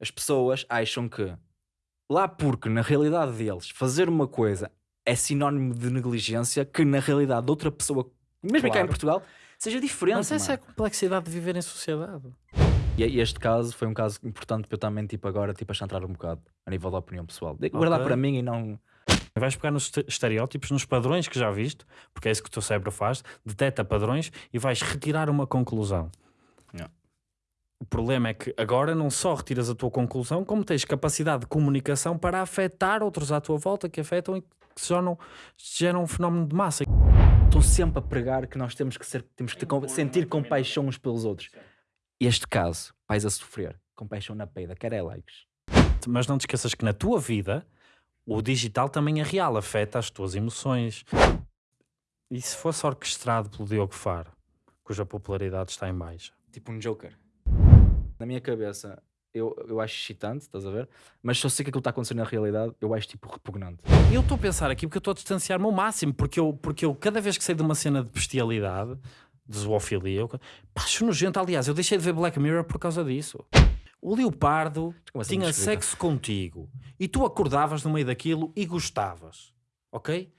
as pessoas acham que lá porque na realidade deles fazer uma coisa é sinónimo de negligência que na realidade de outra pessoa, mesmo cá em Claro. Portugal, seja diferente. Mas essa é a mano. complexidade de viver em sociedade. E e este caso foi um caso importante para eu também, tipo, agora, tipo, a entrar um bocado a nível da opinião pessoal. De guardar Ok. para mim e não. Vais pegar nos este- estereótipos, nos padrões que já viste, porque é isso que o teu cérebro faz, detecta padrões e vais retirar uma conclusão. Yeah. O problema é que agora não só retiras a tua conclusão, como tens capacidade de comunicação para afetar outros à tua volta que afetam e que se geram, se geram um fenómeno de massa. Estou sempre a pregar que nós temos que, ser, temos que ter com- sentir compaixão uns pelos outros. Este caso, pais a sofrer, compaixão na peida, quer é likes. Mas não te esqueças que na tua vida o digital também é real, afeta as tuas emoções. E se fosse orquestrado pelo Diogo Faro, cuja popularidade está em baixa? Tipo um Joker. Na minha cabeça, eu, eu acho excitante, estás a ver? Mas se eu sei que aquilo está acontecendo na realidade, eu acho tipo repugnante. Eu estou a pensar aqui porque eu estou a distanciar-me ao máximo, porque eu, porque eu cada vez que sei de uma cena de bestialidade, de zoofilia, eu pá, acho nojento. Aliás, eu deixei de ver Black Mirror por causa disso. O leopardo tinha explica? sexo contigo e tu acordavas no meio daquilo e gostavas, ok?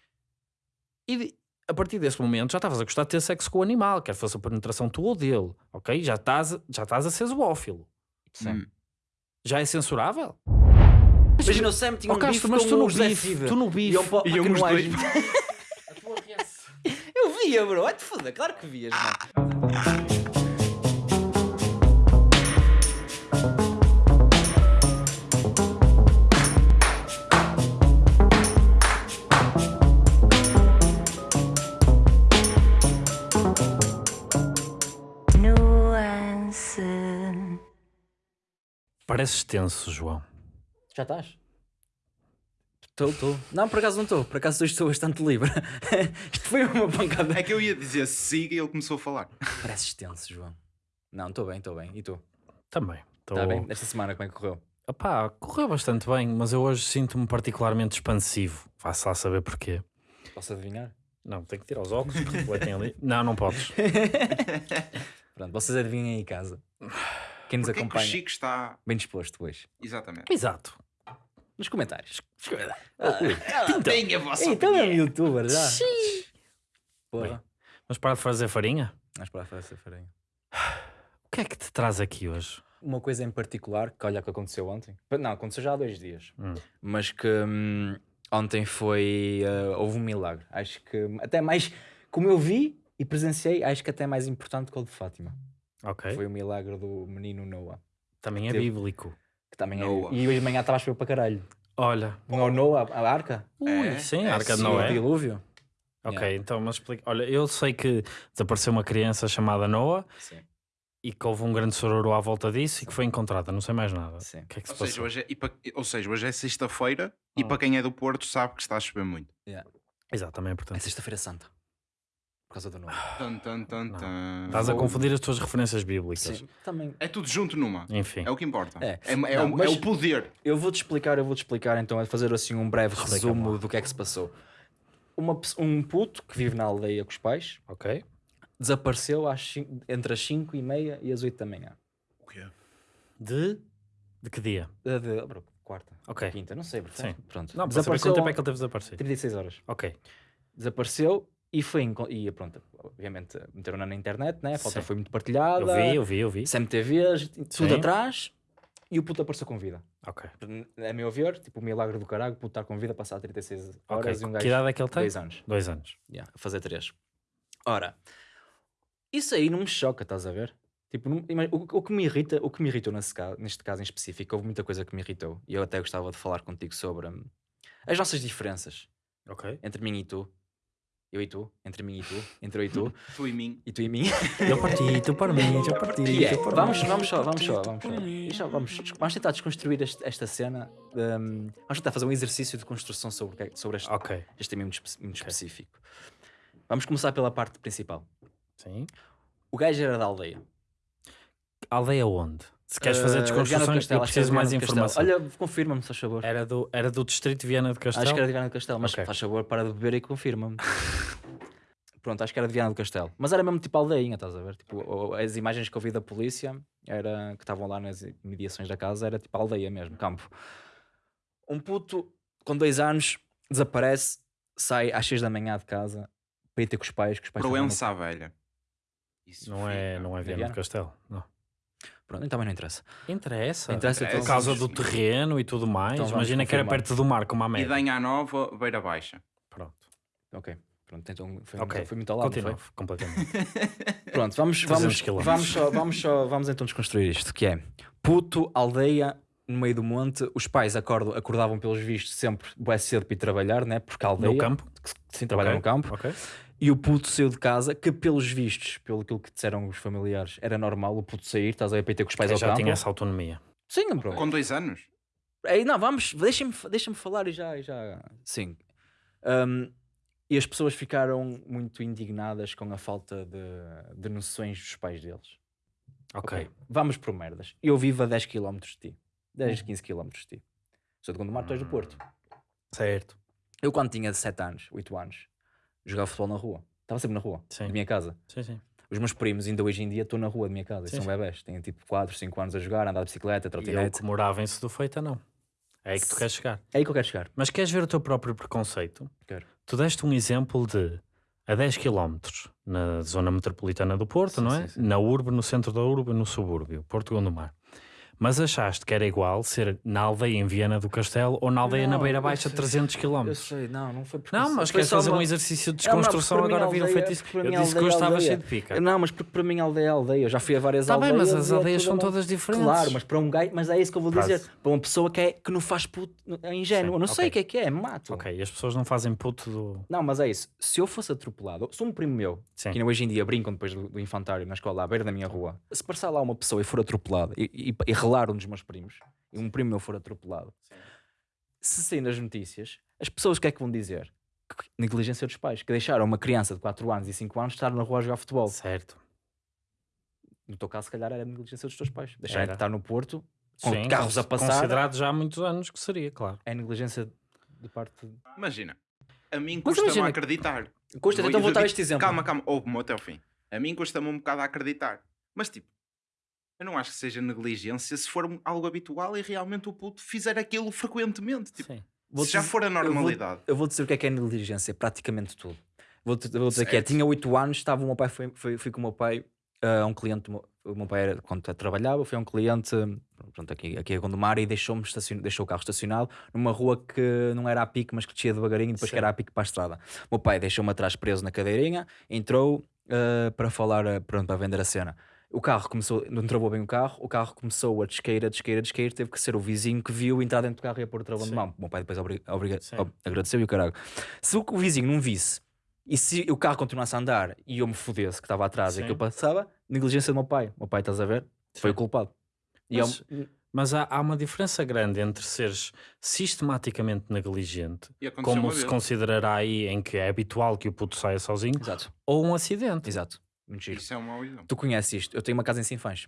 E a partir desse momento já estavas a gostar de ter sexo com o animal, quer fosse a penetração tua ou dele, ok? Já estás, já estás a ser zoófilo. Sim. Hum. Já é censurável? Imagina o Sam tinha Oh, um Castro, bife mas com tu o no José bife, tu no E bife. eu, Iam que os nojo. dois. Eu via, bro. Vai-te foder. Claro que vias, mano. Pareces tenso, João. Já estás? Estou, estou. Não, por acaso não estou. Por acaso estou bastante livre. Isto foi uma pancada. É que eu ia dizer siga e ele começou a falar. Pareces tenso, João. Não, estou bem, estou bem. E tu? Também. Tô... Está bem? Esta semana como é que correu? Epá, correu bastante bem, mas eu hoje sinto-me particularmente expansivo. Vá-se lá saber porquê. Posso adivinhar? Não, tenho que tirar os óculos porque refletem ali. Não, não podes. Pronto, vocês adivinhem aí em casa. Quem nos Porquê que o acompanha Chico está... bem disposto hoje. Exatamente. Exato. Nos comentários. Tem a vossa então é um youtuber já. Porra. Mas para de fazer farinha? Vamos para a fazer farinha. O que é que te traz aqui hoje? Uma coisa em particular, que olha que aconteceu ontem. Não, aconteceu já há dois dias. Hum. Mas que hum, ontem foi. uh, houve um milagre. Acho que até mais. Como eu vi e presenciei, acho que até mais importante que o de Fátima. Ok. Foi o milagre do menino Noah. Também é Teve- bíblico. Que também Noah. é. E hoje de manhã estava a chover para caralho. Olha. Não é o Noah, a arca? Ui, É? sim, É a Arca de sim. O dilúvio? Ok, Yeah. então, mas explica. Olha, eu sei que desapareceu uma criança chamada Noah Sim. e que houve um grande sororo à volta disso e que foi encontrada. Não sei mais nada. Sim. O que é que se Ou seja, passou? hoje é, e pa- ou seja, hoje é sexta-feira e Oh. para quem é do Porto sabe que está a chover muito. Exato, também é É importante. sexta-feira santa. Por causa do Noah. Tan, tan, tan, tan. Estás a confundir as tuas referências bíblicas. Sim. Também. É tudo junto numa. Enfim. É o que importa. É. É, é Não, o, mas- é o poder. Eu vou-te explicar, eu vou-te explicar então, a fazer assim um breve Explica-me resumo do que é que se passou. Uma pe- um puto que vive na aldeia com os pais Ok. desapareceu às cin- entre as 5 e meia e as 8 da manhã. O quê? De. De que dia? De, de- bro, quarta, Ok. quinta, não sei, bro, Sim. pronto. Não, para saber quanto tempo é que ele teve desaparecido. 36 horas. Ok. Desapareceu e foi, e pronto, obviamente meteram-na na internet, né? a foto Sim. foi muito Eu partilhada, vi, eu vi, eu vi. CMTVs, tudo Sim. atrás, e o puto apareceu com vida. Ok. A meu ver, tipo, o milagre do caralho, o puto estar com vida, passar 36 Ok. horas e um gajo Que idade é que ele tem? dois anos. Dois anos. Yeah, a fazer três. Ora, isso aí não me choca, estás a ver? Tipo, não- o, o que me irrita, o que me irritou nesse caso, neste caso em específico, houve muita coisa que me irritou e eu até gostava de falar contigo sobre hum, as nossas diferenças entre mim e tu, eu e tu, entre mim e tu, entre eu e tu, Tu e mim. e tu e mim. Eu parti, tu para mim, eu parti. Que é, tu para vamos, mim. vamos só, vamos só, vamos só. Deixa- vamos, vamos tentar desconstruir este- esta cena. hum, vamos tentar fazer um exercício de construção sobre, é- sobre este, Ok. este tema muito, muito específico. Vamos começar pela parte principal. Sim. O gajo era da aldeia. Aldeia onde? Se queres fazer do desconstruções, Castelo, eu era preciso mais do informação. Olha, confirma-me, se faz favor. Era do, era do distrito de Viana de Castelo? Acho que era de Viana do Castelo, mas Ok. faz favor, para de beber e confirma-me. Pronto, acho que era de Viana do Castelo. Mas era mesmo tipo aldeinha, estás a ver? Tipo, as imagens que eu vi da polícia era, que estavam lá nas mediações da casa era tipo aldeia mesmo, campo. Um puto com dois anos desaparece, sai às seis da manhã de casa para ir ter com os pais. Que os pais no- Proença à velha. Isso Não é, não é Viana Viana? do Castelo. Não. Pronto, então também não interessa. Interessa. Interessa, Por então- causa do terreno e tudo mais. Então Imagina que era perto do mar, como a E média. Danha Nova, Beira Baixa. Pronto. Ok. Pronto, então foi, Ok. muito, foi muito ao lado, Continua, foi? completamente. Pronto, vamos, 300 vamos, vamos, só, vamos, só, vamos então desconstruir isto, que é puto, aldeia, no meio do monte, os pais acordam, acordavam pelos vistos sempre bué cedo para ir trabalhar, né? porque a aldeia, No campo. sim, trabalha Ok, no campo, Ok. E o puto saiu de casa, que pelos vistos, pelo aquilo que disseram os familiares, era normal o puto sair, estás a ter com os pais Eu ao já campo. tinha essa autonomia. Sim, bro. Com dois anos? Ei, não, vamos, deixa-me deixa falar e já, e já. Sim. Um, e as pessoas ficaram muito indignadas com a falta de, de noções dos pais deles. Ok. Vamos por merdas. Eu vivo a 10 km de ti. 10, 15 km de ti. Sou de Gondomar, tu és do Porto. Certo. Eu, quando tinha 7 anos, 8 anos, jogava futebol na rua. Estava sempre na rua, Sim. da minha casa. Sim, sim. Os meus primos, ainda hoje em dia, estão na rua da minha casa. Sim, são bebés. Têm tipo 4, 5 anos a jogar, a andar de bicicleta, E eu trotinete. que morava em Sedufeita, não. É aí que tu queres chegar. É aí que eu quero chegar. Mas queres ver o teu próprio preconceito? Quero. Tu deste um exemplo de a 10 km na zona metropolitana do Porto, Sim, não é? sim, sim. Na urbe, no centro da urbe, no subúrbio, Porto Gondomar. Mas achaste que era igual ser na aldeia em Viana do Castelo ou na aldeia na Não, Beira eu Baixa, sei. 300 km? Eu sei, não, não foi porque Não, mas queres fazer uma- um exercício de Não, não, desconstrução, mim agora viram feito isso. Eu disse que aldeia hoje é estava aldeia. cheio de pica. Não, mas porque para mim aldeia é aldeia. Eu já fui a várias Está bem, aldeias. mas as é aldeias são todas diferentes. Claro, mas para um gajo, mas é isso que eu vou Para- dizer. Para uma pessoa que, é, que não faz puto, é ingênuo. Sim, Eu não sei ok. o que é que é, mato. Ok, e as pessoas não fazem puto do. Não, mas é isso. Se eu fosse atropelado, se um primo meu, Sim. que hoje em dia brincam depois do, do infantário na escola à beira da minha rua, se passar lá uma pessoa e for atropelado e, e, e relar um dos meus primos, e um primo meu for atropelado, se sair nas notícias, as pessoas o que é que vão dizer? Que negligência dos pais, que deixaram uma criança de 4 anos e 5 anos estar na rua a jogar futebol. Certo. No teu caso, se calhar, era negligência dos teus pais. Deixarem Era. de estar no Porto, com Sim, carros a passar, Considerado já há muitos anos que seria, claro. é negligência de parte. de- Imagina. A mim custa-me acreditar. Custa, então vou dar este exemplo. Calma, calma. Ouve-me até ao fim. A mim custa-me um bocado a acreditar. Mas tipo, eu não acho que seja negligência se for algo habitual e realmente o puto fizer aquilo frequentemente. Tipo, Sim. se já for a eu vou- normalidade. Eu vou dizer o que é que é negligência, praticamente tudo. Vou, vou dizer que é, Certo. tinha 8 anos, estava o meu pai, foi, foi, fui com o meu pai a um cliente, o meu pai era, quando trabalhava, foi a um cliente, pronto, aqui, aqui a Gondomar e deixou-me deixou o carro estacionado numa rua que não era a pique, mas que descia devagarinho, depois que Sim. era a pique para a estrada. O meu pai deixou-me atrás preso na cadeirinha, entrou ah, para falar, ah, pronto, para vender a cena. O carro começou, não travou bem o carro, o carro começou a descair, a descair, a descair, teve que ser o vizinho que viu entrar dentro do carro e a pôr o travão de Sim. mão. O meu pai depois obri- obriga- Sim. ob- agradeceu e o caralho. Se o, o vizinho não visse e se o carro continuasse a andar e eu me fodesse que estava atrás Sim. e que eu passava, negligência do meu pai. O meu pai, estás a ver? Foi o Sim. culpado. E Mas- eu- Mas há, há uma diferença grande entre seres sistematicamente negligente, como se considerará aí em que é habitual que o puto saia sozinho, Exato, ou um acidente. exato. Muito giro. Isso é um mau exemplo. Tu conheces isto? Eu tenho uma casa em Sinfãs.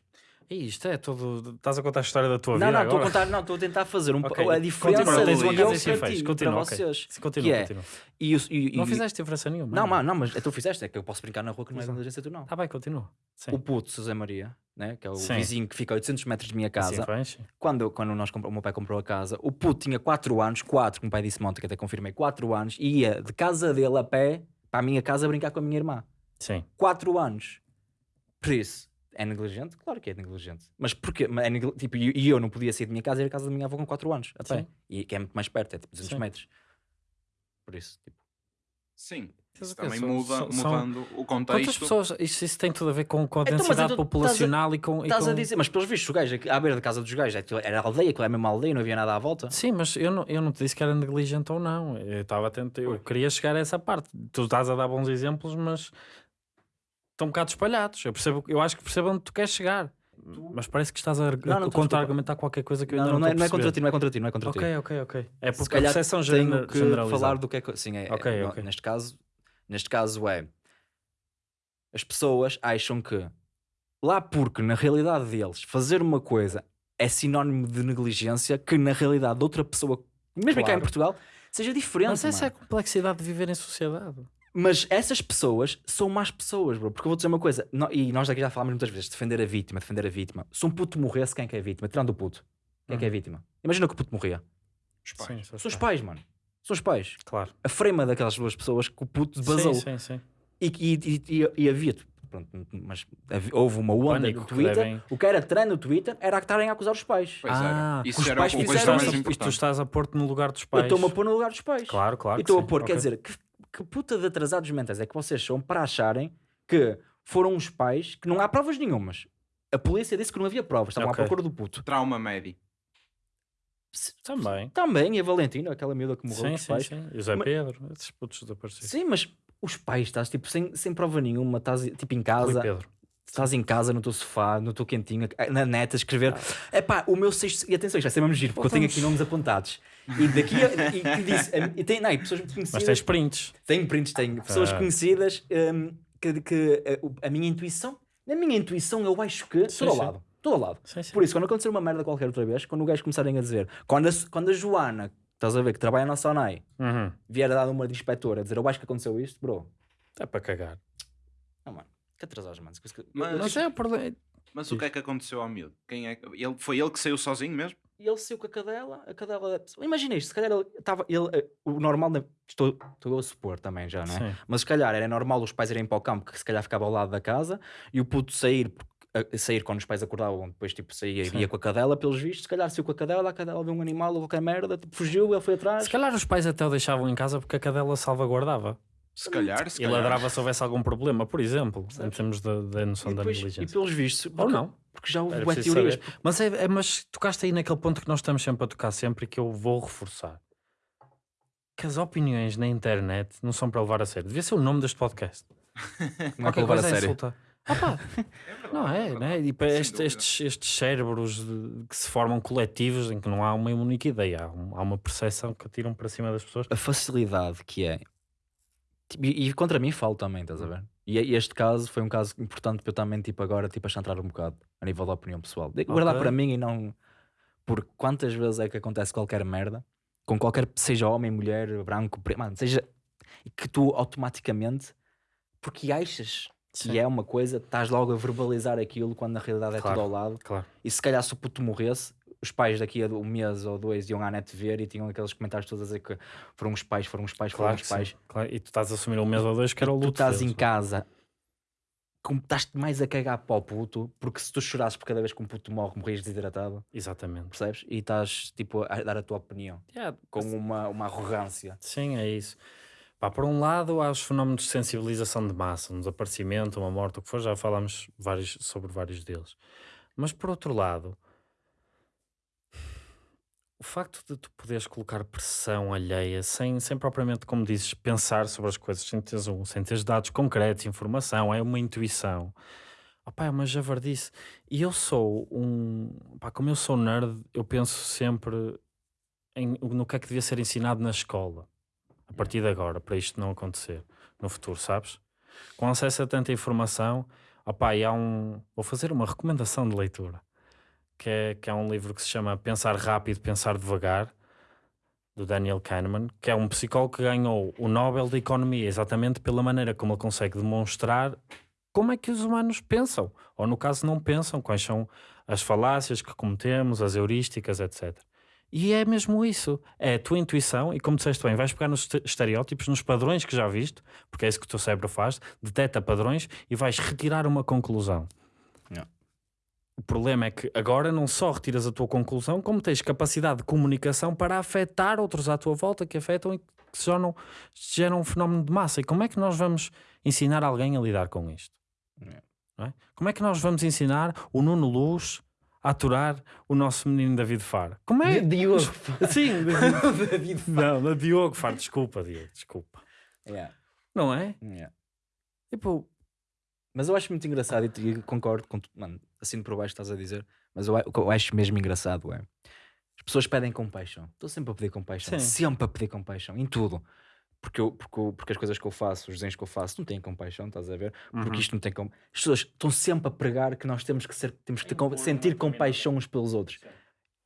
E isto é todo. Estás a contar a história da tua Não, vida não, estou a contar, não, estou a tentar fazer um, Ok, a diferença continua, tens uma casa eu em ti, continua, para ok. vocês. Sim, Continua, é- continua. E, o- e- Não e- fizeste diferença nenhuma. Não, mas, não, mas tu fizeste, é que eu posso brincar na rua que não é Exato. negligência tu não. Está bem, continua. Sim. O puto, José Maria, né, que é o Sim. vizinho que fica a 800 metros de minha casa, sim. quando, eu- quando nós comprou, o meu pai comprou a casa, o puto tinha 4 anos, 4, como o pai disse ontem, que até confirmei, 4 anos, e ia de casa dele a pé para a minha casa brincar com a minha irmã. Sim. 4 anos. Por isso, é negligente? Claro que é negligente. Mas porquê? Mas é negli- tipo, e eu não podia sair da minha casa e ir à casa da minha avó com 4 anos, a pé. Sim. E que é muito mais perto, é tipo 200 Sim. metros. Por isso, tipo, Sim. Isso também são- muda, são- são- mudando o Quantas contexto. pessoas. Isso, isso tem tudo a ver com, com a Então, densidade então populacional e com. e estás com- a dizer, mas pelos vistos, o gajo à beira da casa dos gajos, é que era aldeia, que é a mesma aldeia, não havia nada à volta. Sim, mas eu não, eu não te disse que era negligente ou não. Eu estava atento, eu queria chegar a essa parte. Tu estás a dar bons exemplos, mas estão um bocado espalhados. Eu, percebo, eu acho que percebo onde tu queres chegar. Mas parece que estás a, não, contra-argumentar qualquer coisa que eu Não, ainda não, não, é, não é contra ti, não é contra ti, não é contra ti. Ok, ok, ok. É porque a percepção tenho que falar do que é que. Sim, é, é- ok. Neste, caso, neste caso é. As pessoas acham que lá porque na realidade deles fazer uma coisa é sinónimo de negligência, que na realidade de outra pessoa, mesmo cá em Claro. Portugal, seja diferente. Mas essa é a mano. complexidade de viver em sociedade. Mas essas pessoas são más pessoas, bro. Porque eu vou dizer uma coisa, no- e nós aqui já falámos muitas vezes: defender a vítima, defender a vítima. Se um puto morresse, quem é que é a vítima? Tirando o puto. Quem é que é a vítima? Imagina que o puto morria. Os pais. Sim, São os pais, mano. São os pais. Claro. A frema daquelas duas pessoas que o puto vazou. Sim, sim, sim. E, e, e, e havia. Pronto, mas havia- houve uma onda Pânico no que Twitter. devem- O que era trend no Twitter era que estarem a acusar os pais. Pois era. Ah, Isso os era pais a E fizeram a, e tu estás a pôr-te no lugar dos Eu pais. estou-me a pôr no lugar dos pais. Claro, claro. E estou a pôr, sim. quer dizer, que, que puta de atrasados mentais é que vocês são para acharem que foram os pais que não há provas nenhumas. A polícia disse que não havia provas, estavam Ok. à procura do puto. Trauma médio. Também. Também, e a Valentina, aquela miúda que morreu Sim, com os sim, pais. sim. E o Zé Mas- Pedro, esses putos desaparecidos. Sim, mas os pais estás tipo sem, sem prova nenhuma, estás tipo em Rui casa, Pedro. Estás em casa no teu sofá, no teu quentinho, na net a escrever. É pá, o meu sexto. E atenção, isto vai ser mesmo giro, porque eu tenho aqui nomes apontados. E daqui a, e, e disse, e tem, não, e pessoas muito Mas conhecidas. tens prints. Tenho prints, tenho. Pessoas Ah. conhecidas hum, que, que a, o- a minha intuição, na minha intuição, eu acho que. Sim, Todo ao lado. Todo ao lado. Sim, sim. Por isso, quando acontecer uma merda qualquer outra vez, quando o gajo começarem a dizer, quando a, quando a Joana, estás a ver, que trabalha na Sonai, Uhum. vier a dar uma de inspetora a dizer, eu acho que aconteceu isto, bro. É para cagar. Não, mano, que atrasados, mano. Mas- Mas é o problema. Mas o que é que aconteceu ao miúdo? Quem é ele... Foi ele que saiu sozinho mesmo? E ele saiu com a cadela, a cadela. Imagina isto, se calhar ele estava. Ele, eh, o normal, né, estou, estou eu a supor também já, não é? Sim. Mas se calhar era normal os pais irem para o campo, que se calhar ficava ao lado da casa, e o puto sair, a- sair quando os pais acordavam, depois tipo saía e ia com a cadela, pelos vistos, se calhar saiu com a cadela, a cadela viu um animal ou qualquer merda, tipo, fugiu, ele foi atrás. Se calhar os pais até o deixavam em casa porque a cadela salvaguardava. Se calhar, se E calhar. ladrava se houvesse algum problema, por exemplo, em termos da, da E, noção da depois, e negligência. pelos vistos, Ou porque- não. Porque já houve bué teorias. Mas, é, é- mas tocaste aí naquele ponto que nós estamos sempre a tocar sempre e que eu vou reforçar. Que as opiniões na internet não são para levar a sério. Devia ser o nome deste podcast. Não é para levar a sério. insultar. Ah pá, não é, é? E para estes, estes cérebros de- que se formam coletivos em que não há uma única ideia, há, um- há uma percepção que atiram para cima das pessoas. a facilidade que é. Tipo, E, e contra mim falo também, estás a ver? E e este caso foi um caso importante para eu também, tipo, agora, tipo, a centrar um bocado a nível da opinião pessoal. De guardar Ok. para mim e não. Porque quantas vezes é que acontece qualquer merda com qualquer, seja homem, mulher, branco, preto, mano, seja que tu automaticamente, porque achas Sim. que é uma coisa, estás logo a verbalizar aquilo quando na realidade é Claro. tudo ao lado. Claro. E se calhar se o puto morresse, os pais daqui a um mês ou dois iam à net ver e tinham aqueles comentários todos a dizer que foram os pais, foram os pais, foram Claro os pais. sim, claro. E tu estás a assumir um mês ou dois que era o tu luto. estás deles. em casa, como estás mais a cagar para o puto, porque se tu chorasses por cada vez que um puto morre, morrias desidratado, Exatamente. percebes? E estás tipo a dar a tua opinião Yeah, com uma, uma arrogância. Sim, é isso. Pá, por um lado, há os fenómenos de sensibilização de massa, um desaparecimento, uma morte, o que for, já falámos vários, sobre vários deles. Mas por outro lado, o facto de tu poderes colocar pressão alheia sem, sem propriamente, como dizes, pensar sobre as coisas, sem teres, um, sem teres dados concretos, informação, é uma intuição. Opá, é uma javardice. E eu sou um. Pá, como eu sou nerd, eu penso sempre em, no que é que devia ser ensinado na escola a partir de agora, para isto não acontecer no futuro, sabes? Com acesso a tanta informação, opá, e há um. Vou fazer uma recomendação de leitura, que é, que é um livro que se chama Pensar Rápido, Pensar Devagar, do Daniel Kahneman, que é um psicólogo que ganhou o Nobel de Economia exatamente pela maneira como ele consegue demonstrar como é que os humanos pensam, ou no caso não pensam, quais são as falácias que cometemos, as heurísticas, etc. E é mesmo isso, é a tua intuição, e como disseste bem, vais pegar nos este- estereótipos, nos padrões que já viste, porque é isso que o teu cérebro faz, detecta padrões e vais retirar uma conclusão. Yeah. O problema é que agora não só retiras a tua conclusão, como tens capacidade de comunicação para afetar outros à tua volta que afetam e que se tornam, geram um fenómeno de massa. E como é que nós vamos ensinar alguém a lidar com isto? Não é? Como é que nós vamos ensinar o Nuno Luz a aturar o nosso menino David Faro? Como é? Diogo. Sim, David. não, não, Diogo Faro, desculpa, Diogo, desculpa. Yeah, Não é? yeah. Tipo, Mas eu acho muito engraçado e, e concordo com tu, mano, assim por baixo estás a dizer, mas eu, o que eu acho mesmo engraçado é as pessoas pedem compaixão. Estou sempre a pedir compaixão, Sim. sempre a pedir compaixão em tudo. Porque, eu, porque, eu- porque as coisas que eu faço, os desenhos que eu faço, não têm compaixão, estás a ver? Porque Uhum. isto não tem como. As pessoas estão sempre a pregar que nós temos que ser, temos que ter com- sentir compaixão uns pelos outros.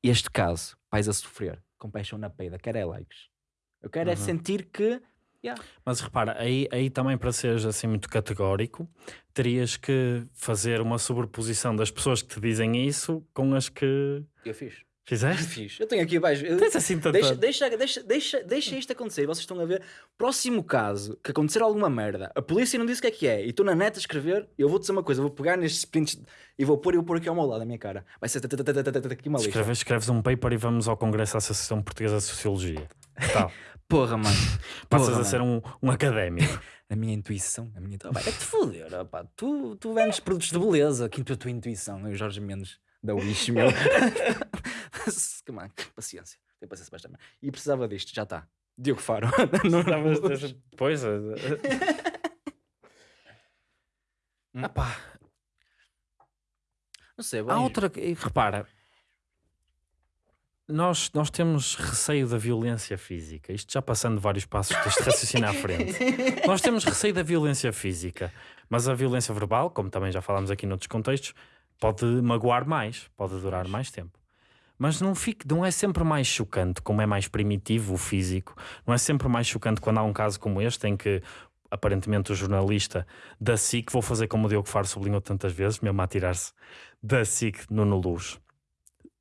Este caso, pais a sofrer, compaixão na peida, quero é likes. Eu quero é Uhum. sentir que Yeah. Mas repara, aí, aí também para seres assim muito categórico, terias que fazer uma sobreposição das pessoas que te dizem isso com as que Eu fiz. fizeste. Fiz. Eu tenho aqui abaixo. Tens assim tanta... Deixa, deixa, deixa, deixa, deixa isto acontecer. Vocês estão a ver. Próximo caso que acontecer alguma merda, a polícia não disse o que é que é, e estou na net a escrever. Eu vou dizer uma coisa: vou pegar nestes prints e vou pôr e vou pôr aqui ao meu lado, a minha cara. Vai ser aqui uma lista. Escreves, escreves um paper e vamos ao Congresso da Associação Portuguesa de Sociologia. Tal. Porra, mano. Passas Porra, a ser um, um académico. A minha intuição, a minha. Vai te foder, rapá. Tu, tu vendes produtos de beleza. Aqui a tua intuição, eu, Jorge Mendes, da Wish, meu. que, mano, que paciência. Tem paciência merda. E precisava disto, já está. Diogo Faro. Não- Estavas dessa- Pois. é. Ah pá, Não sei, há vai. outra. Repara, nós, nós temos receio da violência física. Isto já passando vários passos deste raciocínio à frente. Nós temos receio da violência física, mas a violência verbal, como também já falámos aqui noutros contextos, pode magoar mais, pode durar mais tempo. Mas não, fique, não é sempre mais chocante, como é mais primitivo o físico, não é sempre mais chocante quando há um caso como este em que aparentemente o jornalista da SIC, vou fazer como o Diogo Faro sublinhou tantas vezes, mesmo a tirar-se da SIC Nuno Luz,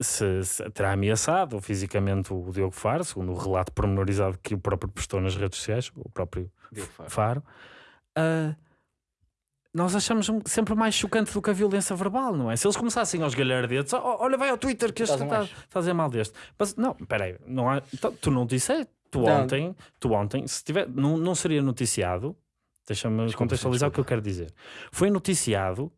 se, se terá ameaçado fisicamente o Diogo Faro, segundo o relato pormenorizado que o próprio postou nas redes sociais, o próprio Diogo Faro. Faro, ah, nós achamos sempre mais chocante do que a violência verbal, não é? Se eles começassem aos galhardetes, "Oh, olha, vai ao Twitter que este está gajo." está a dizer mal deste. Mas, não, peraí, não há, então, tu não disseste, tu Não. ontem, tu ontem, se tiver, não, não seria noticiado, deixa-me Desculpa, contextualizar o que eu quero dizer. Foi noticiado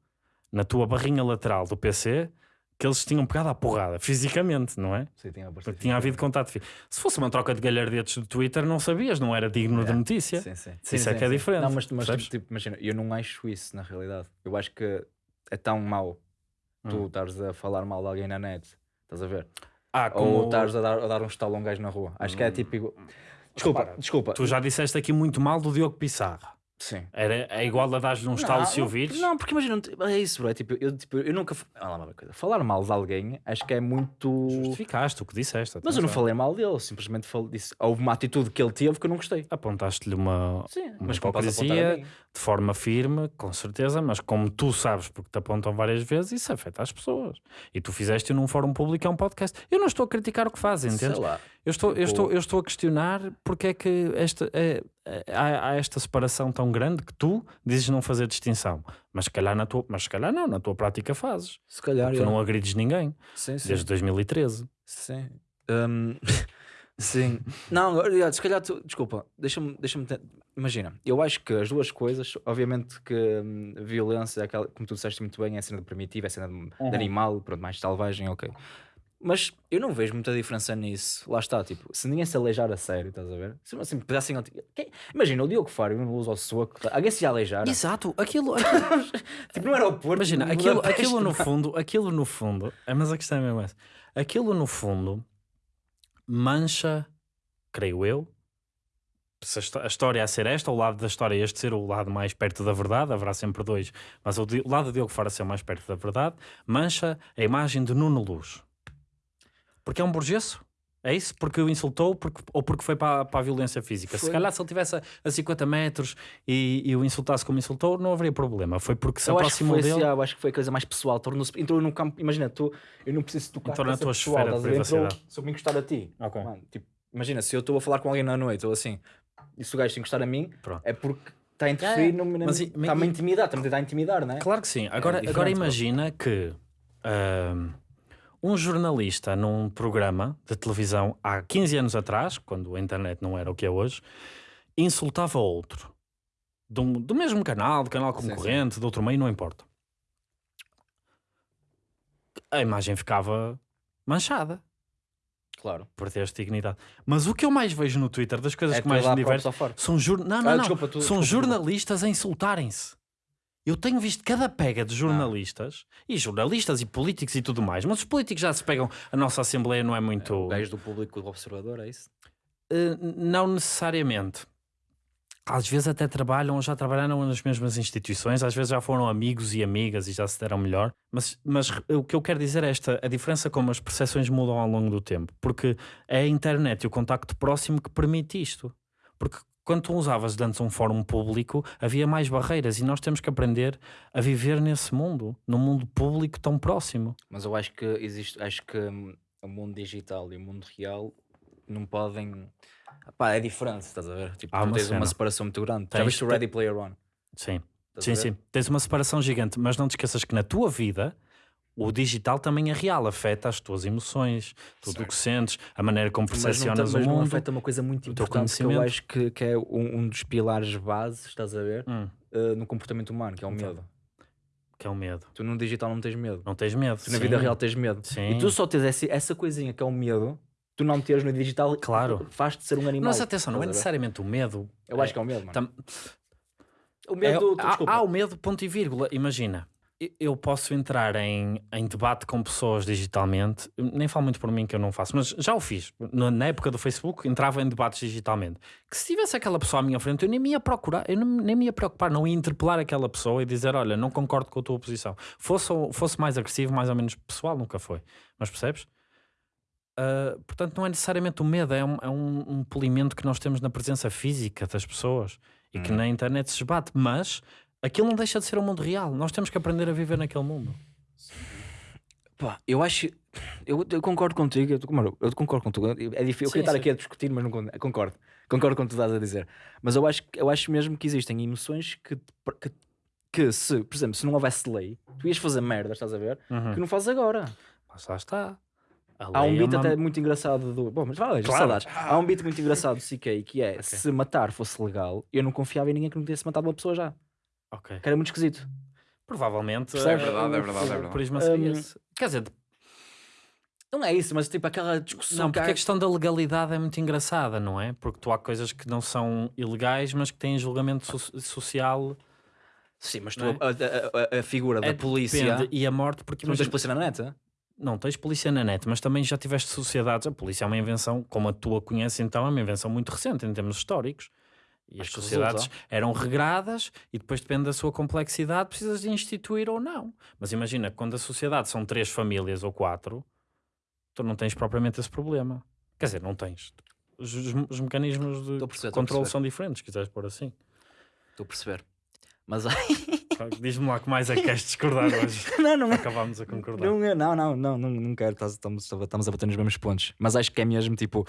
na tua barrinha lateral do PC que eles tinham pegado à porrada, fisicamente, não é? Sim, tinha Porque tinha havido contato físico. Se fosse uma troca de galhardetes do Twitter, não sabias, não era digno de Yeah. notícia. Sim, sim. Isso é que é diferente, Não, mas, mas tipo, imagina, eu não acho isso na realidade. Eu acho que é tão mau tu Hum. estares a falar mal de alguém na net. Estás a ver? Ah, Ou estares a dar, a dar um estalo a um gajo na rua. Acho que é tipo. igual- Desculpa, Repara, desculpa. Tu já disseste aqui muito mal do Diogo Pissarra. Sim. Era, é igual a dar-lhe um estalo se ouvires? Não, porque imagina, é isso, bro. É tipo, eu, tipo, eu nunca. Ah, lá, uma coisa. Falar mal de alguém acho que é muito. Justificaste o que disseste. Mas eu não falei mal dele, simplesmente falei, disse. Houve uma atitude que ele teve que eu não gostei. Apontaste-lhe uma, Sim, uma mas hipocrisia de forma firme, com certeza, mas como tu sabes, porque te apontam várias vezes, isso afeta as pessoas. E tu fizeste num fórum público, é um podcast. Eu não estou a criticar o que fazem, Sei entendes? lá. Eu estou, eu, Tipo- estou, eu estou a questionar porque é que esta, é- há, há esta separação tão grande que tu dizes não fazer distinção. Mas se calhar, na tua, mas se calhar não, na tua prática fazes. Se calhar. Tu não agrides ninguém, Sim, sim. desde 2013. Sim. Hum, sim. Não, se calhar tu. Desculpa, deixa-me. Deixa Imagina, eu acho que as duas coisas, obviamente que hum, a violência, é aquela, como tu disseste muito bem, é a cena de primitivo, é a cena de, de Uhum. animal, pronto, mais selvagem, ok. Mas eu não vejo muita diferença nisso. Lá está, tipo, se ninguém se aleijar a sério, estás a ver? Se assim, pedassem. Quem- Imagina, o Diogo Faro não usa ao soco, alguém se ia aleijar. Exato, aquilo, Tipo, não era o Porto. Imagina, no aquilo, Budapeste, aquilo no fundo, aquilo no fundo, é, mas a questão é mesmo essa. Aquilo no fundo mancha, creio eu, se a, histó- a história a ser esta, o lado da história este ser o lado mais perto da verdade, haverá sempre dois, mas o, o lado de Diogo Fara ser o mais perto da verdade, mancha a imagem de Nuno Luz. Porque é um burguesso. É isso? Porque o insultou porque, ou porque foi para, para a violência física. Se Foi. calhar se ele estivesse a, a 50 metros e, e o insultasse como insultou, não haveria problema. Foi porque se Eu acho, aproximou foi, dele. eu acho que foi a coisa mais pessoal. Tornou-se- entrou num campo. Imagina, tu, eu não preciso tocar Entrou na tua pessoal, esfera de ver? Entrou- privacidade. Se eu me encostar a ti, Ok. mano, tipo, imagina, se eu estou a falar com alguém na noite ou assim, e se o gajo se encostar a mim, Pronto. é porque está a interferir, no, na- Mas está-me a intimidar, está-me a tentar intimidar, não é? Claro que sim. Agora, diferente, agora imagina que ahm, um jornalista num programa de televisão há 15 anos atrás, quando a internet não era o que é hoje, insultava outro. Um- do mesmo canal, do canal Sim, sim. concorrente, de outro meio, não importa. A imagem ficava manchada Claro. por ter esta dignidade. Mas o que eu mais vejo no Twitter, das coisas É que mais me divertem, são, jur... não, não, Ah, não. desculpa, tu- são desculpa, jornalistas a insultarem-se. Eu tenho visto cada pega de jornalistas, e jornalistas e políticos e tudo mais, mas os políticos já se pegam, a nossa Assembleia não é muito. O gajo do público do observador, é isso? Eh, não necessariamente. Às vezes até trabalham ou já trabalharam nas mesmas instituições, às vezes já foram amigos e amigas e já se deram melhor. Mas, mas o que eu quero dizer é esta: a diferença como as percepções mudam ao longo do tempo, porque é a internet e o contacto próximo que permite isto. Porque quando tu usavas antes um fórum público, havia mais barreiras e nós temos que aprender a viver nesse mundo, num mundo público tão próximo. Mas eu acho que existe, acho que hum, o mundo digital e o mundo real não podem. Pá, é diferente, estás a ver? Tipo, Há tu uma tens uma cena. separação muito grande. Já Tens- viste o Ready Player One? Sim, Estás sim, sim. Tens uma separação gigante, mas não te esqueças que na tua vida o digital também é real, afeta as tuas emoções, tudo o que sentes, a maneira como Mas não, percepcionas mas o não mundo. afeta uma coisa muito importante que eu acho que, que é um, um dos pilares bases, estás a ver? Hum, Uh, no comportamento humano, que é o Então, medo. que é o medo. Tu no digital não tens medo. Não tens medo. Tu na vida sim. real tens medo. Sim. E tu só tens essa, essa coisinha que é o medo, tu não teres no digital, Claro. faz-te ser um animal. Mas atenção, não é necessariamente o medo. Eu acho que é o medo, mano. Tam- O É, medo, há, desculpa. há o medo, ponto e vírgula. Imagina, eu posso entrar em, em debate com pessoas digitalmente, nem falo muito por mim que eu não faço, mas já o fiz. Na, época do Facebook, entrava em debates digitalmente. Que se tivesse aquela pessoa à minha frente, eu nem me ia procurar, eu nem, nem me ia preocupar, não ia interpelar aquela pessoa e dizer: Olha, não concordo com a tua posição. Fosse, fosse mais agressivo, mais ou menos pessoal, nunca foi. Mas percebes? Ah, portanto, não é necessariamente o medo, é um, é um, um polimento que nós temos na presença física das pessoas e que Hum. na internet se esbate, mas aquilo não deixa de ser o mundo real. Nós temos que aprender a viver naquele mundo. Pá, eu acho. Eu, eu concordo contigo, eu, eu concordo contigo. É difícil, eu queria estar aqui a discutir, mas não con- concordo. Concordo com o que tu estás a dizer. Mas eu acho, eu acho mesmo que existem emoções que, que, que se, por exemplo, se não houvesse lei, tu ias fazer merda, estás a ver? Que não fazes agora. Mas lá está. Há um é beat uma- até muito engraçado do. Bom, mas vai, Claro. saudades. Há um beat muito engraçado do CK que é: se matar fosse legal, eu não confiava em ninguém que não tivesse matado uma pessoa já. Ok. Que era muito esquisito. Provavelmente. Percebes? eh, É verdade, é o- verdade, é o verdade. purismo Hum, seria esse. Quer dizer, Não é isso, mas tipo aquela discussão. não, que porque a questão da legalidade é muito engraçada, não é? Porque tu há coisas que não são ilegais, mas que têm julgamento so- social. Sim, mas tu, não é? a, a- a- figura da É, polícia. depende, e a morte, porque Tu não tens polícia na net? hã? Não, tens polícia na net, mas também já tiveste sociedades. A polícia é uma invenção, como a tua conhece, então é uma invenção muito recente em termos históricos. E as sociedades resulta. eram regradas e depois depende da sua complexidade, precisas de instituir ou não. Mas imagina, quando a sociedade são três famílias ou quatro, tu não tens propriamente esse problema. Quer dizer, não tens. Os, os- os mecanismos de perceber, controle são diferentes, se quiseres pôr assim. Estou a perceber. Mas. Diz-me lá que mais é que queres discordar hoje. não, não é. Acabámos a concordar. Não, é- não, não, não, não, quero. Estamos, estamos a bater nos mesmos pontos. Mas acho que é mesmo tipo.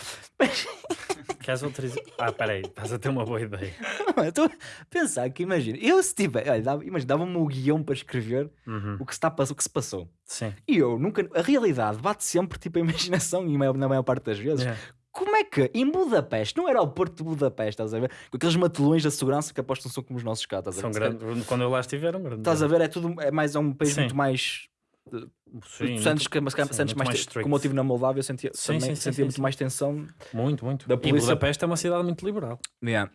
Queres autorizar? Ah, peraí, estás a ter uma boa ideia. Estou a pensar que imagina. Eu se tiver. Olha, dava, imagina, dava-me o guião para escrever Uhum. o que, se está, o que se passou. Sim. E eu nunca. A realidade bate sempre tipo a imaginação, e na maior parte das vezes. É. Como é que em Budapeste, não era o Porto de Budapeste, estás a ver? Com aqueles matelões da segurança que apostam são como os nossos cá, estás a São ver? grandes. Quando eu lá estiver, eram grandes. Estás a ver? É tudo. É mais é um país Sim. muito mais. Sim, sentes que, mas, sim, muito mais, mais strict. como eu estive na Moldávia, eu sentia, Sim, também sim, sim, sentia sim, muito sim. mais tensão. Muito, muito. Da E polícia- Budapeste é uma cidade muito liberal. Yeah.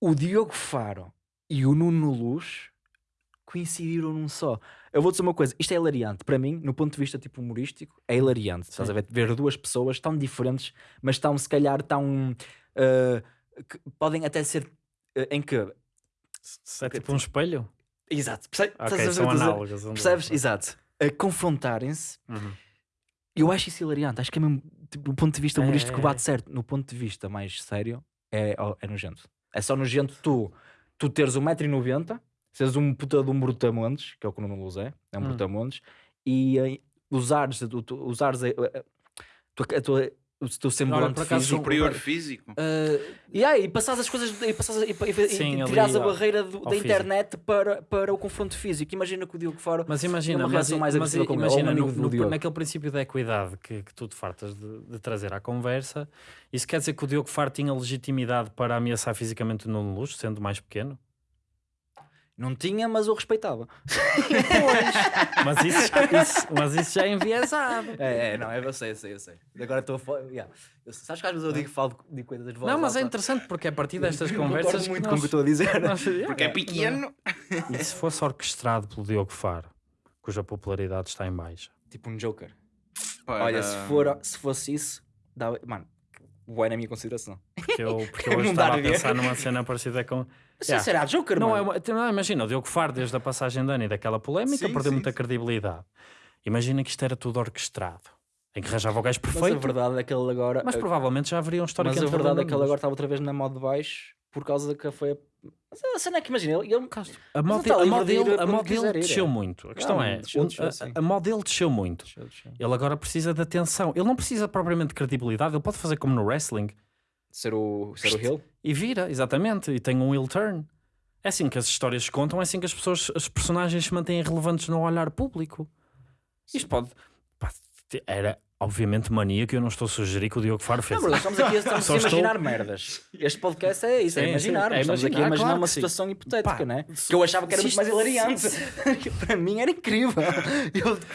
O Diogo Faro e o Nuno Luz coincidiram num só. Eu vou dizer uma coisa, isto é hilariante. Para mim, no ponto de vista tipo humorístico, é hilariante. Estás a ver? Ver duas pessoas tão diferentes, mas tão, se calhar, tão. que podem até ser. ah, em que. Se é tipo um espelho. Exato. Perce- Ok, estás a ver são análogas. Percebes? Exato. A confrontarem-se. Uhum. Eu acho isso hilariante. Acho que é mesmo, tipo, do ponto de vista É, humorístico é, bate é. certo. No ponto de vista mais sério, é, é nojento. É só nojento tu, tu teres 1,90m, seres um puta de um brutamontes, que é o que o Nuno Luz é, é um Hum. brutamontes, e eh, usares, tu, tu- usares a, a- a tua- a tua- o teu semblante acaso, físico. Superior físico. Ah, E aí, passares as coisas e, passares, e, e, Sim, e ali a barreira do- da físico. internet para, para o confronto físico. Imagina que o Diogo Faro. mas imagina, uma mas, mais mas agressiva um imagina no- no- Diogo. naquele princípio da equidade que, que tu te fartas de, de trazer à conversa, isso quer dizer que o Diogo Faro tinha legitimidade para ameaçar fisicamente o Nuno Luz, sendo mais pequeno? Não tinha, mas eu respeitava. Mas isso, isso- mas isso já é enviesado. É, é, não, eu sei, eu sei, eu sei. Agora estou a falar. Yeah. Eu- Sabes que às vezes eu digo que falo de coisas de voz Não, mas é alta? interessante porque é a partir destas Eu conversas. Muito que com o que estou a dizer. nós- nós- Porque é pequeno. E se fosse orquestrado pelo Diogo Faro, cuja popularidade está em baixa? Tipo um Joker. Para- Olha, se, for, se fosse isso, dava. Mano, boa na minha consideração. Porque eu, porque eu hoje estava a pensar numa cena parecida com. Sim, Yeah. será Joker, Não, mano. é tem- não, imagina, o Diogo Faro, desde a passagem de ano e daquela polémica, Sim, perdeu sim, muita sim. credibilidade. Imagina que isto era tudo orquestrado. em que arranjava o gajo Mas a perfeito. verdade é que ele agora. Mas provavelmente já haveria um histórico mas a verdade é que ele agora está outra vez na moda de baixo por causa que foi. a- Mas a cena é que imagina, ele, ele- A moda, está a dele, a quiser ir, desceu é. muito. A questão Não, é, desceu, a- a, moda dele desceu muito. Ele agora precisa de atenção. Ele não precisa propriamente de credibilidade. Ele pode fazer como no wrestling ser o, ser o Hill. e vira, exatamente, e tem um heel turn. É assim que as histórias se contam, é assim que as pessoas, as personagens se mantêm relevantes no olhar público. Isto pode. pá, era obviamente mania que eu não estou a sugerir que o Diogo Faro fez. Não, Bruno, estamos aqui a, estamos a estou- imaginar merdas. Este podcast é isso, é Sim, imaginar. sim, é estamos aqui a imaginar, imaginar claro uma que sim. situação hipotética, Pá, né? Que eu achava que era muito mais hilariante. Para mim era incrível.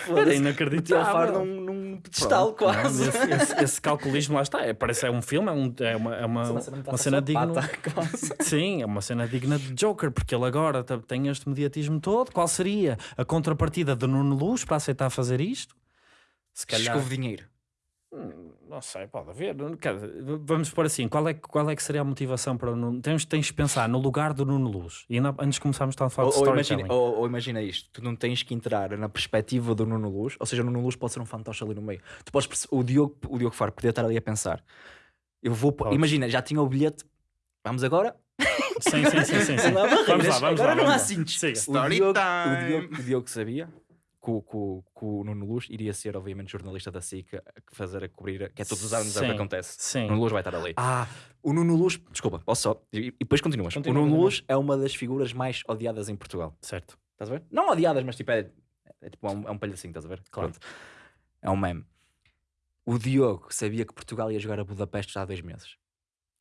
Eu, Era inacreditável. ao faro num, num pedestal Pronto, não, quase. esse, esse- esse calculismo lá está. É, parece é um filme, é, um- é uma, é uma, Uma cena muito uma cena digna. quase. Sim, é uma cena digna de Joker, porque ele agora tem este mediatismo todo. Qual seria a contrapartida de Nuno Luz para aceitar fazer isto? Se calhar. Escove dinheiro. Hum, Não sei, pode haver. Vamos por assim: qual é, que- qual é que seria a motivação para o Nuno? Tens, tens de pensar no lugar do Nuno Luz. E ainda- antes de começarmos a falar Ou, de storytelling. imagina, ou, ou imagina isto, tu não tens que entrar na perspectiva do Nuno Luz, ou seja, o Nuno Luz pode ser um fantoche ali no meio. Tu podes o Diogo, o Diogo Faro podia estar ali a pensar. Eu vou, Podes. imagina, já tinha o bilhete. Vamos agora? Sim, sim, sim. sim, sim. Vamos lá, vamos agora lá, não há cintos. O Diogo, o. Diogo, o Diogo sabia que o, que, o, que o Nuno Luz iria ser, obviamente, jornalista da SIC fazer a cobrir, que é todos os anos é o que acontece. Sim. O Nuno Luz vai estar ali. Ah, O Nuno Luz, desculpa, posso só, e, e depois continuas. Continua, o Nuno continua. Luz é uma das figuras mais odiadas em Portugal. certo. Estás a ver? Não odiadas, mas tipo, é, é, tipo, é um, é um palhacinho, estás a ver? Claro. Pronto. É um meme. O Diogo sabia que Portugal ia jogar a Budapeste já há dois meses.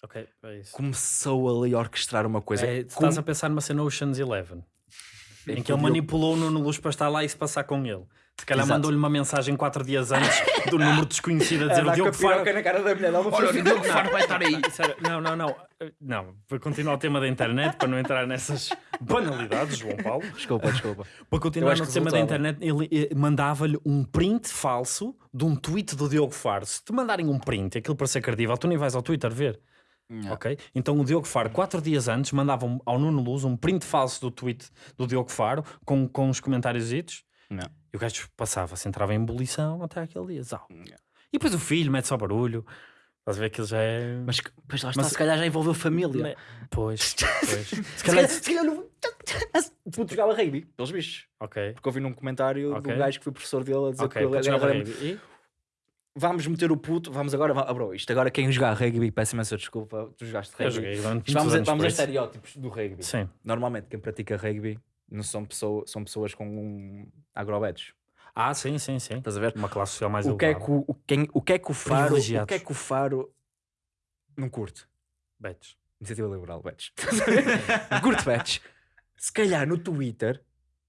Ok, é isso. Começou ali a orquestrar uma coisa. É, Com- estás a pensar numa cena Ocean's Eleven em que o ele manipulou o Nuno Luz para estar lá e se passar com ele. Se calhar mandou-lhe uma mensagem quatro dias antes do número desconhecido a dizer o Andar com Diogo Faro. na cara da mulher. uma Olha, o. Diogo Faro vai estar aí. Não, não, não. Não, para continuar o tema da internet, para não entrar nessas banalidades, João Paulo. Desculpa, desculpa. Para continuar no tema da internet, ele eh, mandava-lhe um print falso de um tweet do Diogo Faro. Se te mandarem um print, aquilo para ser credível, tu nem vais ao Twitter ver. Não. Ok? Então o Diogo Faro, quatro dias antes, mandava um- ao Nuno Luz um print falso do tweet do Diogo Faro com, com os comentários Não. e o gajo passava-se, entrava em ebulição até aquele dia. Zau. E depois o filho mete só barulho. Estás a ver que ele já é. Mas, pois lá está, Mas- se calhar já envolveu família. Né? Pois, pois. Se calhar. se calhar não... Puto jogava rugby, pelos bichos. Ok. Porque eu vi num comentário Ok. do gajo que foi professor dele a dizer Ok, que ele era rugby. Vamos meter o puto, vamos agora. Ah, bro, isto agora quem jogar rugby, peço imensa desculpa, tu jogaste Eu rugby. joguei durante Isto vamos, muitos a, vamos a estereótipos do rugby. Sim. Normalmente quem pratica rugby não são, pessoa, são pessoas com um agrobetos. Ah, sim, sim, sim. Estás a ver? Uma classe social mais O que, é que o, o, quem, o que é que o Faro, o que é que o Faro não curte? Betos. Iniciativa Liberal, Betos. não curte Betos. Se calhar no Twitter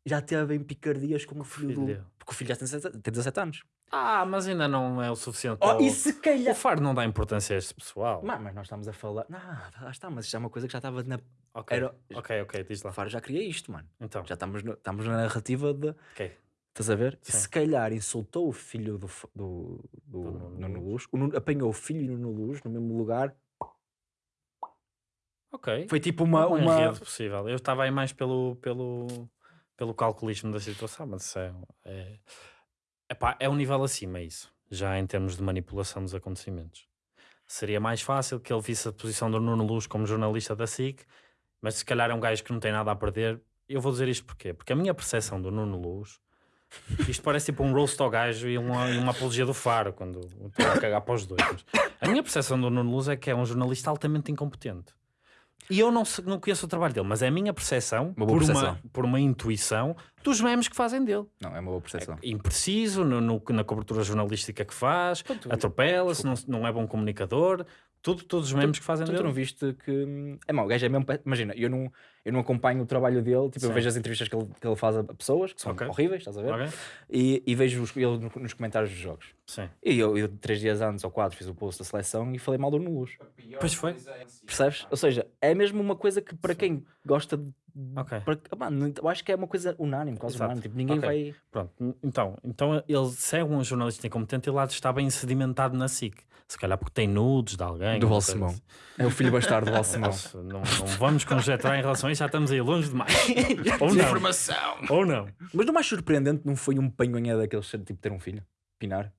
já teve em picardias com o filho, do... Filho. Porque o filho já tem 17, tem 17 anos. Ah, mas ainda não é o suficiente. Oh, e o- se O calhar... Faro não dá importância a este pessoal. Mas, mas nós estamos a falar... Não, lá está, mas isto é uma coisa que já estava na... Ok, Era... ok, ok, diz O lá. Faro já queria isto, mano. Então, Já estamos, no- estamos na narrativa de... ok. Estás a ver? Sim. Se calhar insultou o filho do, do, do, Do Nuno Nuno Luz. O Nuno- apanhou o filho e o Nuno Luz no mesmo lugar. Ok. Foi tipo uma. um uma... enredo possível. Eu estava aí mais pelo, pelo, pelo calculismo da situação, mas isso é, é, epá, é um nível acima isso, já em termos de manipulação dos acontecimentos. Seria mais fácil que ele visse a posição do Nuno Luz como jornalista da SIC, mas se calhar é um gajo que não tem nada a perder. Eu vou dizer isto porquê? Porque a minha percepção do Nuno Luz, isto parece tipo um roast ao gajo e uma, e uma apologia do Faro, quando estou a cagar para os dois. a minha percepção do Nuno Luz é que é um jornalista altamente incompetente. E eu não, não conheço o trabalho dele, mas é a minha percepção, Uma por, percepção. Uma, por uma intuição, dos memes que fazem dele. Não, é uma boa percepção. Impreciso no- no- na cobertura jornalística que faz, atropela-se, não, não é bom comunicador, tudo, todos os memes que fazem Tu, tu não dele. viste que. É mau, o gajo é mesmo. Imagina, eu não, eu não acompanho o trabalho dele, tipo, eu Sim. vejo as entrevistas que ele, que ele faz a pessoas, que são Ok. horríveis, estás a ver? Ok? E, e vejo os, ele no- nos comentários dos jogos. Sim. E eu, eu, três dias antes ou quatro, fiz o post da seleção e falei mal do Nuno Luz. Pois foi. Percebes? Ou seja, é mesmo uma coisa que para quem gosta de. Ok. para- mano, eu acho que é uma coisa unânime, quase Exato. unânime. Tipo, ninguém Ok. vai. Pronto, então, então ele segue um jornalista incompetente e lá está bem sedimentado na SIC. Se calhar porque tem nudes de alguém. Do Balsemão. coisa É o filho bastardo do Balsemão. assim. Não, não vamos conjecturar em relação isso, já estamos aí longe demais. Ou não. Informação. Ou não. Mas não mais surpreendente não foi um panhonha daqueles tipo ter um filho? Pinar?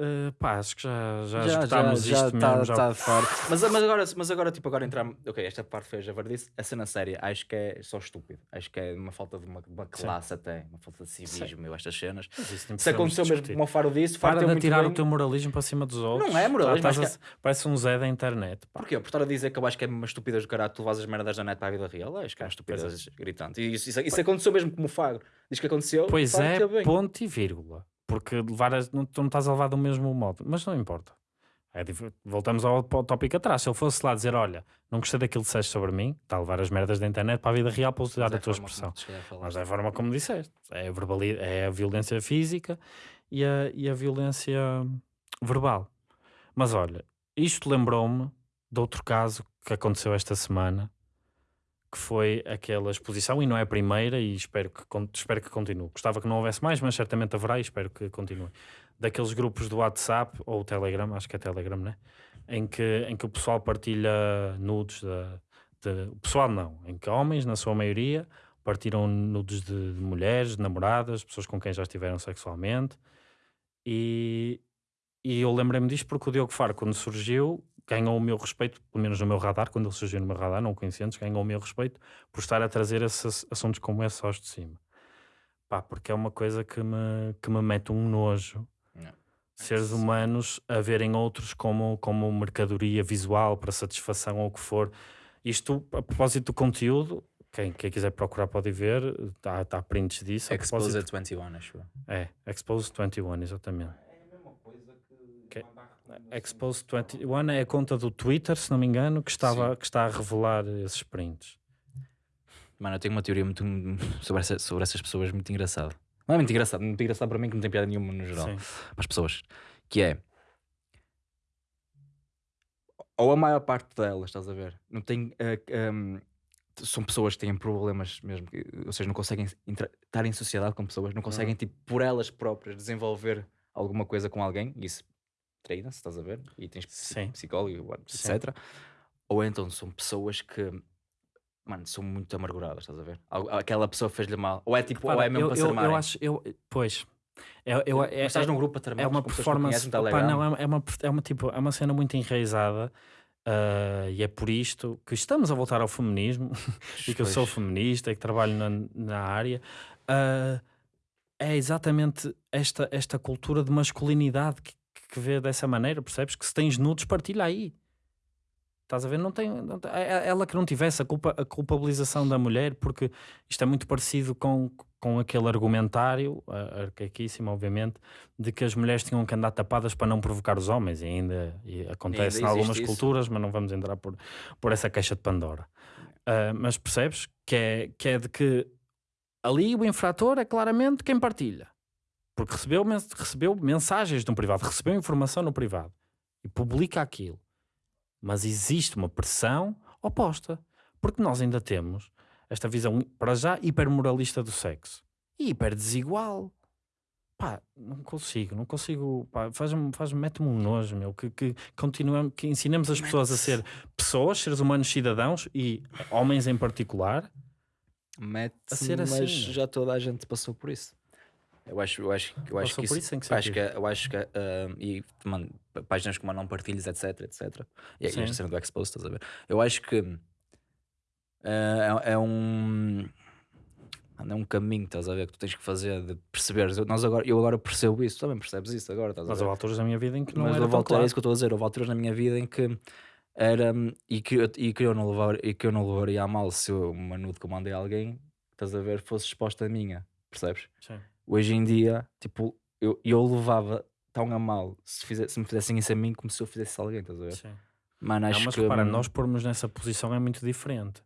Eh, pá, acho que já, já, já esgotámos já, já isto tá, mesmo. já- tá fora. Mas, mas, agora, mas agora, tipo, agora entrar. Ok, esta parte foi a javardice. A cena séria, acho que é só estúpido. Acho que é uma falta de uma, uma classe até. Uma falta de civismo, estas cenas. Se aconteceu mesmo como o Faro disse, Para Faro de teve muito tirar bem. o teu moralismo para cima dos outros. é moralismo, estás a- Parece um Zé da internet. pá. Porquê? Por estar a dizer que eu acho que é uma estupidez do caralho tu levas as merdas da net para a vida real? Acho que é uma estupidez gritante. E isso, isso, isso aconteceu mesmo como o Fagro. Diz que aconteceu. Pois é, ponto e vírgula. Porque levar as- não, tu não estás a levar do mesmo modo. Mas não importa. É voltamos ao, ao tópico atrás. Se ele fosse lá dizer, olha, não gostei daquilo que disseste sobre mim, está a levar as merdas da internet para a vida real para usar Mas é a tua expressão. a. Mas é a forma como disseste. É a, verbali- é a violência física e a, e a violência verbal. Mas olha, isto lembrou-me de outro caso que aconteceu esta semana, que foi aquela exposição, e não é a primeira, e espero que, espero que continue. Gostava que não houvesse mais, mas certamente haverá e espero que continue. Daqueles grupos do WhatsApp ou Telegram, acho que é Telegram, né? Em que, em que o pessoal partilha nudes de- o pessoal não, em que homens, na sua maioria, partiram nudes de, de mulheres, de namoradas, pessoas com quem já estiveram sexualmente. E, e eu lembrei-me disto porque o Diogo Faro, quando surgiu, ganhou o meu respeito, pelo menos no meu radar, quando ele surgiu no meu radar, não antes, ganhou o meu respeito por estar a trazer esses assuntos como esse aos de cima. Pá, porque é uma coisa que me, que me mete um nojo. Não. Seres humanos a verem outros como, como mercadoria visual para satisfação ou o que for. Isto, a propósito do conteúdo, quem, quem quiser procurar pode ver, está tá prints disso. Exposed 21, acho. É, Expose 21, exatamente. Que- Expose 21 é a conta do Twitter, se não me engano, que, estava, que está a revelar esses prints. Mano, eu tenho uma teoria muito sobre, essa- sobre essas pessoas muito engraçada. Não é muito engraçado, muito engraçado para mim que não tem piada nenhuma no geral. Sim. Para as pessoas. Que é. Ou a maior parte delas, estás a ver? Não tem. eh, ehm, são pessoas que têm problemas mesmo, ou seja, não conseguem estar em sociedade com pessoas, não conseguem, tipo, por elas próprias, desenvolver alguma coisa com alguém, e isso treina-se, estás a ver? E tens Sim. psicólogo, what- Sim. etc. Ou então são pessoas que, mano, são muito amarguradas, estás a ver? Aquela pessoa fez-lhe mal, ou é tipo, ou Repara, é mesmo eu, para eu, eu armarem. acho, eu, pois, eu, eu, Mas é, estás é- num grupo a tramar é uma não performance, Telegram. não, é, é uma, é uma tipo, é uma cena muito enraizada ah, e é por isto que estamos a voltar ao feminismo e que eu sou feminista e que trabalho na, na área. ah, é exatamente esta, esta cultura de masculinidade que, que vê dessa maneira, percebes? Que se tens nudes, partilha aí. Estás a ver? Não tem, não tem- é- é ela que não tivesse a, culpa, a culpabilização da mulher, porque isto é muito parecido com, com aquele argumentário, arcaíssimo, obviamente, de que as mulheres tinham que andar tapadas para não provocar os homens, e ainda e acontece Ainda em algumas isso. culturas, mas não vamos entrar por, por essa caixa de Pandora. Ah, mas percebes que é, que é de que ali o infrator é claramente quem partilha. Porque recebeu, recebeu mensagens no privado, recebeu informação no privado e publica aquilo. Mas existe uma pressão oposta. Porque nós ainda temos esta visão, para já, hipermoralista do sexo e hiper desigual. Pá, não consigo, não consigo. Pá, faz-me, faz mete-me um nojo, meu. Que, que, continuamos, que ensinemos as pessoas a ser pessoas, seres humanos cidadãos e homens em particular. Mete a mas assim, já toda a gente passou por isso. Eu acho, eu acho, eu acho que isso, isso que acho que, eu acho que ah, e mano, páginas como a não partilhas, etc, etc. E a- e esta cena do Expose, estás a ver? Eu acho que ah, é, é um é um caminho, estás a ver, que tu tens que fazer de perceberes. Eu, nós agora, eu agora percebo isso, tu também percebes isso agora, estás a Mas ver? houve alturas da minha vida em que não Mas era houve é claro. isso que eu estou a dizer, houve alturas na minha vida em que era e que, eu- e que eu não levar, e que eu não levaria a mal se eu, uma nude que eu mandei a alguém, estás a ver, fosse exposta a minha, percebes? Sim. Hoje em dia, tipo, eu, eu levava tão a mal se, fize- se me fizessem isso a mim como se eu fizesse a alguém, estás a ver? Sim. Mano, Não, acho mas que repara, hum, nós pormos nessa posição é muito diferente.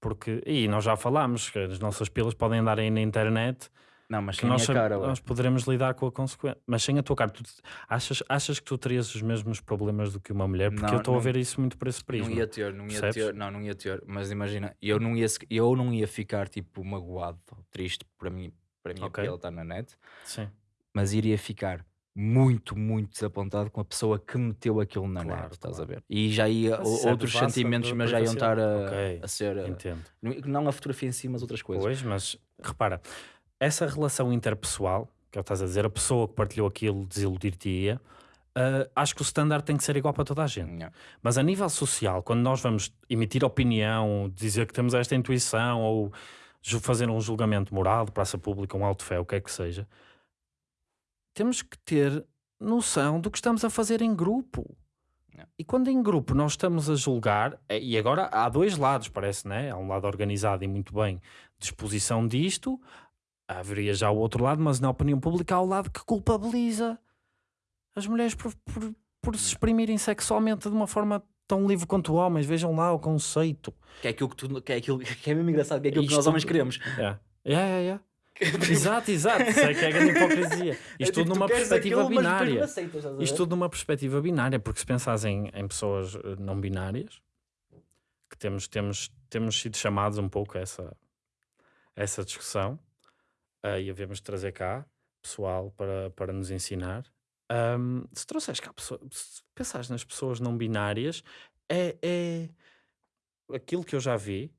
Porque, e nós já falámos que as nossas pilas podem andar aí na internet não, mas sem a nós, sab- cara, nós poderemos lidar com a consequência. Mas sem a tua cara, tu achas, achas que tu terias os mesmos problemas do que uma mulher? Porque Não, eu estou a ver isso muito por esse prisma. Não ia ter, não ia Percebes? ter, não, não ia ter, mas imagina, eu não ia, eu não ia ficar tipo magoado, triste para mim, para mim Ok. okay. ele estar na net, Sim, mas iria ficar muito, muito desapontado com a pessoa que meteu aquilo na Claro, net, estás claro. a ver? E já ia, Mas é outros devassa sentimentos, mas já iam estar a, privacidade. Ok, a ser, a- entendo. não a fotografia em si, mas outras coisas. Pois, mas repara, essa relação interpessoal, que é o que estás a dizer, a pessoa que partilhou aquilo desiludir-te-ia, ah, acho que o standard tem que ser igual para toda a gente. Yeah. Mas a nível social, quando nós vamos emitir opinião, dizer que temos esta intuição ou fazer um julgamento moral de praça pública, um alto fé, o que é que seja, temos que ter noção do que estamos a fazer em grupo. E quando em grupo nós estamos a julgar, eh, e agora há dois lados, parece, né? Há um lado organizado e muito bem de exposição disto, haveria já o outro lado, mas na opinião pública há o lado que culpabiliza as mulheres por, por, por se exprimirem sexualmente de uma forma tão livre quanto homens. Vejam lá o conceito. Que é aquilo que, tu, que, é aquilo, que é mesmo engraçado, que é aquilo que Isto- nós homens queremos. É, é, é. é. exato, exato. Sei que é grande hipocrisia. É Isto tipo, tudo tu numa perspectiva aquilo, binária. aceitas? Isto tudo numa perspectiva binária, porque se pensares em, em pessoas eh, não binárias, que temos, temos, temos sido chamados um pouco a essa, a essa discussão, eh, e havemos de trazer cá pessoal para, para nos ensinar. Ahm, se trouxeres cá pessoas, se pensares nas pessoas não binárias, é, é aquilo que eu já vi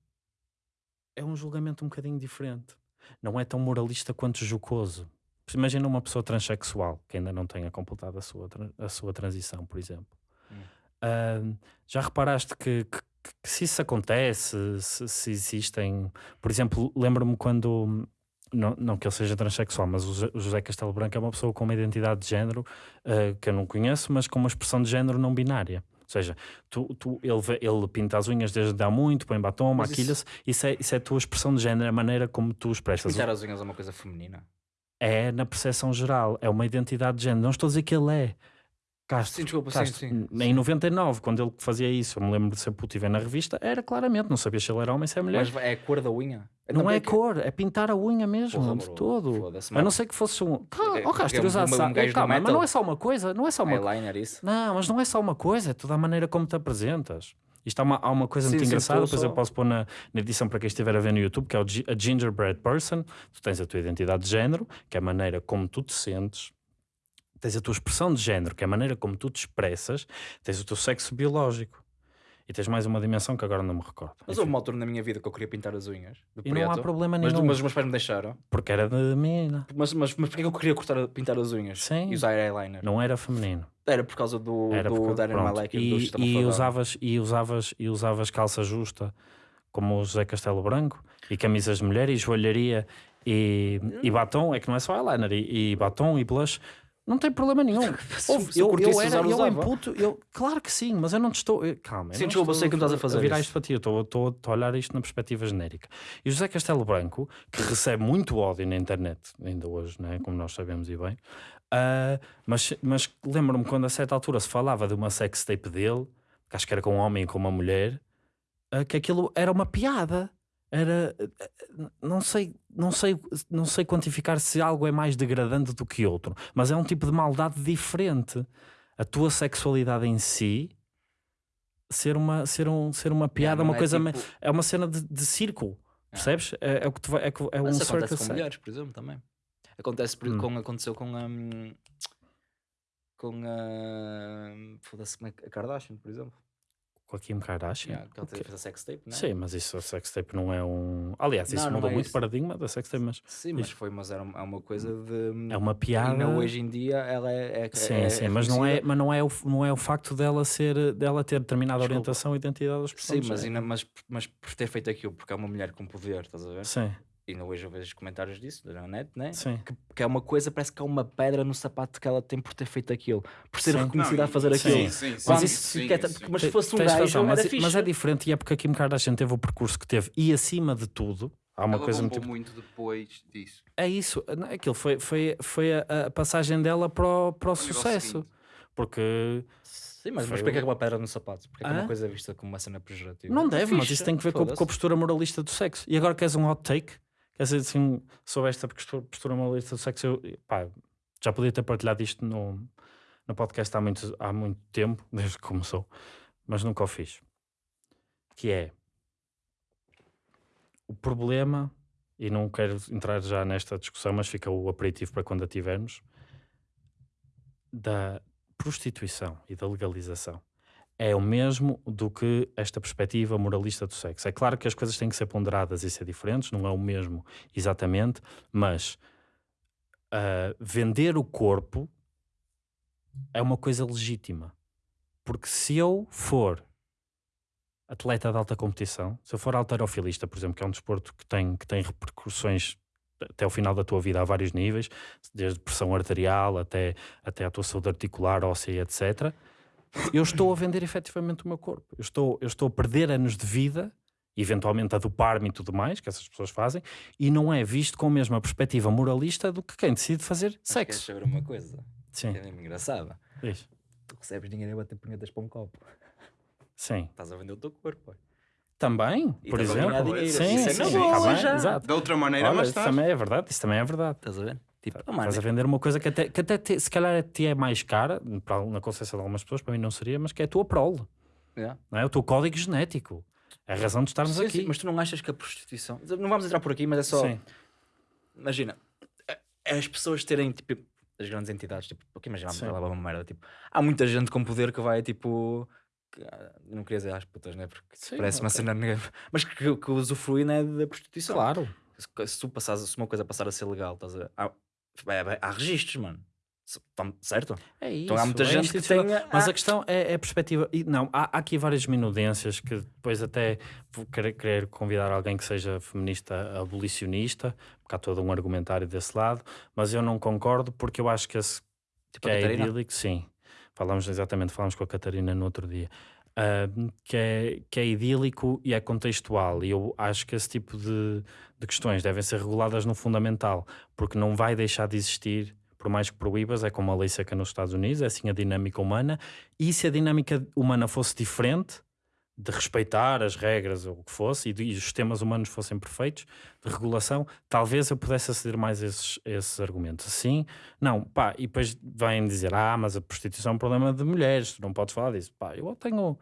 é um julgamento um bocadinho diferente. Não é tão moralista quanto jocoso. Imagina uma pessoa transexual que ainda não tenha completado a sua, a sua transição, por exemplo. Hum. Ahm, já reparaste que, que- que se isso acontece, se, se existem. Por exemplo, lembro-me quando. Não, não que ele seja transexual, mas o José- Castelo Branco é uma pessoa com uma identidade de género ah, que eu não conheço, mas com uma expressão de género não binária. Ou seja, tu, tu- ele, ele pinta as unhas desde há muito, põe batom, Mas isso- maquilha-se. Isso, é, isso é a tua expressão de género, a maneira como tu expressas. Pintar as unhas é uma coisa feminina. É na percepção geral, é uma identidade de género. Não estou a dizer que ele é. Castro, Sim, desculpa, sim, Castro, sim. Em 99, quando ele fazia isso, eu me lembro de ser puto e ver na revista, era claramente, não sabia se ele era homem, se é mulher. Mas é a cor da unha. não, é que- cor, é pintar a unha mesmo, Porra, de bro, todo. A não ser que fosse um. Calma, Porque- oh, Castro, usasse- um- um calma, mas não é só uma coisa, não é só uma. Eyeliner, isso. Não, mas não é só uma coisa, é toda a maneira como te apresentas. Isto há uma, há uma coisa Sim, muito sim, engraçada, depois só- eu posso pôr na, na edição para quem estiver a ver no YouTube, que é o a Gingerbread Person. Tu tens a tua identidade de género, que é a maneira como tu te sentes. Tens a tua expressão de género, que é a maneira como tu te expressas. Tens o teu sexo biológico. E tens mais uma dimensão que agora não me recordo. Mas houve uma altura na minha vida que eu queria pintar as unhas. e não há preto, problema nenhum, mas os meus pais me deixaram. porque era de menina. Mas, mas, mas porquê que eu queria cortar, pintar as unhas? Sim. E usar eyeliner? Não era feminino. Era por causa do, Era do Darren. Malek e do e, Sistema e usavas e usavas e usavas calça justa como o José Castelo Branco e camisas de mulher e joalharia e, e batom é que não é só eyeliner e, e batom e blush não tem problema nenhum Ouve, eu eu, era eu usava. imputo eu, claro que sim mas eu não te estou eu- calma Sim, desculpa, sei que estás a fazer virar isso. isto para ti eu estou, estou, estou a olhar isto na perspectiva genérica e o José Castelo Branco que recebe muito ódio na internet ainda hoje né, como nós sabemos e bem ah, mas, mas lembro-me quando a certa altura se falava de uma sex tape dele, que acho que era com um homem e com uma mulher, ah, que aquilo era uma piada. Era ah, não sei, não sei, não sei quantificar se algo é mais degradante do que outro, mas é um tipo de maldade diferente. A tua sexualidade em si ser uma, ser um, ser uma piada, não uma é coisa tipo- é uma cena de, de circo. Percebes? É, é o que tu vai, é, é um Mas acontece com mulheres, por exemplo, também. Acontece por, Hum. com, aconteceu com a. hum, com a. Foda-se, é que- a Kardashian, por exemplo. Com a Kim Kardashian. Yeah, que ela fez a sex tape, não é? Sim, mas isso a sextape não é um. Aliás, isso Não, não mudou é muito o paradigma da sextape, mas Sim, mas foi, mas era uma, é uma coisa de. é uma piada. Não, hoje em dia ela é. é Sim, é- sim, é mas, não é, mas não, é o, não é o facto dela, ser, dela ter determinada Desculpa. orientação e identidade das Sim, pessoas. mas, ainda, mas, mas por ter feito aquilo, porque é uma mulher com poder, estás a ver? Sim, ainda hoje eu vejo comentários disso na net, né? sim. Que, que é uma coisa, parece que há uma pedra no sapato que ela tem por ter feito aquilo, por ser Sim. reconhecida a fazer sim, aquilo. Sim, sim, sim, isso sim, fica- sim. mas se fosse um tens gajo, razão, mas, era mas fixe. é diferente e é porque a Kim Kardashian teve o percurso que teve e acima de tudo, há uma Ela coisa muito. muito depois disso. É isso, não, aquilo foi, foi, foi a, a passagem dela para o, para o sucesso. Porque Sim, mas, mas porquê é que uma pedra no sapato? Porque é é uma coisa vista como uma cena pejorativa? Não É deve, mas isso tem que ver com, com a postura moralista do sexo. E agora queres um hot take? Dizer, assim, sobre esta postura, postura moralista do sexo, eu, pá, já podia ter partilhado isto no, no podcast há muito, há muito tempo, desde que começou, mas nunca o fiz. Que é o problema, e não quero entrar já nesta discussão, mas fica o aperitivo para quando a tivermos, da prostituição e da legalização é o mesmo do que esta perspectiva moralista do sexo. É claro que as coisas têm que ser ponderadas e ser diferentes, não é o mesmo exatamente, mas ah, vender o corpo é uma coisa legítima. Porque se eu for atleta de alta competição, se eu for alterofilista, por exemplo, que é um desporto que tem, que tem repercussões até o final da tua vida a vários níveis, desde pressão arterial até, até a tua saúde articular, óssea, etc. Eu estou a vender efetivamente o meu corpo. Eu estou, eu estou a perder anos de vida, eventualmente a dopar-me e tudo mais, que essas pessoas fazem, e não é visto com a mesma perspectiva moralista do que quem decide fazer Mas queres sexo. saber uma coisa? Sim, Que é mesmo engraçada. diz. Tu recebes dinheiro a bater punhetas para um copo. Sim. Estás a vender o teu corpo. Também, E por exemplo. Sim, Isso é sim, sim, boa, tá bem, exato. De outra maneira, Olha, mas isso estás. também é verdade, isso também é verdade. Estás a ver? Tipo, oh, mano, Estás a vender uma coisa que até, que até te- se calhar te é mais cara, para, na consciência de algumas pessoas, para mim não seria, mas que é a tua prole, yeah. não é? o teu código genético. É a razão de estarmos Sim, aqui. sim, mas tu não achas que a prostituição. Não vamos entrar por aqui, mas é só. Sim. Imagina, é- é as pessoas terem tipo. As grandes entidades, tipo, porque imagina, ela é uma merda, tipo, há muita gente com poder que vai tipo. que- ah, não queria dizer às putas, né? Porque Sim, parece uma ok. cena negativa, mas que, que usufrui né, da prostituição. Claro. Se, se tu passares, se uma coisa passar a ser legal, estás a. Há, vai- vai- há registros, mano. Certo? É isso. Então há muita é gente que tem. Mas ah, a questão é, é a perspectiva. E não, há, há aqui várias minudências que depois até vou querer, querer convidar alguém que seja feminista abolicionista, porque há todo um argumentário desse lado, mas eu não concordo porque eu acho que esse tipo que é idílico, sim. Falamos exatamente, falamos com a Catarina no outro dia. Ah, que, é, que é idílico e é contextual. E eu acho que esse tipo de, de questões devem ser reguladas no fundamental, porque não vai deixar de existir, por mais que proíbas, é como a lei seca nos Estados Unidos, é assim a dinâmica humana. E se a dinâmica humana fosse diferente, de respeitar as regras ou o que fosse, e, de- e os sistemas humanos fossem perfeitos, de regulação, talvez eu pudesse aceder mais a esses, a esses argumentos. Assim, não, pá, e depois vêm dizer, ah, mas a prostituição é um problema de mulheres, tu não podes falar disso. Pá, eu tenho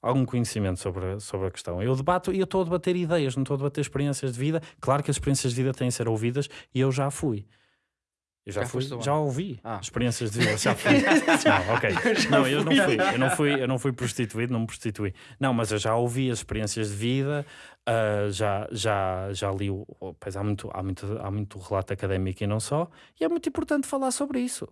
algum conhecimento sobre, sobre a questão. Eu debato e eu estou a debater ideias, não estou a debater experiências de vida. Claro que as experiências de vida têm de ser ouvidas e eu já fui. Eu já, Já fui, já ouvi Ah. experiências de vida, já fui. não, ok. Não, eu não fui, eu não fui, eu não fui prostituído, não me prostituí. Não, mas eu já ouvi as experiências de vida, ah, já, já, já li, o, pois há muito, há, muito, há muito relato académico e não só, e é muito importante falar sobre isso.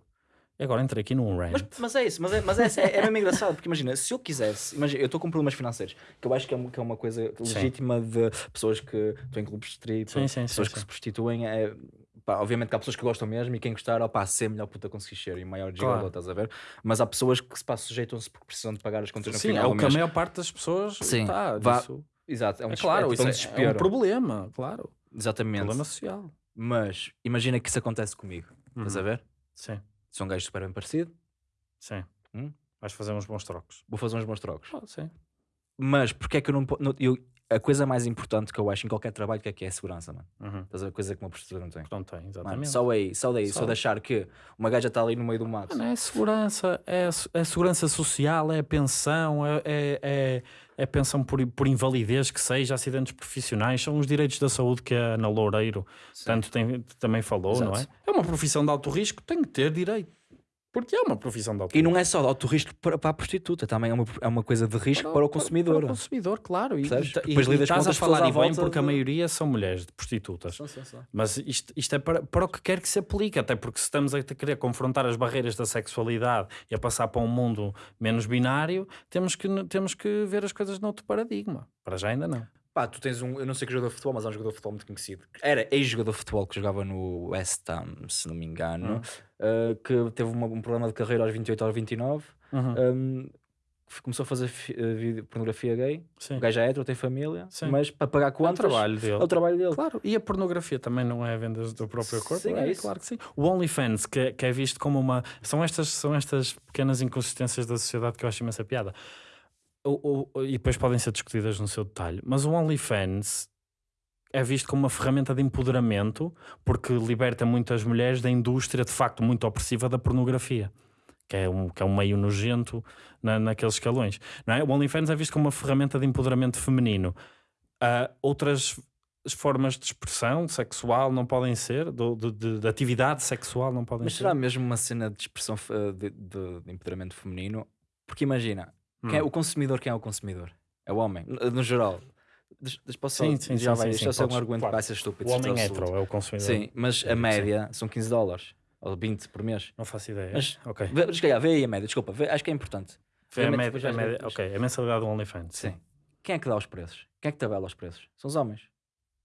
E agora entrei aqui num rant. Mas, mas é isso, mas, é, mas é, é, é mesmo engraçado, porque imagina, se eu quisesse, imagina, eu estou com problemas financeiros, que eu acho que é, uma- que é uma coisa legítima de pessoas que estão em clubes de street, Sim, sim, pessoas sim, que sim. se prostituem, é, pá, obviamente que há pessoas que gostam mesmo e quem gostar, opá, ser melhor puta conseguir ser e maior gigolo, Claro. estás a ver? Mas há pessoas que se sujeitam-se porque precisam de pagar as contas no Sim, final é do o que a maior parte das pessoas Sim, tá, vá- disso- Exato, é um É claro, isso um é- é, um problema, claro. Exatamente. Problema social. Mas imagina que isso acontece comigo, estás a Uhum. ver? Sim, Sou um gajo super bem parecido, sim. Hum? Vais fazer uns bons trocos. vou fazer uns bons trocos. Oh, sim. Mas porque é que eu não, não eu, a coisa mais importante que eu acho em qualquer trabalho que é que é a segurança, mano. Uhum. Estás a? Coisa que uma prostituta não tem. Não tem, Mano, exatamente. só aí, só daí, só, Só. de achar que uma gaja está ali no meio do mato. Mano, é segurança, é, é segurança social, é pensão, é, é, é, é pensão por, por invalidez que seja, acidentes profissionais, são os direitos da saúde que a Ana Loureiro tanto tem, também falou, não é? Exato. É uma profissão de alto risco, tem que ter direito. Porque é uma profissão de alto E risco. não é só de alto risco para, para a prostituta, também é uma, é uma coisa de risco para, o consumidor. Para o consumidor, claro. E, Percebes? e, e, depois e lidas com estás a falar e bem porque a de- maioria são mulheres de prostitutas. Sim, sim, sim. Mas isto, isto é para, para o que quer que se aplique, até porque se estamos a querer confrontar as barreiras da sexualidade e a passar para um mundo menos binário, temos que, temos que ver as coisas noutro paradigma. Para já ainda não. Pá, tu tens um, eu não sei que jogador de futebol, mas há um jogador de futebol muito conhecido. Era ex-jogador de futebol que jogava no West Ham, se não me engano, Hum. uh, que teve uma- um problema de carreira aos 28 aos 29. Uhum. um, começou a fazer uh, pornografia gay. Sim. O gajo é hétero, tem família, Sim. mas para pagar É o contas trabalho dele. é o trabalho dele. Claro, e a pornografia também não é vendas do próprio corpo? Sim, é isso. Claro que sim. O OnlyFans, que, é- que é visto como uma. São estas, são estas pequenas inconsistências da sociedade que eu acho imensa piada. O- o- e depois podem ser discutidas no seu detalhe. Mas o OnlyFans é visto como uma ferramenta de empoderamento porque liberta muitas mulheres da indústria de facto muito opressiva da pornografia. Que é, um, que é um meio nojento na, naqueles escalões. Não é? O OnlyFans é visto como uma ferramenta de empoderamento feminino. Ah, outras formas de expressão sexual não podem ser, do- de, de- de atividade sexual não podem Mas ser. será mesmo uma cena de expressão uh, de, de- de empoderamento feminino? Porque imagina, quem é, Hum. o consumidor, quem é o consumidor? É o homem, no, geral. Posso Sim, sim, já sim, vai, sim, isto sim, é um argumento claro. que vai ser estúpido. O homem é hetero é o consumidor. Sim, mas Eu a sim. média são 15 dólares. Ou 20 por mês. Não faço ideia. Mas- ok. Vê, se calhar, vê aí a média, desculpa, vê, acho que é importante. Foi a média, a média- ok, a mensalidade do OnlyFans. Sim. Quem é que dá os preços? Quem é que tabela os preços? São os homens.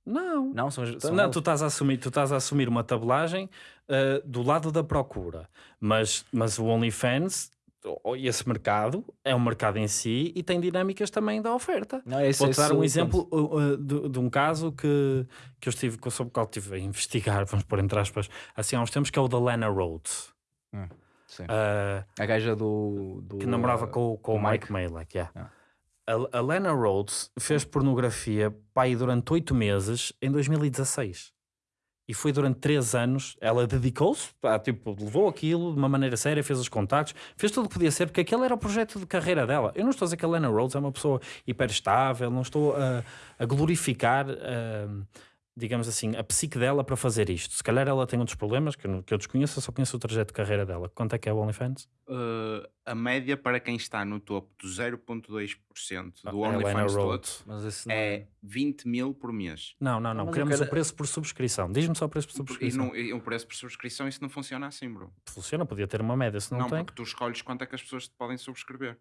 Não. Não, são, são Não, eles. tu estás a assumir, tu estás a assumir uma tabelagem ah, do lado da procura, mas, mas o OnlyFans, esse mercado, é um mercado em si e tem dinâmicas também da oferta. Não, isso, Vou-te é dar um exemplo uh, uh, de, de um caso que, que eu estive, sobre o qual estive a investigar, vamos pôr entre aspas, assim há uns tempos, que é o da Lana Rhodes, Sim. ah, A gaja do. do que namorava com, com o o Mike, Mike. Malek. yeah. Ah. A, a Lana Rhodes fez pornografia pai durante oito meses em 2016. E foi durante três anos, ela dedicou-se, tipo, levou aquilo de uma maneira séria, fez os contactos, fez tudo o que podia ser, porque aquele era o projeto de carreira dela. Eu não estou a dizer que a Lana Rhodes é uma pessoa hiper estável, não estou a, a glorificar, ah, digamos assim, a psique dela para fazer isto. Se calhar ela tem outros problemas que eu, não- que eu desconheço, eu só conheço o trajeto de carreira dela. Quanto é que é o OnlyFans? Uh, a média para quem está no topo do 0,2% do Ah, é OnlyFans todo Rhodes. Mas esse não é 20 mil por mês. Não, não, não. mas Queremos quero- o preço por subscrição. Diz-me só o preço por E, subscrição. não, e o preço por subscrição, isso não funciona assim, bro. Funciona, podia ter uma média, se não, Não, tem. porque tu escolhes quanto é que as pessoas te podem subscrever.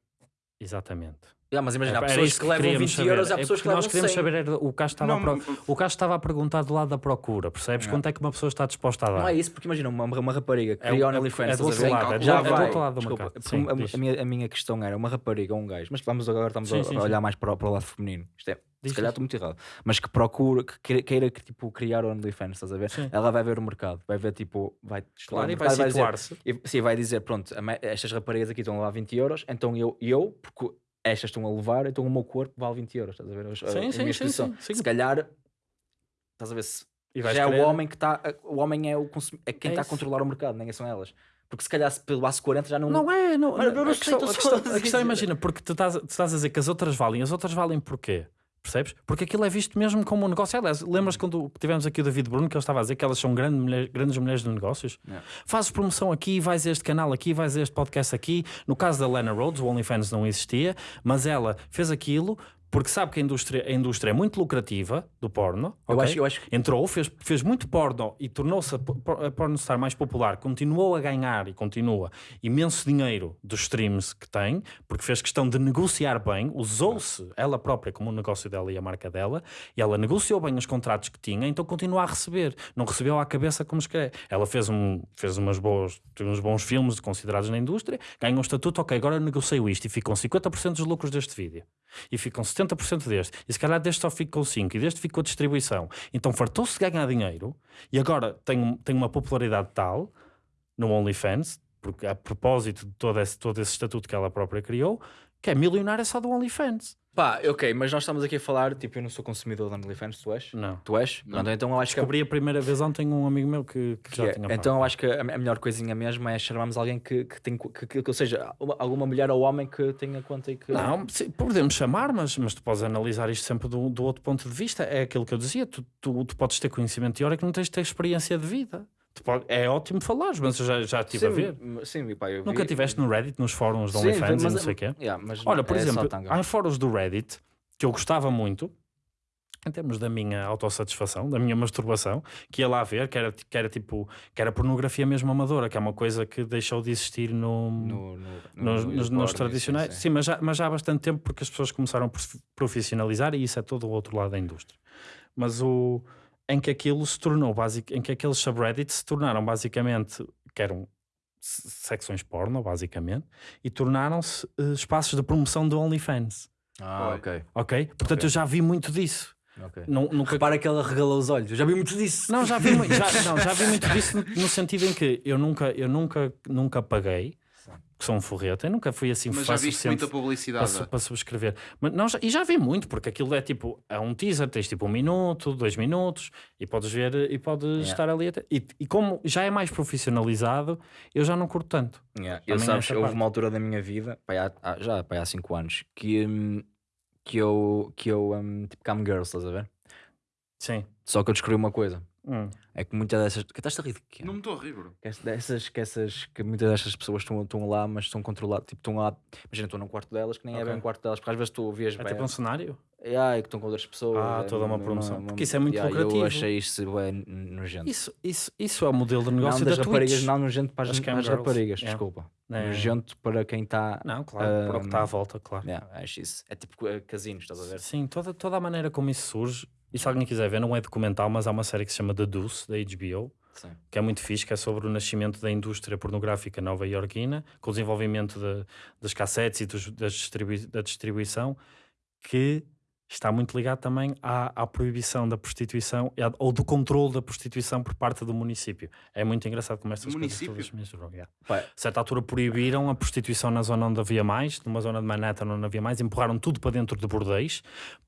Exatamente. Ah, mas imagina, há Era pessoas isso que levam queríamos 20 saber. euros, há É pessoas que levam nós queremos 100. saber, era- o Castro estava, a Não, pro- o Castro estava a perguntar do lado da procura, percebes? É. Quanto é que uma pessoa está disposta a dar? Não é isso, porque imagina, uma, uma rapariga que É cria o- o OnlyFans, é do outro lado, é do já é do vai. outro lado do Desculpa, Sim, a- a, minha, a minha questão era uma rapariga ou um gajo, mas vamos agora estamos Sim, a, sim, a sim. olhar mais para, o- para o lado feminino. Isto é, Diz, se calhar estou muito errado, mas que procura, que queira, que, tipo, criar o OnlyFans, estás a ver? Sim. Ela vai ver o mercado, vai ver tipo, vai Claro, e vai mercado, dizer- situar-se. sim, vai dizer, pronto, estas raparigas aqui estão a levar 20 euros, então eu, eu porque estas estão a levar, então o meu corpo vale 20 euros, estás a ver? A- a Sim, sim, sim, sim, sim. Se calhar, estás a ver se já é querer- o homem que está, o homem é, o consum- é quem É está a controlar o mercado, nem são elas. Porque se calhar se pelo aço 40 já não. Não é, não, Mas eu não a questão, a questão, a questão imagina, porque tu estás, tu estás a dizer que as outras valem, as outras valem porquê? Percebes? Porque aquilo é visto mesmo como um negócio. Aliás, lembras quando tivemos aqui o David Bruno que ele estava a dizer que elas são grandes, mulher- grandes mulheres de negócios? Yeah. Fazes promoção aqui, vais a este canal aqui, vais a este podcast aqui. No caso da Lena Rhodes, o OnlyFans não existia, mas ela fez aquilo porque sabe que a indústria, a indústria é muito lucrativa do porno. Eu acho, eu acho que Entrou, fez, fez muito porno e tornou-se a, po- a porno star mais popular, continuou a ganhar e continua imenso dinheiro dos streams que tem, porque fez questão de negociar bem, usou-se ela própria como o negócio dela e a marca dela, e ela negociou bem os contratos que tinha, então continua a receber. Não recebeu à cabeça como escreve. Ela fez, um, fez umas boas, uns bons filmes considerados na indústria, ganhou um estatuto, ok, agora negocio isto e ficam 50% dos lucros deste vídeo. E ficam 70% deste. E se calhar deste só ficou 5 e deste ficou distribuição. Então fartou-se de ganhar dinheiro e agora tem, tem uma popularidade tal no OnlyFans, porque a propósito de todo esse, todo esse estatuto que ela própria criou, que é milionária só do OnlyFans. Pá, ok, mas nós estamos aqui a falar, tipo, eu não sou consumidor de OnlyFans, tu és? Não. Tu és? Não. Pronto, então eu acho que, Descobri a primeira vez ontem um amigo meu que, que que já é. tinha Então eu acho que a, a melhor coisinha mesmo é chamarmos alguém que, que tem, que, que, que- ou seja, uma- alguma mulher ou homem que tenha conta e que... Não, sim, podemos chamar, mas, mas tu podes analisar isto sempre do, do outro ponto de vista. É aquilo que eu dizia: tu, tu, tu podes ter conhecimento teórico, não tens de ter experiência de vida. Pode- é ótimo falares, mas eu já, já estive a ver. Sim, sim pá, eu Nunca estiveste no Reddit, nos fóruns de Sim, OnlyFans e não sei o quê? Yeah, Olha, por é exemplo, há fóruns do Reddit que eu gostava muito, em termos da minha autossatisfação, da minha masturbação, que ia lá ver, que era, que era tipo, que era pornografia mesmo amadora, que é uma coisa que deixou de existir no, no, no, no- nos, no nos- nos sim, tradicionais. Sim, sim. mas, já, mas já há bastante tempo porque as pessoas começaram a prof- profissionalizar e isso é todo o outro lado da indústria. Mas o em que aquilo se tornou basic, em que aqueles subreddits se tornaram basicamente que eram se- secções porno, basicamente, e tornaram-se eh, espaços de promoção do OnlyFans. Ah, ok. Ok? Portanto, Ok. eu já vi muito disso. ok. Não, nunca... Repara que ela regalou os olhos. Eu já vi muito disso. Não, já vi, já, não, já vi muito disso no, no sentido em que eu nunca, eu nunca, nunca paguei, que sou um forreta, eu nunca fui assim Mas já viste muita para, publicidade. su- para subscrever. Mas não, já- e já vi muito, porque aquilo é tipo, é um teaser, tens tipo um minuto, dois minutos, e podes ver e podes Yeah. estar ali até. E, e como já é mais profissionalizado, eu já não curto tanto. Yeah, Eu sabes, houve parte. uma altura da minha vida, há- já pá, há 5 anos, que, hum, que eu, que eu hum, tipo, cam girls, estás a ver? Sim. Só que eu descobri uma coisa. Hum. é que muitas dessas. Que estás a rir de quê? Não me estou a rir, bro. Que ess- dessas, que, essas, que muitas destas pessoas estão, estão lá, mas estão controladas. Tipo, estão lá. Imagina, estão num quarto delas, que nem é Ok. bem um quarto delas, porque às vezes tu ouvias É bem. tipo um cenário? E ai, que estão com outras pessoas. Ah, é toda uma promoção. uma- Porque isso é muito Yeah, lucrativo. Eu achei isso bem nojento. Isso, isso, isso é o modelo de negócio não das da raparigas, Twitch. não nojento para as, As cam as raparigas, yeah. desculpa. É. Nojento para quem está. Não, claro, para o que está à volta, claro. Yeah, acho isso. É tipo eh, casinos, estás a ver? Sim, toda, toda a maneira como isso surge. E se alguém quiser ver, não é documental, mas há uma série que se chama The Deuce, da HBO, Sim. que é muito fixe, que é sobre o nascimento da indústria pornográfica nova-iorquina, com o desenvolvimento de- das cassetes e dos- das distribui- da distribuição, que está muito ligado também à, à proibição da prostituição à- ou do controle da prostituição por parte do município. É muito engraçado como estas Do coisas município? todas misturam. yeah. A certa altura proibiram a prostituição na zona onde havia mais, numa zona de Manhattan onde havia mais, empurraram tudo para dentro de bordéis,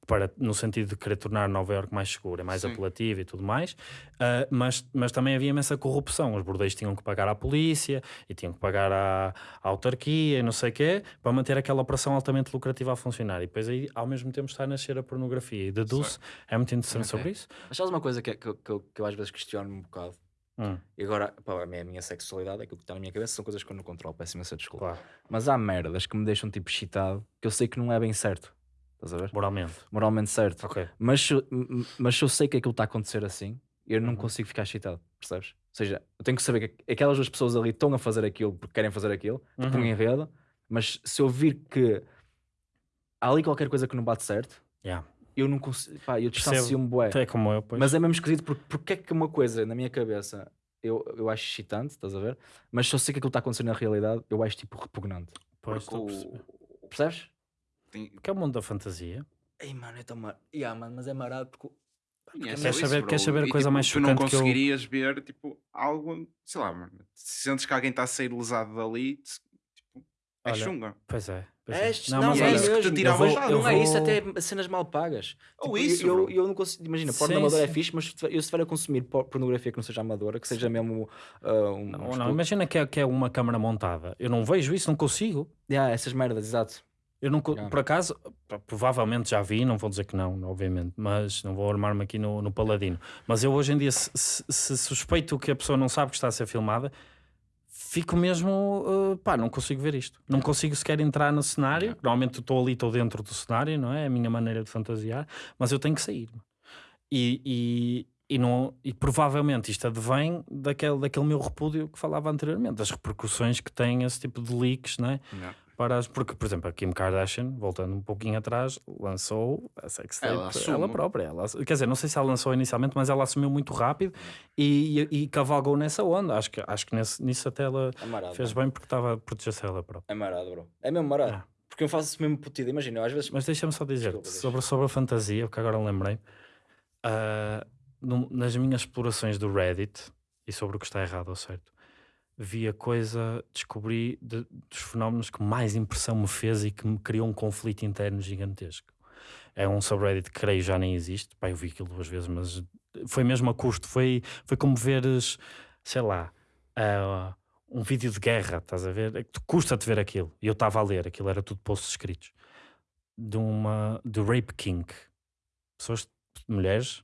para, no sentido de querer tornar Nova Iorque mais segura, mais Sim. apelativa e tudo mais, Ah, mas, mas também havia imensa corrupção. Os bordéis tinham que pagar à polícia e tinham que pagar à, à autarquia e não sei o quê, para manter aquela operação altamente lucrativa a funcionar. E depois aí, ao mesmo tempo, está a nascer a pornografia. E deduz é muito interessante Ok. sobre isso. Mas sabes uma coisa que, que, que, eu- que eu às vezes questiono um bocado? Hum, E agora, pá, a minha, a minha sexualidade, aquilo que está na minha cabeça, são coisas que eu não controlo, peço imensa desculpa. claro, Mas há merdas que me deixam tipo excitado, que eu sei que não é bem certo. Estás a ver? moralmente. Moralmente certo. Ok. Mas, se eu- m- mas se eu sei que aquilo está a acontecer assim, eu não Uhum. consigo ficar excitado, percebes? Ou seja, eu tenho que saber que aquelas duas pessoas ali estão a fazer aquilo porque querem fazer aquilo, tipo um Uhum. enredo, mas se eu vir que há ali qualquer coisa que não bate certo, Yeah. eu não consigo, pá, eu distancio-me bué. É como eu, pois. Mas é mesmo esquisito porque, porque é que uma coisa na minha cabeça eu, eu acho excitante, estás a ver? Mas se eu sei que aquilo está acontecendo na realidade, eu acho tipo repugnante. Pois, Porque estou a perceber. o... Percebes? tem- Que é o mundo da fantasia. Ei, mano, é tão mar... yeah, mano, mas é marado porque. É Queres saber- queres saber a E, coisa tipo, mais Tu não chocante que eu- conseguirias ver, tipo, algo, sei lá, mano. Se sentes que alguém está a sair lesado dali, tipo, é Olha, chunga. Pois é. É. não, mas é isso que te mesmo. tira Eu a vou- vontade. Não é isso, até cenas mal pagas. Ou Tipo, isso, eu, eu, eu não consigo. Imagina, porno amadora é fixe, mas eu se estiver a consumir por- pornografia que não seja amadora, que seja mesmo. ah, um, Não, não, imagina que é, que é uma câmara montada. Eu não vejo isso, não consigo. Yeah, essas merdas, exato. Eu não, co- Yeah. por acaso, provavelmente já vi, não vou dizer que não, obviamente, mas não vou armar-me aqui no, no paladino. Mas eu hoje em dia, se, se- se suspeito que a pessoa não sabe que está a ser filmada, fico mesmo, uh, pá, não consigo ver isto. Não consigo sequer entrar no cenário. Yeah. Normalmente estou ali, estou dentro do cenário, não é? É a minha maneira de fantasiar, mas eu tenho que sair. E, e, e, não, e provavelmente isto advém daquele, daquele meu repúdio que falava anteriormente, das repercussões que tem esse tipo de leaks, não é? Yeah. Porque, por exemplo, a Kim Kardashian, voltando um pouquinho atrás, lançou a sextape Ela ela, própria. Ela, quer dizer, não sei se ela lançou inicialmente, mas ela assumiu muito rápido e, e, e cavalgou nessa onda. Acho que, acho que nesse, nisso até ela É marado. fez bem porque estava a proteger-se ela própria. É marado, bro. É mesmo marado. É. Porque eu faço isso mesmo putido. Imagina, às vezes. Mas deixa-me só dizer Desculpa, deixa. sobre, sobre a fantasia, porque agora lembrei. ah, num- nas minhas explorações do Reddit e sobre o que está errado ou certo, vi a coisa, descobri de- dos fenómenos que mais impressão me fez e que me criou um conflito interno gigantesco. É um subreddit que creio já nem existe. Pá, eu vi aquilo duas vezes, mas foi mesmo a custo. Foi, foi como veres, sei lá, ah, um vídeo de guerra, estás a ver? É custa-te ver aquilo. E eu estava a ler, aquilo era tudo posts escritos. De uma, de Rape King. Pessoas, mulheres,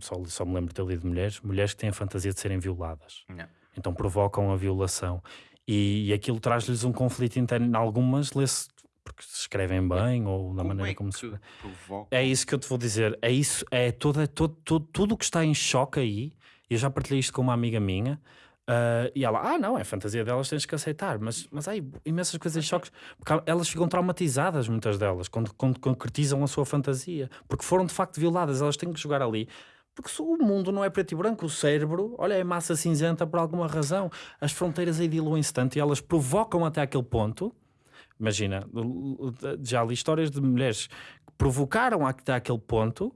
só, só me lembro de ter lido mulheres, mulheres que têm a fantasia de serem violadas. Yeah. Então provocam a violação. E, e aquilo traz-lhes um conflito interno. Algumas lê-se porque se escrevem bem ou da Como maneira é como se. É isso que eu te vou dizer. É isso, é toda, todo, todo, tudo o que está em choque aí. Eu já partilhei isto com uma amiga minha. ah, e ela, ah, não, é fantasia delas, tens que aceitar. Mas, mas há aí imensas coisas em choques. Porque elas ficam traumatizadas, muitas delas, quando, quando concretizam a sua fantasia. Porque foram de facto violadas. Elas têm que jogar ali. Porque o mundo não é preto e branco, o cérebro, olha, é massa cinzenta por alguma razão. As fronteiras aí diluem-se tanto e elas provocam até aquele ponto. Imagina, já li histórias de mulheres que provocaram até aquele ponto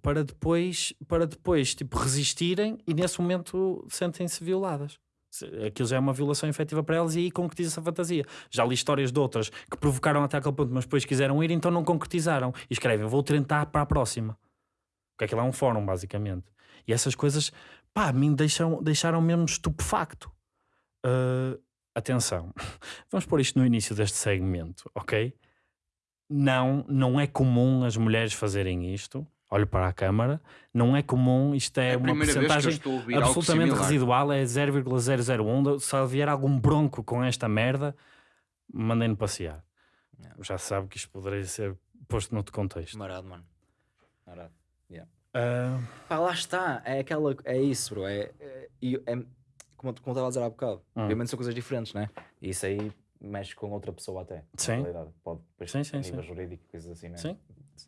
para depois, para depois tipo, resistirem e nesse momento sentem-se violadas. Aquilo já é uma violação efetiva para elas e aí concretiza-se a fantasia. Já li histórias de outras que provocaram até aquele ponto, mas depois quiseram ir, então não concretizaram. E escrevem, vou tentar para a próxima. Porque aquilo é um fórum, basicamente. E essas coisas, pá, a mim deixam, deixaram mesmo estupefacto. Ah, atenção, vamos pôr isto no início deste segmento, ok? Não, não é comum as mulheres fazerem isto. olho para a câmara, não é comum, isto é, É uma porcentagem absolutamente residual, é 0,001. Se vier algum bronco com esta merda, mandem-no passear. Já sabe que isto poderia ser posto noutro contexto. Marado, mano. Marado. Ah, Pá, lá está. É aquela. É isso, bro. É, é, é- como, como estava a dizer há bocado. Hum. Obviamente são coisas diferentes, né? E isso aí mexe com outra pessoa até. Sim. Pode, depois, Sim, sim, a nível sim. jurídico, coisas assim, né? Sim.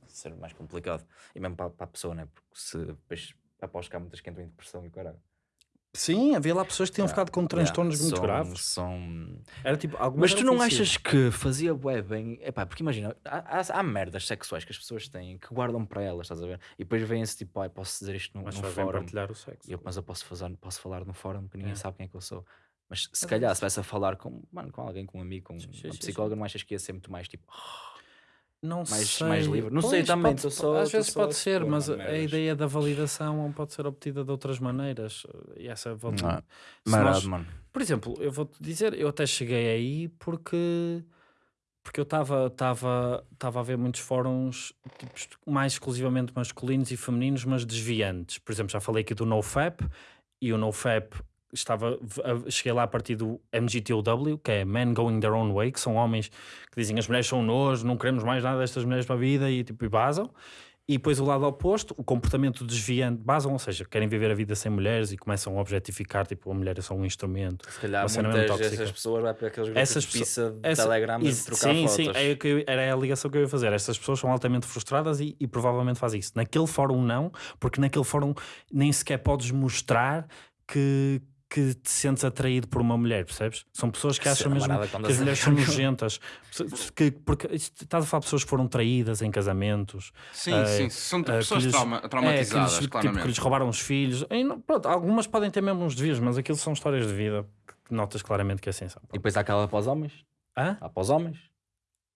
Ser mais complicado. E mesmo para, para a pessoa, né? Porque se depois aposto que há muitas que entram em depressão e caralho. Sim, havia lá pessoas que tinham Yeah. ficado com transtornos Yeah, muito são- graves. São. Era tipo, algumas Mas tu não achas que fazia bué bem? Epá, porque imagina, há, há, há merdas sexuais que as pessoas têm que guardam para elas, estás a ver? E depois vem-se tipo, ai, posso dizer isto num, Mas num fórum. partilhar o sexo. Eu, mas eu posso, fazer, posso falar no fórum que ninguém É. sabe quem é que eu sou. Mas se É calhar, se vais a falar com, mano, com alguém, com um amigo, com Sim, sim, uma psicóloga, não achas que ia ser muito mais tipo. Não mais- sei. mais livre. Não sei também, pode- só- às vezes pode ser, mas mano, a ideia da validação pode ser obtida de outras maneiras. E essa volta. Se Marado, mano. Por exemplo, eu vou-te dizer, eu até cheguei aí porque porque eu estava a ver muitos fóruns tipo, mais exclusivamente masculinos e femininos, mas desviantes. Por exemplo, já falei aqui do NoFap e o NoFap estava a- cheguei lá a partir do MGTOW, que é Men Going Their Own Way, que são homens que dizem as mulheres são nós, não queremos mais nada destas mulheres para a vida e tipo e basam. E depois o lado oposto, o comportamento desviante, basam, ou seja, querem viver a vida sem mulheres e começam a objetificar, tipo, a mulher é só um instrumento. Se calhar muitas dessas pessoas vai para aqueles grupos Essas de pizza de Essa- Telegram e trocar sim, fotos. sim, é eu- era a ligação que eu ia fazer. Essas pessoas são altamente frustradas e, e provavelmente fazem isso. Naquele fórum não, porque naquele fórum nem sequer podes mostrar que, que te sentes atraído por uma mulher, percebes? São pessoas que é acham mesmo marada que as mulheres são nojentas. Que, porque estás a falar de pessoas que foram traídas em casamentos, Sim, eh, sim, são eh, pessoas lhes- trauma- é, que traumatizadas, lhes, tipo, claramente. que lhes roubaram os filhos. E pronto, algumas podem ter mesmo uns desvios, mas aquilo são histórias de vida que notas claramente que assim são. E depois há aquela para os homens. Hã? Há para os homens.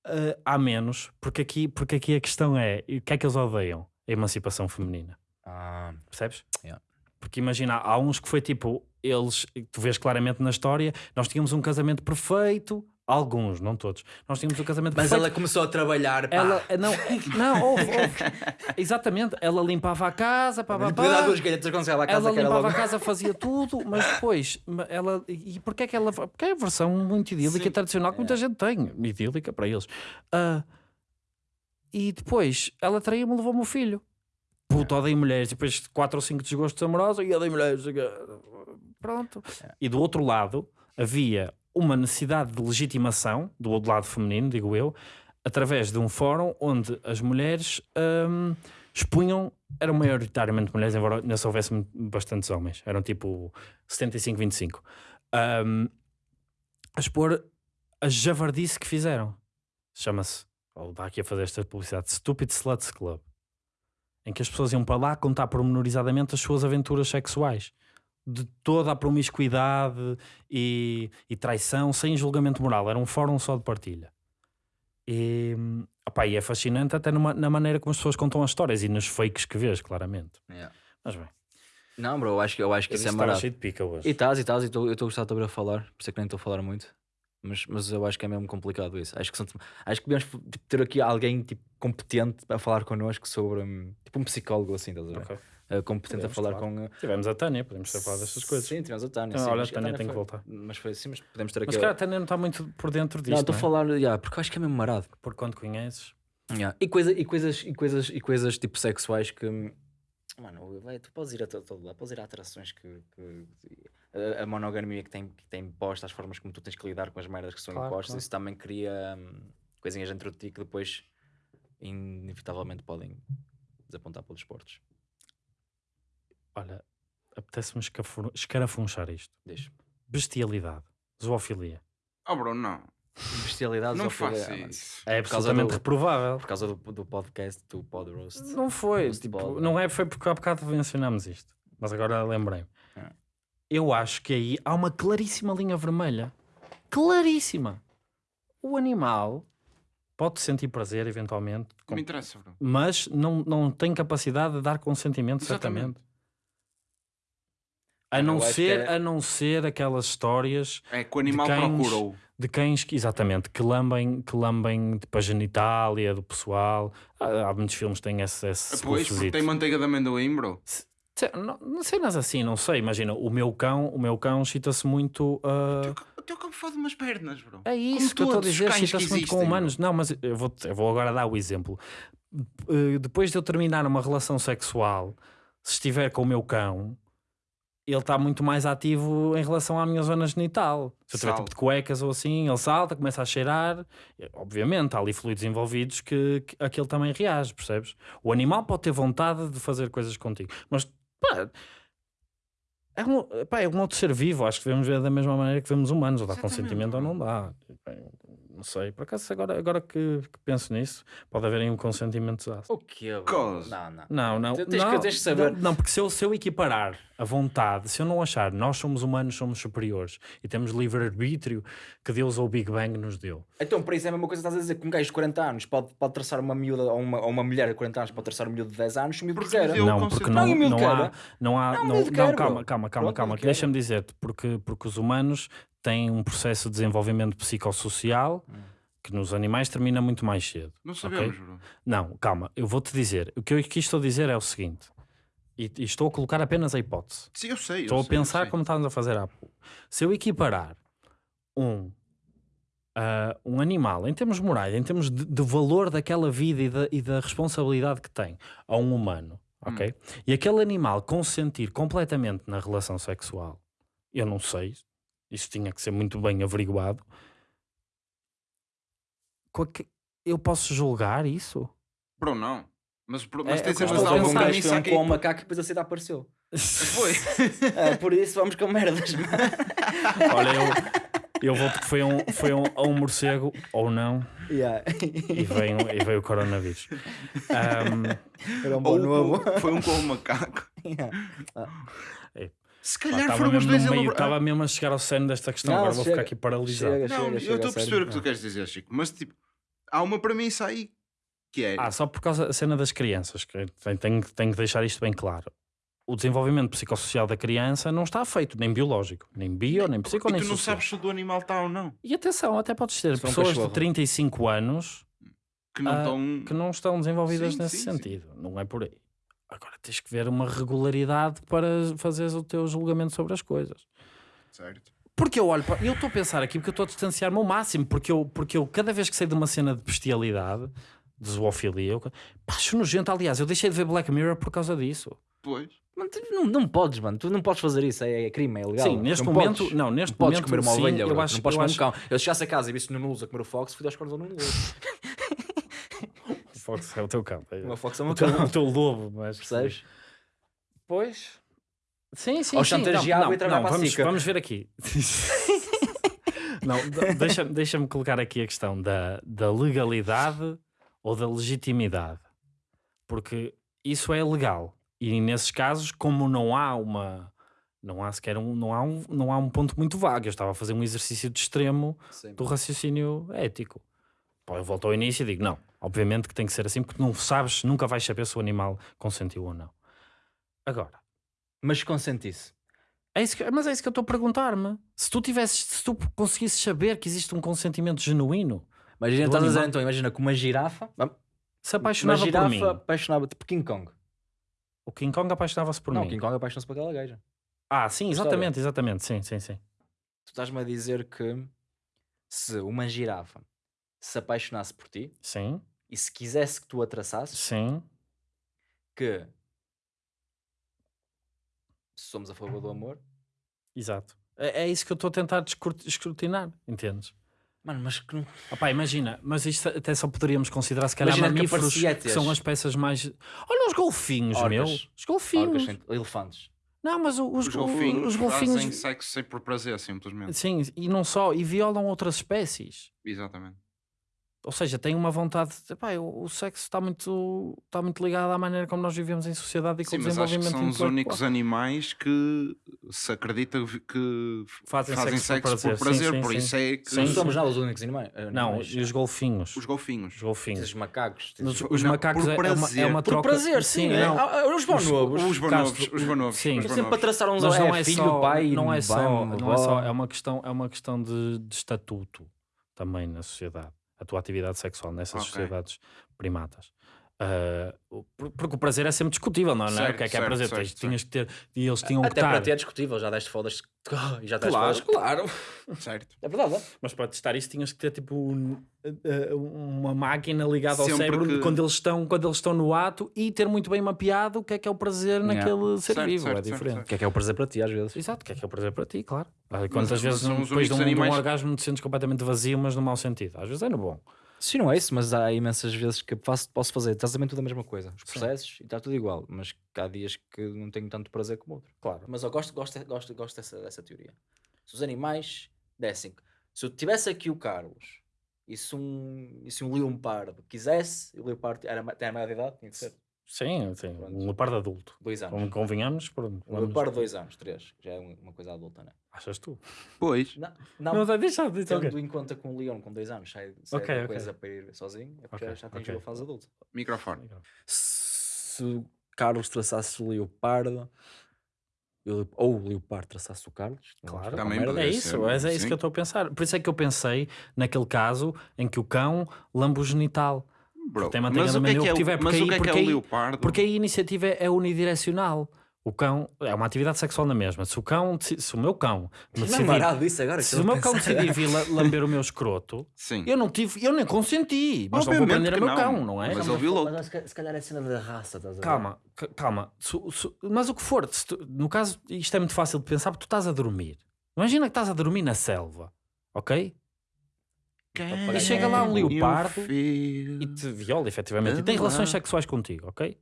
Uh, há menos, porque aqui, porque aqui a questão é o que é que eles odeiam? A emancipação feminina, Ah, percebes? Yeah. Porque imagina, há uns que foi tipo, eles, tu vês claramente na história, nós tínhamos um casamento perfeito, alguns, não todos, nós tínhamos um casamento mas perfeito. ela começou a trabalhar. Pá. Ela, não, não, houve, houve. exatamente, ela limpava a casa, pá, pá, pá. duas galhetas quando à casa ela limpava logo... a casa, fazia tudo, mas depois ela. E porquê é que ela. Porque é a versão muito idílica Sim. e tradicional que muita gente tem. Idílica para eles. Ah, e depois ela traiu-me e levou-me o filho. Puto, odeio mulheres. E depois quatro ou cinco desgostos amorosos e odeio mulheres. Pronto. E do outro lado havia uma necessidade de legitimação, do outro lado feminino, digo eu, através de um fórum onde as mulheres hum, expunham, eram maioritariamente mulheres, embora ainda se houvesse bastantes homens, eram tipo 75-25, hum, a expor a javardice que fizeram. Chama-se, vou dar aqui a fazer esta publicidade, Stupid Sluts Club, em que as pessoas iam para lá contar pormenorizadamente as suas aventuras sexuais. De toda a promiscuidade e, e traição, sem julgamento moral. Era um fórum só de partilha. E, opá, e é fascinante até numa- na maneira como as pessoas contam as histórias e nos fakes que vês, claramente. Yeah. Mas bem, Não, bro, eu acho que, eu acho que eu isso é marado. cheio de pica hoje. E estás, e estás, e eu estou a gostar de a falar, por isso é que nem estou a falar muito. Mas, mas eu acho que é mesmo complicado isso. Acho que, são, acho que devemos tipo, ter aqui alguém tipo, competente a falar connosco sobre. Tipo um psicólogo assim, estás a ver? Ok. Uh, competente Podemos, a falar claro. com. uh, Tivemos a Tânia, podemos ter falado destas coisas. Sim, tivemos a Tânia. Então, olha, a Tânia tem que foi- voltar. Mas foi assim, mas podemos ter aqui. Mas cara, a Tânia não está muito por dentro disto. não, estou a é? falar, yeah, porque eu acho que é mesmo marado. Por quando conheces. Yeah. E, coisa, e, coisas, e, coisas, e coisas tipo sexuais que. Mano, vai, tu podes ir a to- todo lado, podes ir a atrações que. que- a, a monogamia que tem, que tem imposta, as formas como tu tens que lidar com as merdas que são Claro, impostas, claro. isso também cria hum, coisinhas dentro de ti que depois, inevitavelmente, podem desapontar pelos esportes. Olha, apetece-me escarafunchar isto. Deixa. Bestialidade. Zoofilia. Oh, bro, não. Bestialidade Não ah, mano, isso. É absolutamente do- reprovável. Por causa do, do podcast do Pod Roast. Não foi, tipo, pod, não é, foi porque há bocado mencionámos isto. Mas agora lembrei. É. Eu acho que aí há uma claríssima linha vermelha. Claríssima. O animal pode sentir prazer, eventualmente, com- me interessa, bro. mas não, não tem capacidade de dar consentimento, Exatamente. certamente. A não, ser, é- a não ser aquelas histórias É que o animal procurou. de cães que, exatamente, que lambem, que lambem tipo, a genitália do pessoal. Há, há muitos filmes que têm esse, esse Pois, porque tem manteiga de amendoim, bro. Se- Não, não cenas assim, não sei. Imagina, o meu cão, o meu cão chita-se muito. ah, O teu cão- O teu cão fode umas pernas, bro. É isso que eu estou a dizer, chita-se muito com humanos. Não, mas eu vou, eu vou agora dar o exemplo. Uh, Depois de eu terminar uma relação sexual, se estiver com o meu cão, ele está muito mais ativo em relação à minha zona genital. Se eu tiver tipo de cuecas ou assim, ele salta, começa a cheirar. Obviamente, há ali fluidos envolvidos que, que aquele também reage, percebes? O animal pode ter vontade de fazer coisas contigo, mas pá, é um, pá, é um outro ser vivo. Acho que devemos ver da mesma maneira que vemos humanos, ou dá Exatamente, consentimento ou não dá. Não sei, por acaso agora, agora que, que penso nisso, pode haver aí um consentimento desastre. O bro? Cos. Não, não. Não, não. Tens que- não, tens que saber. Não, não, porque se eu, se eu equiparar a vontade, se eu não achar nós somos humanos, somos superiores e temos livre-arbítrio que Deus ou o Big Bang nos deu. Então, por isso é a mesma coisa que estás a dizer que um gajo de 40 anos pode, pode traçar uma miúda ou uma, ou uma mulher de 40 anos pode traçar um miúdo de 10 anos se o miúdo Porque quiser. deu- não, porque Não, não, não, há, não há. Não, Não, não, calma, calma, calma, calma. Deixa-me dizer-te, porque, porque os humanos têm um processo de desenvolvimento psicossocial Hum. que nos animais termina muito mais cedo. Não sabemos, bro. Não, calma, eu vou-te dizer. O que eu aqui estou a dizer é o seguinte, e, e estou a colocar apenas a hipótese. Sim, eu sei. eu Estou a sei, eu pensar como estávamos a fazer há pouco. Se eu equiparar um, ah, um animal, em termos morais, em termos de, de valor daquela vida e da, e da responsabilidade que tem a um humano, ok? E aquele animal consentir completamente na relação sexual, eu não sei, isso tinha que ser muito bem averiguado. Que- Eu posso julgar isso? Bro, não. Mas, bro, mas é tens o que Houve um gajo que foi um aqui. com um macaco e depois a cidade apareceu. Foi. É, por isso vamos com merdas, mano. Olha, eu, eu vou porque foi um, foi um, um morcego ou não. Yeah. e veio, e veio o coronavírus. Ahm, Era um bom Ou novo. foi um com o macaco. Yeah. Se calhar foram os dois meio, estava mesmo a chegar ao cerne desta questão. Não, Agora vou chega, ficar aqui paralisado. chega. Não, eu estou a perceber o que tu queres dizer, Chico. Mas, tipo, há uma premissa aí que é... Ah, só por causa da cena das crianças, que tenho, tenho, tenho que deixar isto bem claro. O desenvolvimento psicossocial da criança não está feito, nem biológico, nem bio, nem psico, e nem tu não social. sabes se o do animal está ou não. E atenção, até podes ter pessoas de cachorro. 35 anos Que não Ah, estão... que não estão desenvolvidas Sim, nesse sim, sim. sentido. Não é por aí. Agora tens que ver uma regularidade para fazeres o teu julgamento sobre as coisas. Certo. Porque eu olho para. Eu estou a pensar aqui porque eu estou a distanciar-me ao máximo. Porque eu, porque eu, cada vez que sei de uma cena de bestialidade, de zoofilia, eu. Pá, acho nojento. Aliás, eu deixei de ver Black Mirror por causa disso. Pois. Mano, tu não, não podes, mano. Tu não podes fazer isso. É, é crime, é ilegal. Sim, neste não momento. Podes. Não, neste Não podes momento. comer uma sim, ovelha, eu bro. acho, não podes eu comer um acho- cão. Eu chegasse a casa e visse no Nulos a comer o Fox, fui aos cornos ao Nulos. O Fox é o teu cão. é- O meu Fox é o O meu teu, cão. o teu lobo, mas. Percebes? Pois. Sim, sim, Ou sim. chantageado não, e trabalhar não, para a vamos, SICA. vamos ver aqui. não, de- deixa- deixa-me colocar aqui a questão da, da legalidade ou da legitimidade. Porque isso é legal. E nesses casos, como não há uma. Não há sequer um, não há um, não há um ponto muito vago. Eu estava a fazer um exercício de extremo Sim. do raciocínio ético. Eu volto ao início e digo: não, obviamente que tem que ser assim, porque não sabes, nunca vais saber se o animal consentiu ou não. Agora, Mas consentisse. é isso que- mas é isso que eu estou a perguntar-me. Se tu tivesses, se tu conseguisses saber que existe um consentimento genuíno, Imagina, estás a dizer então, imagina que uma girafa. se Uma apaixonava girafa por mim, apaixonava tipo King Kong. o King Kong apaixonava-se por não, mim. King Kong apaixona-se por aquela gaja. Ah, sim, exatamente, exatamente, sim, sim, sim. Tu estás-me a dizer que se uma girafa se apaixonasse por ti Sim, e se quisesse que tu a traçasses, sim. que se somos a favor do amor, Exato. É, é isso que eu estou a tentar escrutinar, entendes? mano, mas que não. Opá, imagina, mas isto até só poderíamos considerar se calhar Imagina que mamíferos que, aparecia são as peças mais. Olha os golfinhos, Orcas. meu. Os Orcas, golfinhos. sem- elefantes. Não, mas os, Os go- golfinhos, os fazem golfinhos. sexo sem por prazer, simplesmente. Sim, e não só, e violam outras espécies. Exatamente. Ou seja, têm uma vontade de. Epá, o, o sexo está muito, está muito ligado à maneira como nós vivemos em sociedade e com Sim, o mas acho que desenvolvimento são os únicos animais que se acredita que Fazem fazem, sexo por sexo, por prazer. Sim, prazer, sim, por sim. isso é que Sim, Não somos nada os únicos animais. Não, animais. e os golfinhos. os golfinhos. Os golfinhos. Os macacos. Os, Não, os macacos por é, é uma, é uma Por troca. prazer, sim. é. não. Ah, ah, Os bonobos. Os bonobos, os bonobos. sim. os Estão sempre bonobos. a traçar uns Mas é, não é filho, só, pai, não é só, não é só, é uma questão, é uma questão de, de estatuto também na sociedade, a tua atividade sexual nessas Ok. sociedades primatas. Ah, por- porque o prazer é sempre discutível, não é? Certo, o que é que é certo, prazer? certo, Tens- tinhas que ter, e eles tinham Até que estar. para ti é discutível, já deste fodas e já deste Claro, fodas. claro. Certo. É verdade, é? Mas para testar isso tinhas que ter tipo um- eh, uma máquina ligada ao Sempre cérebro que- quando, eles estão, quando eles estão no ato e ter muito bem mapeado o que é que é o prazer Yeah. naquele ser Certo, vivo. certo, é certo, diferente. O que é que é o prazer para ti, às vezes? Exato, o que é que é o prazer para ti, claro. Ah, Quantas mas vezes depois de um, únicos de um animais- orgasmo te sentes completamente vazio, mas no mau sentido. Às vezes é no bom. Sim, não é isso, mas há imensas vezes que faço, posso fazer exatamente tudo a mesma coisa. Os Sim. processos e está tudo igual, mas há dias que não tenho tanto prazer como outro. Claro. Mas eu gosto, gosto, gosto, gosto dessa, dessa teoria. Se os animais dessem. Se eu tivesse aqui o Carlos e se um, e se um leopardo quisesse, e o leopardo era, tem a maior de idade, tinha que ser Sim, sim. Pronto. Um leopardo adulto. dois anos. Como convenhamos, pronto. Um leopardo, dois anos, três, já é uma uma coisa adulta, não é? Achas tu? Pois. Não, Não, não, deixa, deixa. tendo em conta que um leão com dois anos sai, sai Ok, da ok. coisa para ir sozinho, é porque Ok, já atingiu ok. a fase adulta. Microfone. se o Carlos traçasse o Leopardo, ou o Leopardo traçasse o Carlos, Claro, com Também merda. É poderia isso, ser, é, é isso sim. que eu estou a pensar. Por isso é que eu pensei naquele caso em que o cão lambe o genital. Bro, tem manteiga mas o que é que é, o- tiver, mas porque o aí- que é que é porque o aí- leopardo? Porque aí a iniciativa é, é unidirecional. O cão é uma atividade sexual na mesma. Se o cão, se o meu cão me Não é decidir, marado isso agora. se o meu cão decidir vir la- lamber o meu escroto, Sim. eu não tive, eu nem consenti, mas não vou prender que meu não, cão, não é? mas ele violou. Mas se calhar é cena da raça, estás a ver? Calma, ca- calma. Se- se- mas o que for, tu- no caso, isto é muito fácil de pensar porque tu estás a dormir. Imagina que estás a dormir na selva, ok? E chega lá um leopardo e te viola, efetivamente, e tem relações sexuais contigo, ok?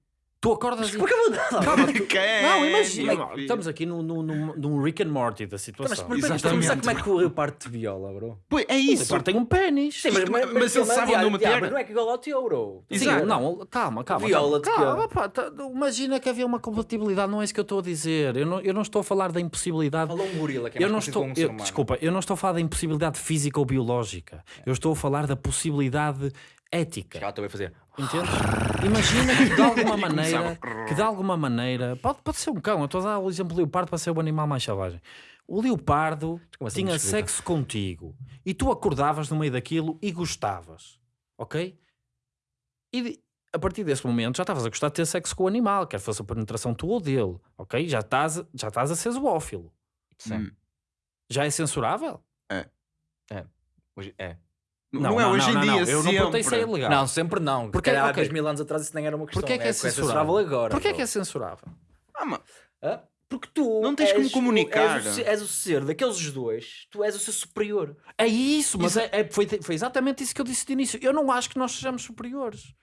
Tu acordas e... Porquê vou dar? Calma, tu- Quem? Não, imagina, filho. estamos aqui num no, no, num Rick and Morty da Mas situação. por que Exatamente. como é que o Leopardo te viola, bro? Pois, é O isso. leopardo tem um pênis. Sim, mas, mas- mas ele sabe onde. Mas não é que igual ao teu, bro. Sim, não, calma, calma. Viola-te calma, que- calma, pá, tá- imagina que havia uma compatibilidade, não é isso que eu estou a dizer. Eu não, eu não estou a falar da impossibilidade. Falou um gorila que é Eu não mais estou, um eu- desculpa, eu não estou a falar da impossibilidade física ou biológica. Eu estou a falar da possibilidade ética. Já estou a fazer. Entendes? Imagina que de alguma maneira, que de alguma maneira, pode, pode ser um cão, eu estou a dar o exemplo do leopardo para ser o animal mais selvagem. O leopardo assim, tinha sexo contigo e tu acordavas no meio daquilo e gostavas, ok? E a partir desse momento já estavas a gostar de ter sexo com o animal, quer fosse a penetração tua ou dele, ok? Já estás, já estás a ser zoófilo. Sim. Hum. Já é censurável? Hoje- É. Não, é hoje em dia, Eu não perguntei se é sempre. ilegal. Não, sempre não. Porque- Porque há ok. dois mil anos atrás isso nem era uma questão. Porquê é que é censurável? censurável agora. Porquê é que é censurável? Ah, mas- Hã? Porque tu Não tens como és o- comunicar. És o, ser- és o ser daqueles dois, tu és o ser superior. É isso, mas é, é- foi, foi exatamente isso que eu disse de início. Eu não acho que nós sejamos superiores.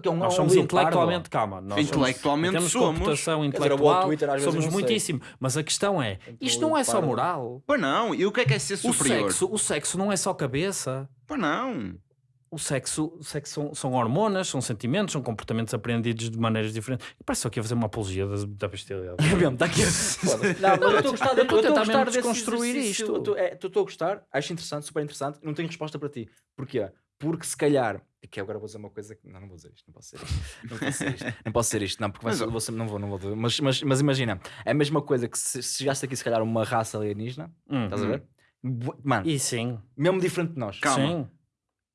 Que é um- Nós um somos leopardo. intelectualmente, calma, nós Intelectualmente somos, somos. computação dizer, intelectual, Twitter, às vezes somos não sei. muitíssimo. Mas a questão é, Então, isto não é só moral. Pá, não. E o que é que é ser O superior? sexo, o sexo não é só cabeça. Pá, não. O sexo, o sexo são, são hormonas, são sentimentos, são comportamentos aprendidos de maneiras diferentes. E parece só que ia fazer uma apologia da, da bestialidade. É mesmo, está aqui. Não, mas eu estou a gostar, Eu estou a tentar gostar desconstruir isto. É, Estou a gostar, acho interessante, super interessante. Não tenho resposta para ti. Porquê? Porque se calhar. e Que agora vou dizer uma coisa que. Não, não vou dizer isto, não posso dizer isto. Não posso dizer isto, não, posso dizer isto, não porque vai Mas, ser- vou ser- não vou, não vou dizer. Mas, mas, mas imagina, é a mesma coisa que se, se chegasse aqui, se calhar, uma raça alienígena, Hum. estás a ver? Bu- Mano, E sim, mesmo diferente de nós. Calma. sim.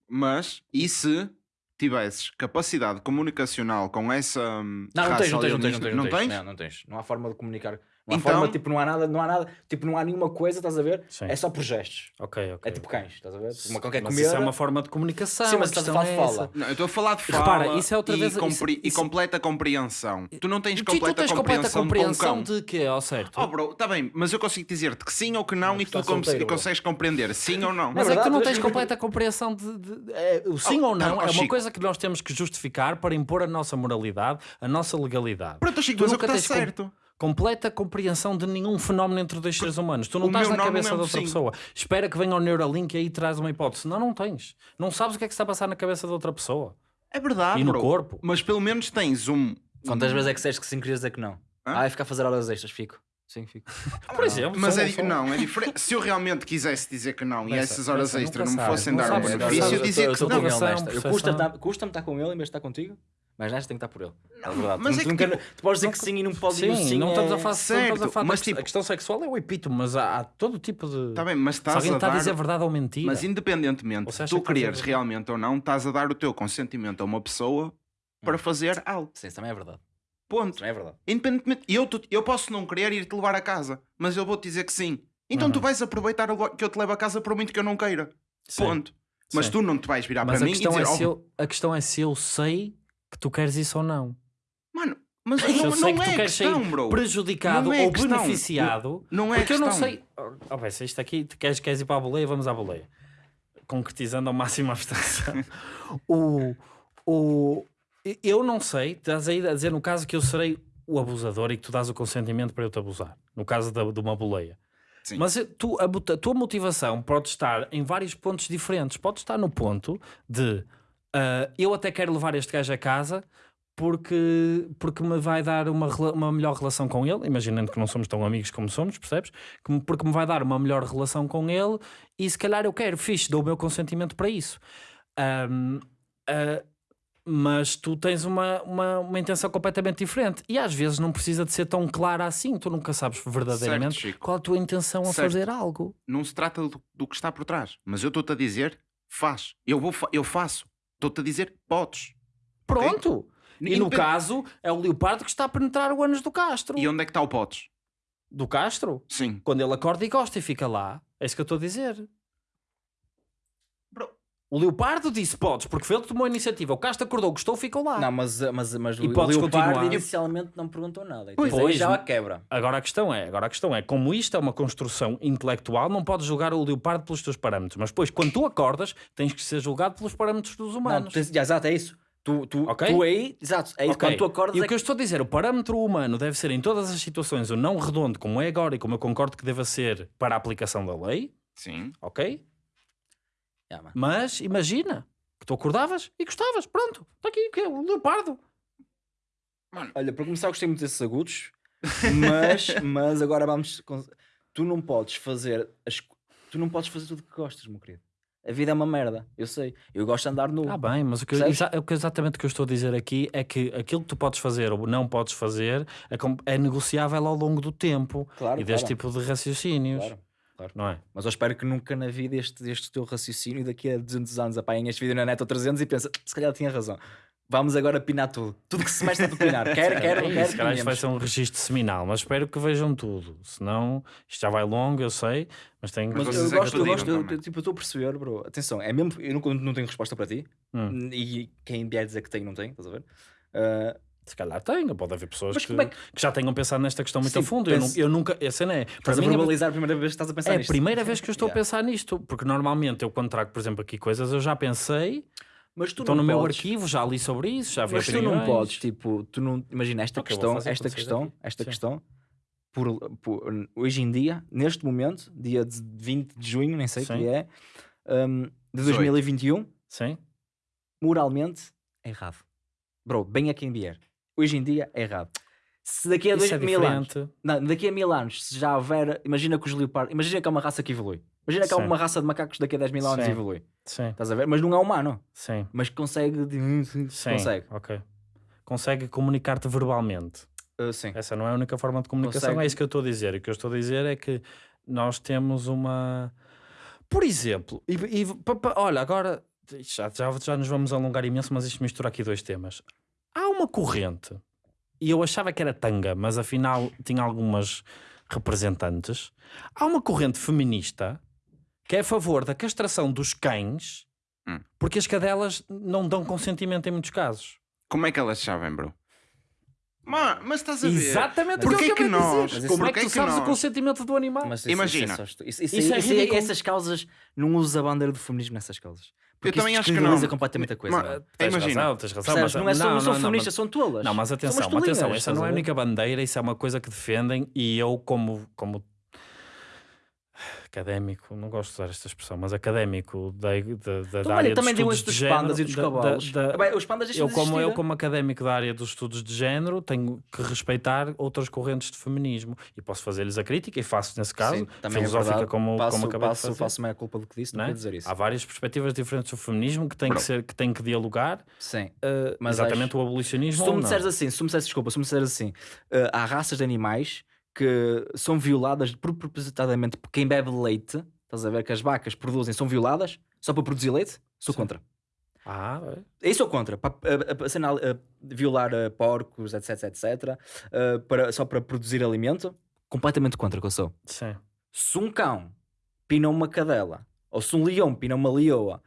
Mas, e se tivesses capacidade comunicacional com essa hum, Não, não raça tens, não tens, não tens, não tens, não tens, tens? Não, não tens. Não há forma de comunicar. Não há Então- forma, tipo, não há nada, não há nada, tipo, não há nenhuma coisa, estás a ver? Sim. É só por gestos. Ok, ok. É tipo cães, estás a ver? Uma cão quer mas comer. isso é uma forma de comunicação. Sim, mas estás a falar de é fala. essa. Não, eu estou a falar de fala Repara, isso é outra e, vez- compre- isso- e isso- completa compreensão. Tu não tens Sim, tu completa tens completa compreensão, compreensão com um cão. de quê, ao certo? Oh bro, está bem, mas eu consigo dizer-te que sim ou que não Mas e tu tu cons- solteiro, e consegues compreender sim ou não. Mas Na é que tu verdade, não tu tens és- completa compreensão de, de- de- é, o sim Oh, ou não tá, oh, é uma Chico. coisa que nós temos que justificar para impor a nossa moralidade, a nossa legalidade. Pronto, Chico, Tu mas é o nunca que está certo. Completa compreensão de nenhum fenómeno entre dois seres humanos. Tu não o estás na cabeça é de outra sim. pessoa. Espera que venha o Neuralink e aí traz uma hipótese. Não, não tens. Não sabes o que é que se está a passar na cabeça de outra pessoa. É verdade, E no bro. corpo. Mas pelo menos tens um. Quantas vezes é que disseste que sim querias dizer que não? Hã? Ah, é ficar a fazer horas extras, fico. Sim, fico. Por exemplo, Mas é, di- não, é diferente. Se eu realmente quisesse dizer que não e essas horas pensa, extra nunca não me fossem dar um benefício, eu dizia que não. estar- Custa-me estar com ele em vez de estar contigo, mas nesta tem que estar por ele. É verdade. mas tu, é tu que, nunca- tipo, tu podes dizer que sim e não podes dizer Sim, sim. não estamos a é- falar, não a certo, falar mas tipo- a questão sexual é o epítome, mas há, há todo tipo de. Está bem, mas Se estás alguém a está a dar. dizer verdade ou mentira. Mas independentemente seja, tu a quereres realmente ou não, estás a dar o teu consentimento a uma pessoa para fazer algo. Sim, isso também é verdade. Ponto. Isso também é verdade. Independentemente, eu, tu- eu posso não querer ir-te levar a casa, mas eu vou-te dizer que sim. Então tu Uhum. vais aproveitar o que eu te levo a casa por muito que eu não queira. Sim, Ponto. Mas sim. tu não te vais virar Mas para a mim e questão, dizer, é se "Oh, eu, a questão é se eu sei tu queres isso ou não. mano, mas Se não, eu sei não que tu é queres questão, sair bro. prejudicado Não é ou questão. beneficiado, Não é porque eu não questão. sei. Oh, bem, se isto aqui, tu queres, queres ir para a boleia, vamos à boleia. Concretizando ao máximo a abstração. o, o, eu não sei, estás aí a dizer no caso que eu serei o abusador e que tu dás o consentimento para eu te abusar. No caso da- de uma boleia. Sim. Mas tu, a, a tua motivação pode estar em vários pontos diferentes. Pode estar no ponto de ah, eu até quero levar este gajo a casa porque, porque me vai dar uma, uma melhor relação com ele, imaginando que não somos tão amigos como somos, percebes? Porque me vai dar uma melhor relação com ele e se calhar eu quero, fixe, dou o meu consentimento para isso. Ahm, ah, mas tu tens uma, uma, uma intenção completamente diferente e às vezes não precisa de ser tão clara assim, tu nunca sabes verdadeiramente Certo, qual a tua intenção a Certo. fazer algo. Não se trata do, do que está por trás. Mas eu estou-te a dizer, faz. Eu, vou, eu faço. Estou-te a dizer, podes. Pronto! E no caso, é o leopardo que está a penetrar o ânus do Castro. E onde é que está o podes? Do Castro? Sim. Quando ele acorda e gosta e fica lá. É isso que eu estou a dizer. O leopardo disse podes, porque foi ele que tomou a iniciativa. O Castro acordou, gostou, ficou lá. Não, mas, mas, mas E o podes Leopardo continuar. inicialmente não perguntou nada. Pois, depois já a quebra. Agora a questão é, agora a questão é, como isto é uma construção intelectual, não podes julgar o leopardo pelos teus parâmetros, mas depois quando tu acordas, tens que ser julgado pelos parâmetros dos Não, humanos. já, exato, é isso. Tu, tu, Ok? tu aí, exato, é isso. Ok. Quando tu acordas E é o que eu estou a dizer, o parâmetro humano deve ser em todas as situações o não redondo, como é agora e como eu concordo que deva ser para a aplicação da lei, Sim. ok? Yeah, mano. Mas imagina que tu acordavas e gostavas, pronto, está aqui o que é o leopardo. Olha, para começar, gostei muito desses agudos, mas, mas agora vamos. con- Tu não podes fazer. As... Tu não podes fazer tudo o que gostas, meu querido. A vida é uma merda, eu sei. Eu gosto de andar nu. Ah, bem, mas o que, exa- o que exatamente o que eu estou a dizer aqui é que aquilo que tu podes fazer ou não podes fazer é, é negociável ao longo do tempo claro, e deste claro, tipo de raciocínios, claro, claro. não é? Mas eu espero que nunca na vida este, este teu raciocínio daqui a 200 anos apaguem este vídeo na net ou 300 e pensa, se calhar tinha razão. Vamos agora pinar tudo. Tudo que se mexe a pinar. Quer, quer, não É quer, isso, calhar isto vai ser um registro seminal, mas espero que vejam tudo. Senão, isto já vai longo, eu sei, mas tenho Mas vocês eu é que gosto, eu gosto, eu, tipo, eu estou a perceber, bro. Atenção, é mesmo, eu não, não tenho resposta para ti. Hum. E quem vier dizer que tem, não tem, estás a ver? Ah, Se calhar tenho, pode haver pessoas que, é que- que já tenham pensado nesta questão muito Sim, a fundo. Eu, pense- nu- eu nunca, a cena é, para a mim, é- verbalizar a primeira vez que estás a pensar é a nisto. primeira vez que eu estou Yeah. a pensar nisto, porque normalmente eu quando trago, por exemplo, aqui coisas, eu já pensei, Mas tu estou não no meu podes- arquivo, já li sobre isso, já vi Mas tu não opiniões. podes, tipo, tu não. Imagina esta Ok, vou questão, esta questão, daqui. esta Sim. questão, por, por- hoje em dia, neste momento, dia de 20 de junho, nem sei o que é, hum, de 18. 2021, Sim, moralmente é errado. Bro, bem a quem vier. Hoje em dia é errado. Se daqui a isso dois é mil anos, diferente. não, daqui a mil anos, se já houver, imagina que os leopardos, imagina que é uma raça que evolui. Imagina que é Sim. uma raça de macacos daqui a 10 mil anos Sim. evolui. Sim, Estás a ver? Mas não é humano. sim, Mas consegue. sim. Consegue. Ok. Consegue comunicar-te verbalmente. Uh, sim. Essa não é a única forma de comunicação, Consegue. é isso que eu estou a dizer. O que eu estou a dizer é que nós temos uma. Por exemplo, e, e- pa- pa- olha, agora já, já, já nos vamos alongar imenso, mas isto mistura aqui dois temas. Há uma corrente, e eu achava que era tanga, mas afinal tinha algumas representantes. Há uma corrente feminista que é a favor da castração dos cães Hum. porque as cadelas não dão consentimento em muitos casos. Como é que elas sabem, bro? Ma- mas estás a ver? Exatamente Porquê aquilo que eu acabei de nós- dizer. Mas Como é porquê que tu que sabes o nós- consentimento do animal? Mas isso- Imagina. Isso, é isso- isso- Isso é ridículo. essas causas não usa a bandeira do feminismo nessas causas. Porque também isso acho que não. completamente a coisa. Mas- mano. Tens Imagina. razão, tens razão. Percebes? mas- não é só, não, são não, feministas, são tolas. Não, mas atenção, atenção, essa não é a única bandeira, isso é uma coisa que defendem e eu como, como académico, não gosto de usar esta expressão, mas académico da, da, da, da olha, área também dos estudos dos de género, pandas e dos da- cavalos. da- Bem, os pandas eu como, eu como académico da área dos estudos de género tenho que respeitar outras correntes de feminismo e posso fazer-lhes a crítica e faço nesse caso, Sim, é filosófica verdade. como, passo, como acabei passo, de fazer. faço meia culpa do que disse, não, não é? dizer isso. Há várias perspectivas diferentes do feminismo que têm que, ser, que, têm que dialogar, Sim. eh, Mas exatamente acho- o abolicionismo Se tu me disseres assim, se tu me disseres, desculpa, se me disseres assim, eh, há raças de animais que são violadas propositadamente por quem bebe leite, estás a ver que as vacas produzem, são violadas só para produzir leite, sou Sim. contra. Ah, é. Aí sou contra. Para, violar eh, porcos, etc, etc, eh, para, só para produzir alimento, completamente contra que eu sou. sim. Se um cão pina uma cadela, ou se um leão pina uma leoa,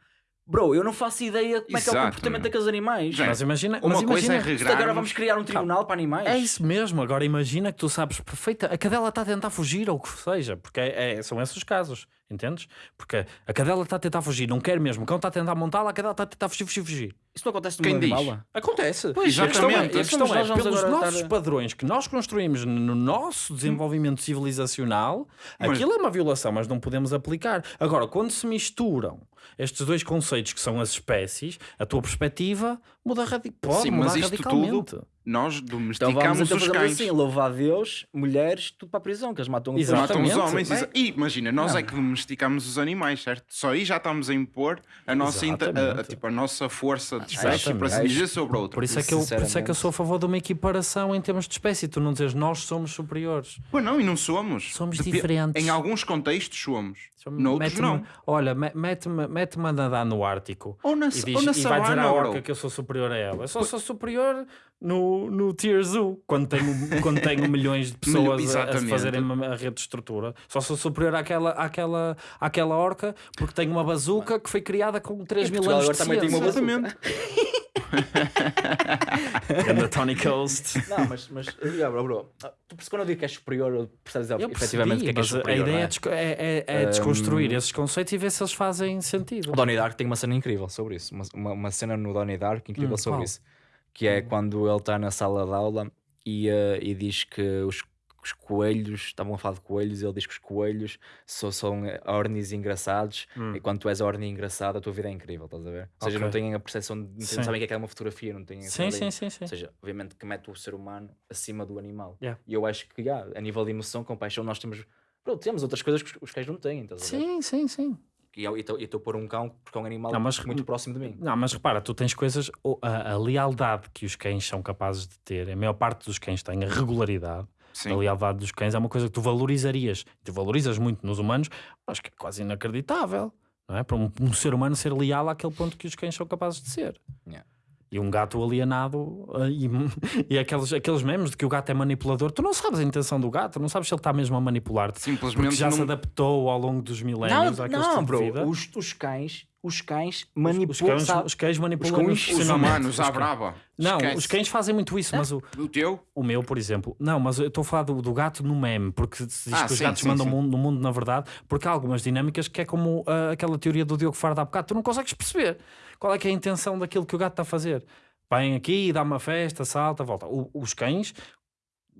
bro, eu não faço ideia como é que é o Exato, comportamento meu. daqueles animais. Mas imagina, Uma mas coisa é Isto agora vamos criar um tribunal para animais. É isso mesmo. Agora imagina que tu sabes perfeita. A cadela está a tentar fugir ou o que seja, porque é- é- são esses os casos, entendes? Porque a cadela está a tentar fugir, não quer mesmo. O cão está a tentar montá-la, a cadela está a tentar fugir, fugir, fugir. Isso não acontece no Quem mundo diz? animal? Acontece. Pois, a questão é, a exatamente. questão é nós vamos pelos nossos estar- padrões que nós construímos no nosso desenvolvimento civilizacional, Mas- aquilo é uma violação, mas não podemos aplicar. Agora, quando se misturam estes dois conceitos que são as espécies, a tua perspectiva muda radi pode Sim, mudar mas isto Nós Então vamos domesticamos então os fazer cães. assim, louvar a Deus, mulheres, tudo para a prisão, que eles matam Exato. Matam os homens. Bem- E imagina, nós Não. é que domesticamos os animais, certo? Só aí já estamos a impor a nossa, inter- a, a- tipo, a nossa força de espécie, para Exatamente. dizer, sobre outra. Por isso, é que eu, por isso é que eu sou a favor de uma equiparação em termos de espécie. Tu não dizes nós somos superiores. Pois não, e não somos. Somos diferentes. Em alguns contextos somos. Somos- Noutros não. Olha, me- mete-me mete-me a nadar no Ártico. Ou na, E, diz, ou na e vai dizer à orca que eu sou superior a ela. Eu só sou superior no, no Tier Zoo, quando tenho, quando tenho milhões de pessoas a- a, fazerem a, rede de estrutura. Só sou superior àquela, àquela, àquela orca porque tenho uma bazuca que foi criada com 3 mil anos de também tem uma ciência. Exatamente. And the Tony Coast. Não, mas, mas yeah, bro, bro. Ah, Tu percebes quando eu digo que és superior, percebes Eu efetivamente o que é que mas superior. a ideia é, é? desco- é, é- é desconstruir esses conceitos e ver se eles fazem sentido. O Donnie Dark tem uma cena incrível sobre isso. Uma, uma, uma cena no Donnie Dark incrível Hum, sobre qual? isso. Que é quando ele está na sala de aula e, eh, e diz que os, os coelhos, estavam a falar de coelhos, e ele diz que os coelhos só são eh, ornis engraçados Hum. e quando tu és orni engraçado a tua vida é incrível, estás a ver? Ou seja, Ok. não têm a percepção, de, não Sim. sabem o que é que é uma fotografia, não têm Sim, sim, sim, sim. Ou seja, obviamente que mete o ser humano acima do animal. Yeah. E eu acho que, yeah, a nível de emoção, compaixão, nós temos, bro, temos outras coisas que os, os cães não têm, estás a ver? Sim, sim, sim. E eu estou a pôr um cão porque é um animal Não, mas- muito próximo de mim. Não, mas repara, tu tens coisas. A, a lealdade que os cães são capazes de ter, a maior parte dos cães tem a regularidade. A Sim. lealdade dos cães é uma coisa que tu valorizarias. Tu valorizas muito nos humanos, mas que é quase inacreditável. Não é? Para um, um ser humano ser leal àquele ponto que os cães são capazes de ser. Yeah. E um gato alienado ah, e, e aqueles, aqueles memes de que o gato é manipulador. Tu não sabes a intenção do gato, não sabes se ele está mesmo a manipular-te. Porque Simplesmente já se não... adaptou ao longo dos Não, milénios não, estilo de bro. vida. Os, os cães, os cães Os manipulam. cães, sabe? os cães manipulam cães- Os humanos, Os à cães- brava. Não, Esquece. os cães fazem muito isso, mas o, O teu? o meu, por exemplo, não, mas eu estou a falar do, do gato no meme, porque se diz Ah, que os sim, gatos sim, mandam sim. mundo- no mundo, na verdade, porque há algumas dinâmicas que é como ah, aquela teoria do Diogo Faro há bocado, tu não consegues perceber qual é que é a intenção daquilo que o gato está a fazer. Vem aqui, dá uma festa, salta, volta. O- os cães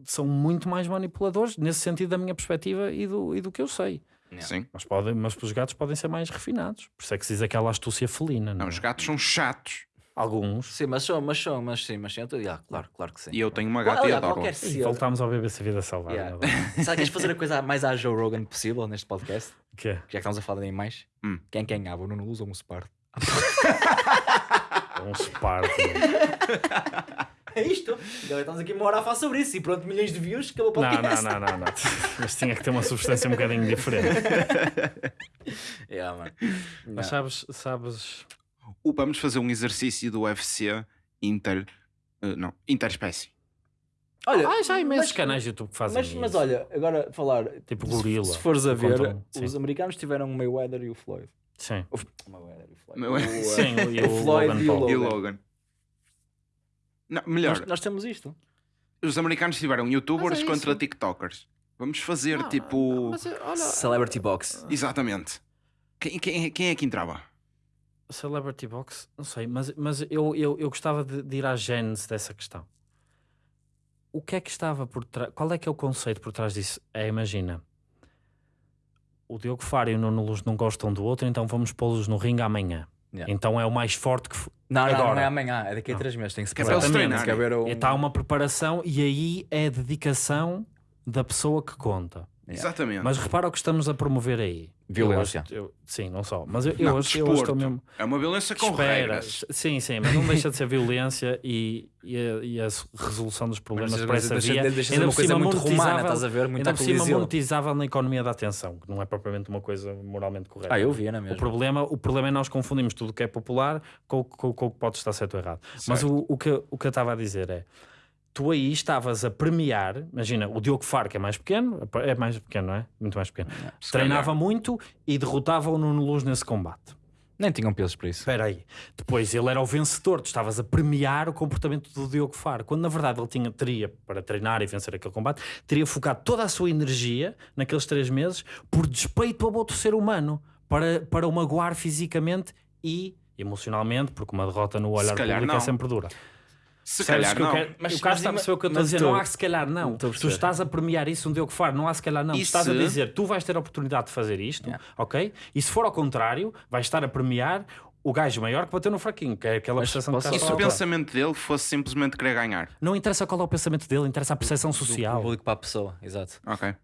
são muito mais manipuladores, nesse sentido da minha perspectiva e do, e do que eu sei. Sim. Mas, podem, mas os gatos podem ser mais refinados. Por isso é que se diz aquela astúcia felina. Não, Não, é? os gatos são chatos. Alguns. Sim, mas são, mas são, mas sim, mas sim. eu tô- yeah, claro, claro que sim. E eu tenho uma Qual- gata e olha, adoro. E voltámos ao BBC Vida Selvagem. Yeah. adoro. Sabe que queres fazer a coisa mais à Joe Rogan possível neste podcast? Que é? Já que estamos a falar de animais. Hum. Quem ganhava? O Nuno Luz ou o Um Sparta. É isto. Agora estamos aqui uma hora a falar sobre isso e pronto, milhões de views, acabou o Não, podcast. não, não, não, não. Mas tinha que ter uma substância um bocadinho diferente. Yeah, mano. Mas sabes, sabes. Vamos fazer um exercício do UFC inter... eh, não, interespécie. Olha, Ah, já há imensos mas- canais de YouTube que fazem Mas, isso. mas olha, agora falar. Tipo se- gorila. Se fores a que ver, contam- os americanos tiveram o Mayweather e o Floyd. Sim. O, e o Floyd. Mayweather. O, Sim, e o o, Floyd Logan e o Paul. Logan. E o Logan. Não, melhor, Nós, nós temos isto. os americanos tiveram youtubers é contra tiktokers. Vamos fazer Não, tipo... mas, olha, Celebrity Box. Exatamente. Quem, quem, quem é que entrava? Celebrity Box, não sei, mas, mas eu, eu, eu gostava de, de ir à gênese dessa questão. O que é que estava por trás? Qual é que é o conceito por trás disso? É, imagina, o Diogo Faro e o Nuno Luz não gostam do outro, então vamos pô-los no ringue amanhã. Yeah. Então é o mais forte que. Não, não, Agora. não é amanhã, é daqui a três meses. Tem que se é preparar. Tem que haver um... Está uma preparação e aí é a dedicação da pessoa que conta. Yeah. Exatamente. Mas repara o que estamos a promover aí. Violência. Eu acho- eu- sim, não só. Mas eu, eu, Não, acho, eu acho que desporto. estou mesmo. É uma violência com Espera, regras. sim, sim, mas não deixa de ser violência e, e, a, e a resolução dos problemas Mas por essa deixa, via. deixa de ainda uma por coisa cima muito romana, monetizável- estás a ver? Muito Ainda por cima monetizável na economia da atenção, que não é propriamente uma coisa moralmente correta. Ah, eu via, não é O mesmo? problema, o problema é nós confundimos tudo o que é popular com, o- com, com o que pode estar certo ou errado. Mas Certo. o, o, que, o que eu estava a dizer é: tu aí estavas a premiar, imagina, o Diogo Faro, que é mais pequeno, é mais pequeno, não é? Muito mais pequeno, Se treinava calhar. muito e derrotava o Nuno Luz nesse combate. Nem tinham pesos para isso. Espera aí. Depois ele era o vencedor, tu estavas a premiar o comportamento do Diogo Faro, quando na verdade ele tinha, teria, para treinar e vencer aquele combate, teria focado toda a sua energia naqueles três meses por despeito ao outro ser humano, para, para o magoar fisicamente e emocionalmente, porque uma derrota no olhar público é sempre dura. Se calhar que eu não. quero- Mas- o Carlos mas está a perceber o que eu estou a dizer. Não há se calhar não. A Tu estás a premiar isso, um Diogo Faro, não há se calhar não. Tu E estás a se- dizer, tu vais ter a oportunidade de fazer isto, Yeah. ok? E se for ao contrário, vais estar a premiar o gajo maior que bateu no fraquinho, que é aquela Mas percepção que E se a o pensamento dele fosse simplesmente querer ganhar? Não interessa qual é o pensamento dele, interessa a percepção Do social. público para a pessoa, exato. Ok. Uh,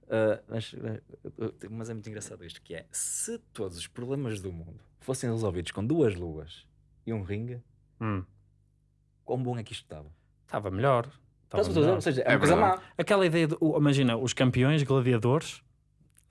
mas, uh, mas é muito engraçado isto, que é, se todos os problemas do mundo fossem resolvidos com duas luas e um ringue, Hum, quão bom é que isto estava? Estava melhor. Estava Estás melhor. Ou seja, é, É uma coisa má. Aquela ideia de, imagina, os campeões gladiadores,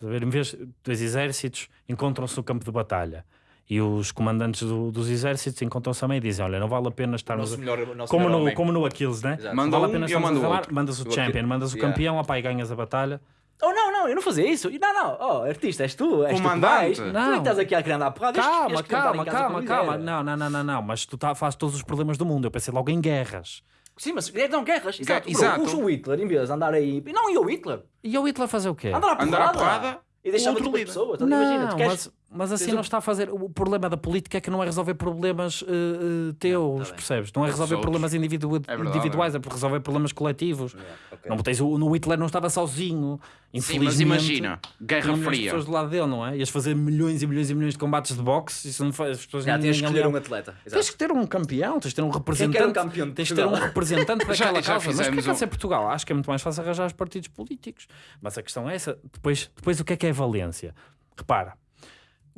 em vez de dois exércitos, encontram-se no campo de batalha. E os comandantes do- dos exércitos encontram-se também e dizem: Olha, não vale a pena estarmos. nosso melhor, Como melhor no, homem. como no Aquiles, né? Exato. Manda Vale a um pena eu estarmos mando a o falar, outro. mandas o O champion, mandas o yeah. campeão, opá, e ganhas a batalha. Oh não, não, eu não fazia isso. Não, não, oh, artista, és tu, és Comandante. tu que vais. Tu é Não. que estás aqui a querer andar a porrada. Calma, calma, calma, calma. Não, não, não, não, não. Mas tu tá, fazes todos os problemas do mundo. Eu pensei logo em guerras. Sim, mas é, não, guerras. Exato. Bro, exato. puxa o Hitler em vez de andar aí. Não, e o Hitler? E o Hitler fazer o quê? Andar à porrada. Andar à porrada, E deixar outro líder. pessoas. Então, Não, imagina, tu queres... mas, assim tens não um- está a fazer. O problema da política é que não é resolver problemas eh, eh, teus, tá bem. percebes? Não é resolver outros. problemas individu- É verdade, individuais, é por resolver problemas coletivos. Não tens o, no Hitler não estava sozinho. Sim, Infelizmente, mas imagina, tinha Guerra milhões de Fria. pessoas do lado dele, não é? Ias fazer milhões e milhões e milhões de combates de boxe. Isso não faz. As pessoas Já ninguém tens que escolher um atleta. Tens Exato. que ter um campeão, tens de ter um representante. quer um campeão de tens de ter um Portugal? representante daquela Já- causa. Mas porquê fizemos que há um- de ser Portugal? Acho que é muito mais fácil arranjar os partidos políticos. Mas a questão é essa. Depois, depois o que é que é valência? Repara,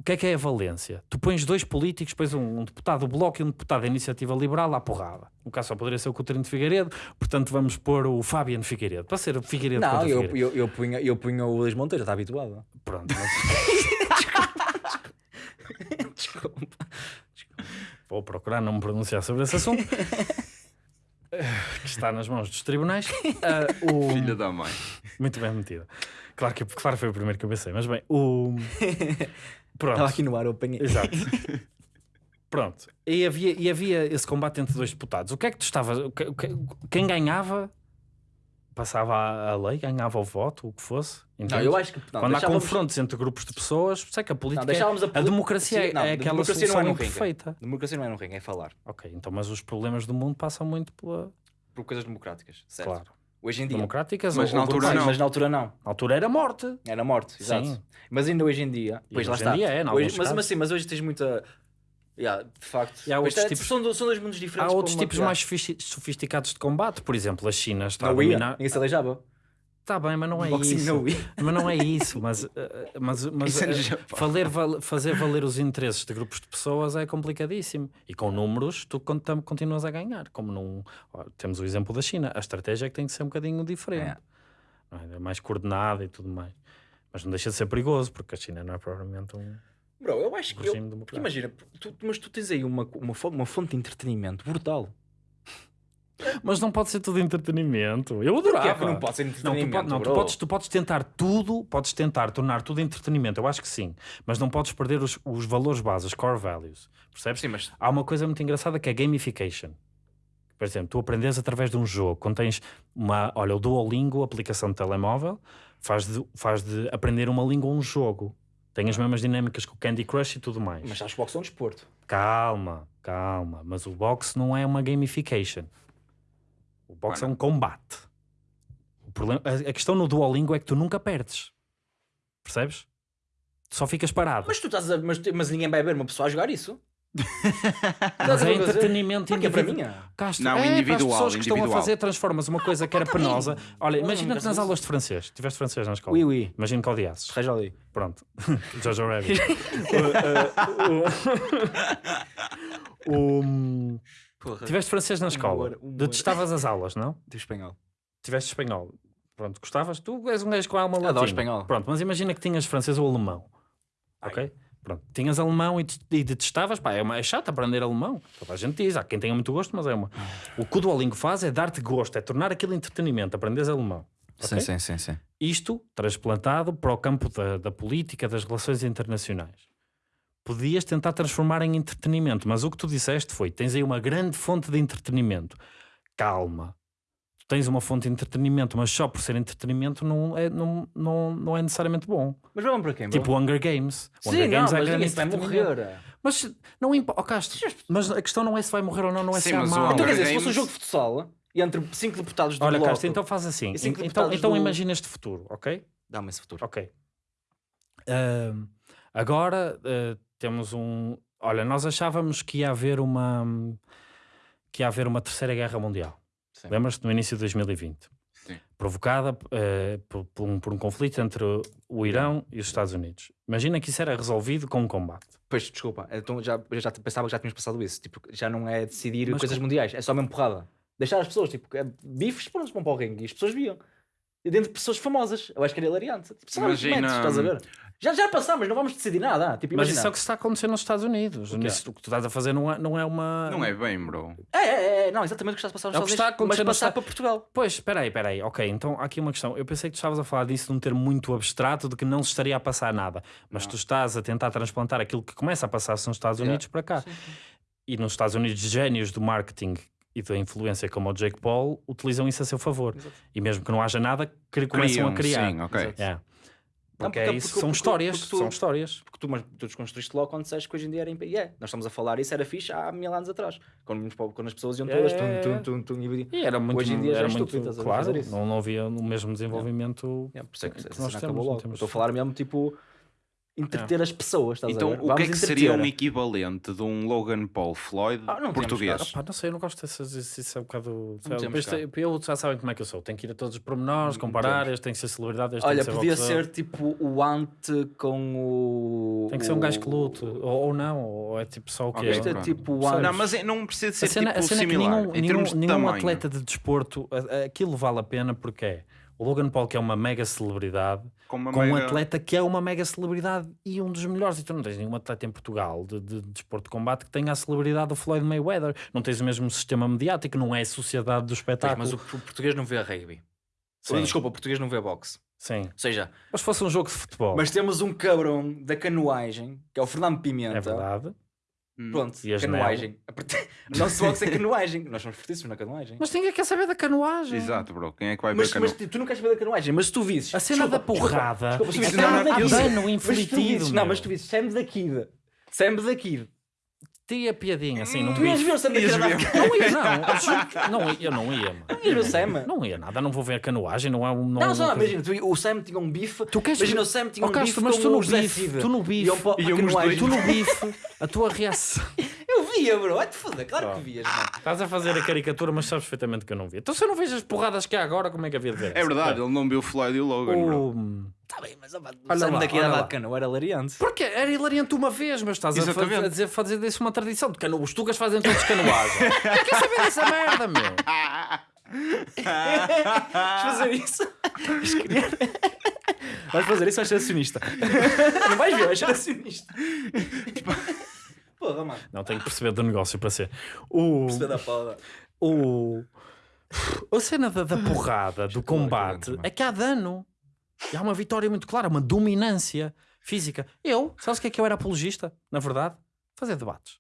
o que é que é a valência? Tu pões dois políticos, pões um, um deputado do Bloco e um deputado da Iniciativa Liberal à porrada. O caso só poderia ser o Coutinho de Figueiredo, portanto vamos pôr o Fabiano Figueiredo. Para ser o Figueiredo Não, eu, Figueiredo. eu, eu, punha, eu punha o Luís Monteiro, está habituado. Pronto. mas- Desculpa. Vou procurar não me pronunciar sobre esse assunto. Que está nas mãos dos tribunais. Ah, o- Filha da mãe. Muito bem metido. Claro que claro foi o primeiro que eu pensei, mas bem, o. Pronto. Estava aqui no ar, eu apanhei. Exato. Pronto. E havia, e havia esse combate entre dois deputados. O que é que tu estavas. que- que- Quem ganhava passava a, a lei, ganhava o voto, o que fosse. Não, eu acho que. Não, Quando há confrontos entre grupos de pessoas, sei que a política. Não, deixávamos a, é, a poli- democracia Sim, não, é aquela democracia não solução é no ringue. imperfeita. Democracia não é no ringue, é falar. Ok, então, mas os problemas do mundo passam muito pela. Por coisas democráticas, certo? Claro. Hoje em dia. Democráticas Mas ou- na altura não. mas na altura não. Na altura era morte. Era morte, exato. Sim. Mas ainda hoje em dia. Pois lá hoje em está. dia é, em Hoje- mas, mas sim, mas hoje tens muita. Yeah, de facto. E há outros é, tipos- são, são dois mundos Há diferentes. outros com uma- tipos mais sofisti- sofisticados de combate. Por exemplo, a China está a Não ia, dominar. ninguém se aleijava. Está bem, mas não é Boxing isso. Mas não é isso. Mas, eh, mas, mas Isso é no eh, valer, fazer valer os interesses de grupos de pessoas é complicadíssimo. E com números, tu continuas a ganhar. Como num, temos o exemplo da China. A estratégia é que tem de ser um bocadinho diferente. não é? É mais coordenada e tudo mais. Mas não deixa de ser perigoso, porque a China não é propriamente um Bro, eu acho que. eu- imagina, tu- mas tu tens aí uma, uma, uma fonte de entretenimento brutal. Mas não pode ser tudo entretenimento. Eu Porquê adorava. que não pode ser Não, tu, entretenimento? não, tu podes, tu podes tentar tudo, podes tentar tornar tudo entretenimento, eu acho que sim, mas não podes perder os, os valores básicos, os core values. Percebes? Sim, mas. Há uma coisa muito engraçada que é gamification. Por exemplo, tu aprendes através de um jogo, quando tens uma, olha, o Duolingo, aplicação de telemóvel, faz de, faz de aprender uma língua um jogo. Tem as mesmas dinâmicas que o Candy Crush e tudo mais. Mas acho que o boxe é um desporto. Calma, calma. Mas o boxe não é uma gamification. O boxe Bueno. é um combate. O problema, a, a questão no Duolingo é que tu nunca perdes. Percebes? Tu só ficas parado. Mas tu estás a, mas, mas ninguém vai ver uma pessoa a jogar isso. Mas é entretenimento Porque é para mim. individual. Castro, Não, é, para as individual, pessoas que estão a individual. fazer, transformas uma coisa que era penosa. Olha, Não, imagina que nas aulas de francês, tiveste francês na escola. Oui, oui. Imagina que odiasses. Reja ali. Pronto. Jojo Rabbit. o, o- o- Porra. tiveste francês na escola. Humor, humor. Detestavas as aulas, não? De espanhol. Tiveste espanhol. Pronto, gostavas? Tu és um gajo com alma Adoro latina. espanhol. Pronto, mas imagina que tinhas francês ou alemão. Ai. Ok? Pronto, tinhas alemão e, e detestavas, pá, é, uma, é chato aprender alemão. Toda a gente diz, há quem tenha muito gosto, mas é uma. O que o Duolingo faz é dar-te gosto, é tornar aquilo entretenimento, aprenderes alemão. Sim, Ok? sim, sim, sim. Isto transplantado para o campo da, da política, das relações internacionais. Podias tentar transformar em entretenimento, mas o que tu disseste foi: tens aí uma grande fonte de entretenimento. Calma. Tu tens uma fonte de entretenimento, mas só por ser entretenimento não é, não, não, não é necessariamente bom. Mas vamos para quem? bro? Tipo o Hunger Games. O Sim, Hunger não, Games mas é grande vai morrer. Mas não importa. Oh, Castro, mas a questão não é se vai morrer ou não, não é Sim, se há o mal. Então quer dizer, se fosse um jogo de futsal entre cinco deputados do Olha, bloco... Castro, então faz assim. E Então, então do- imagina este futuro, ok? Dá-me esse futuro. Ok. Ahm, agora ah, temos um. Olha, nós achávamos que ia haver uma. que ia haver uma terceira guerra mundial. Lembras-te no início de 2020? Sim. Provocada eh, por, por um, por um conflito entre o Irão e os Estados Unidos. Imagina que isso era resolvido com um combate. Pois, desculpa, então já, eu já pensava que já tínhamos passado isso. Tipo, já não é decidir Mas coisas mundiais, é só mesmo porrada. Deixar as pessoas, tipo, é, bifes, pronto, vão para o ringue e as pessoas viam. E dentro de pessoas famosas, eu acho que era hilariante. Tipo, Imagina... estás a ver? Já, já passámos, não vamos decidir nada. Tipo, Mas imagina. isso é o que está a acontecer nos Estados Unidos. O? Nisso, o que tu estás a fazer não é, não é uma. Não é bem, bro. É, é, é, não, exatamente o que está a passar nos É Estados está a Unidos, acontecer mas passar Estados- para Portugal. Pois, espera aí, espera aí. Ok, então há aqui uma questão. Eu pensei que tu estavas a falar disso de um termo muito abstrato, de que não se estaria a passar nada. Mas Não. tu estás a tentar transplantar aquilo que começa a passar-se nos Estados Yeah. Unidos para cá. E nos Estados Unidos, génios do marketing e da influência como o Jake Paul utilizam isso a seu favor. Exato. E mesmo que não haja nada, começam a Criam, criar. Sim, ok. Exato. Yeah. Não, Porque, porque- é isso, porque- são porque- histórias, porque tu- são histórias. Porque tu, mas, tu desconstruíste logo quando disseste que hoje em dia era em yeah, Nós estamos a falar isso, era fixe há mil anos atrás. Quando, quando as pessoas iam todas É. tum, tum, tum, tum, e era muito, Hoje em dia já era é muito estúpido, ver, claro, não, não havia o mesmo desenvolvimento. Yeah, por isso é que que essa nós temos- Estou a falar mesmo tipo entreter as pessoas, estás Então, a ver? o que Vamos é que seria um entreter. equivalente de um Logan Paul Floyd Ah, não português? Pá, não sei, eu não gosto dessas. Isso, é um bocado. cá. tem- eu já sabem como é que eu sou. Tenho que ir a todos os pormenores, comparar. Este tem que ser celebridade. Este Olha, tem que ser podia boxeador. ser tipo o ante com o. Tem que ser um gajo que lute. Ou, ou não, ou é tipo só o que Ok, é. Isto é tipo o ante. Não, mas é- não precisa A ser cena, a tipo cena é que similar. nenhum, em nenhum, termos de nenhum tamanho. atleta de desporto, a- a- aquilo vale a pena porque é o Logan Paul, que é uma mega celebridade, com com um mega- atleta que é uma mega celebridade e um dos melhores. E tu não tens nenhum atleta em Portugal de, de, de desporto de combate que tenha a celebridade do Floyd Mayweather. Não tens o mesmo sistema mediático, não é a sociedade do Pois, espetáculo. mas o, o português não vê rugby. Sim, Desculpa, o português não vê boxe. sim. Ou seja, Mas se fosse um jogo de futebol, mas temos um cabrão da canoagem, que é o Fernando Pimenta. é verdade. Hum. Pronto, E canoagem. O nosso boxe é canoagem. Nós somos fortíssimos na canoagem. Mas ninguém quer saber da canoagem. Exato, bro. Quem é que vai Mas, ver cano... mas tu não queres saber da canoagem, mas se tu visses. A cena Desculpa, da porrada desculpa, desculpa, é se mas se tu inflitido. visses- Não, meu. mas tu visses Sam da Kid. Sam da Kid. Tinha piadinha num Tu ias ver bife. o Sam da Ias Kid. ver. Não Não ia, não. eu juro que- não, ia- eu não ia, mano. ias ver o Sam. Não ia nada, não vou ver a canoagem, não é um. Não, só uma coisa- imagina, tu- o Sam tinha um bife. Tu queres Imagina o Sam tinha Oh, um bife mas tu no o bife, tu no bife, os canoagem. Tu no bife, a tua reação. Eu via, bro. Vai-te foder, claro Oh. que vias, mano. Estás a fazer a caricatura, mas sabes perfeitamente que eu não vi. Então se eu não vejo as porradas que há agora, como é que havia de ver? É verdade, ele não viu o Floyd e o Logan, bro. O... Tá bem, mas opa, o Olha Sam lá, daqui lá. de canoa, era hilariante. Porque era hilariante uma vez, mas estás a, fa- Exatamente. a dizer fazer disso uma tradição de cano... Os tugas fazem todos canoagem. Eu quero saber dessa merda, meu. Vais fazer isso? Vais fazer isso, vais ser acionista. Não vais ver, vais ser acionista. Porra, mano. Não, tenho que perceber do negócio para ser. O... Perceber da pala. o... A cena da, da porrada, do aqui combate, é que há dano. E há uma vitória muito clara, uma dominância física. Eu, sabes o que é que eu era apologista, na verdade? Fazer debates.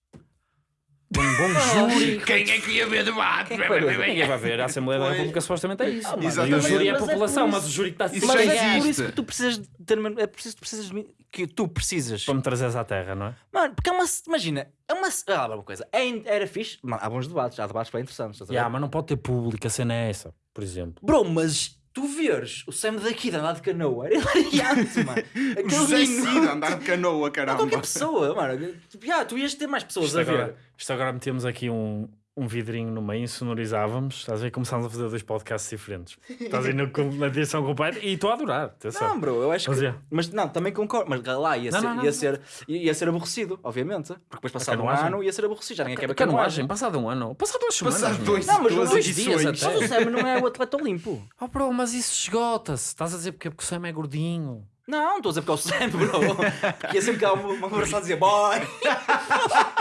Um bom júri. Quem é que ia ver debate? Ninguém vai ver. A Assembleia da. República supostamente é isso. Ah. E o júri é a Mas é população, mas o júri está Isso Mas já é por existe. isso que tu precisas de ter, é preciso que tu precisas de mim- que tu precisas. para me trazeres à terra, não é? Mano, porque é uma. Imagina, é uma. Ah, uma coisa. É, era fixe. Mano, há bons debates, há debates bem interessantes. estás a ver? Yeah, mas não pode ter público, a cena é essa, por exemplo. Bro, mas tu veres o Sam daqui de andar de canoa era hilariante, mano. O Aquele José menino- Cid a andar de canoa, caramba. qualquer pessoa, mano. Tipo, yeah, tu ias ter mais pessoas Isto a agora, ver. isto agora metemos aqui um, um vidrinho no meio, sonorizávamos, estás a ver? Começámos a fazer dois podcasts diferentes. Estás aí na, na direção completa e estou a adorar. Atenção. Não, bro, eu acho Mas que. é. Mas não, também concordo. Mas lá ia, Não, ser, não, não, ia, não. ser, ia ser aborrecido, obviamente. Porque depois passado um ano ia ser aborrecido. Já ninguém quer ver Canoagem, passado um ano, passado duas semanas. Passado dois, Não, mas dois dias até. Mas o Sam não é o atleta limpo. Oh, bro, mas isso esgota-se. Estás a dizer porque, porque o Sam é gordinho. Não, estou a dizer porque é o Sam, bro. Porque ia sempre que há uma, uma conversa a dizer boy.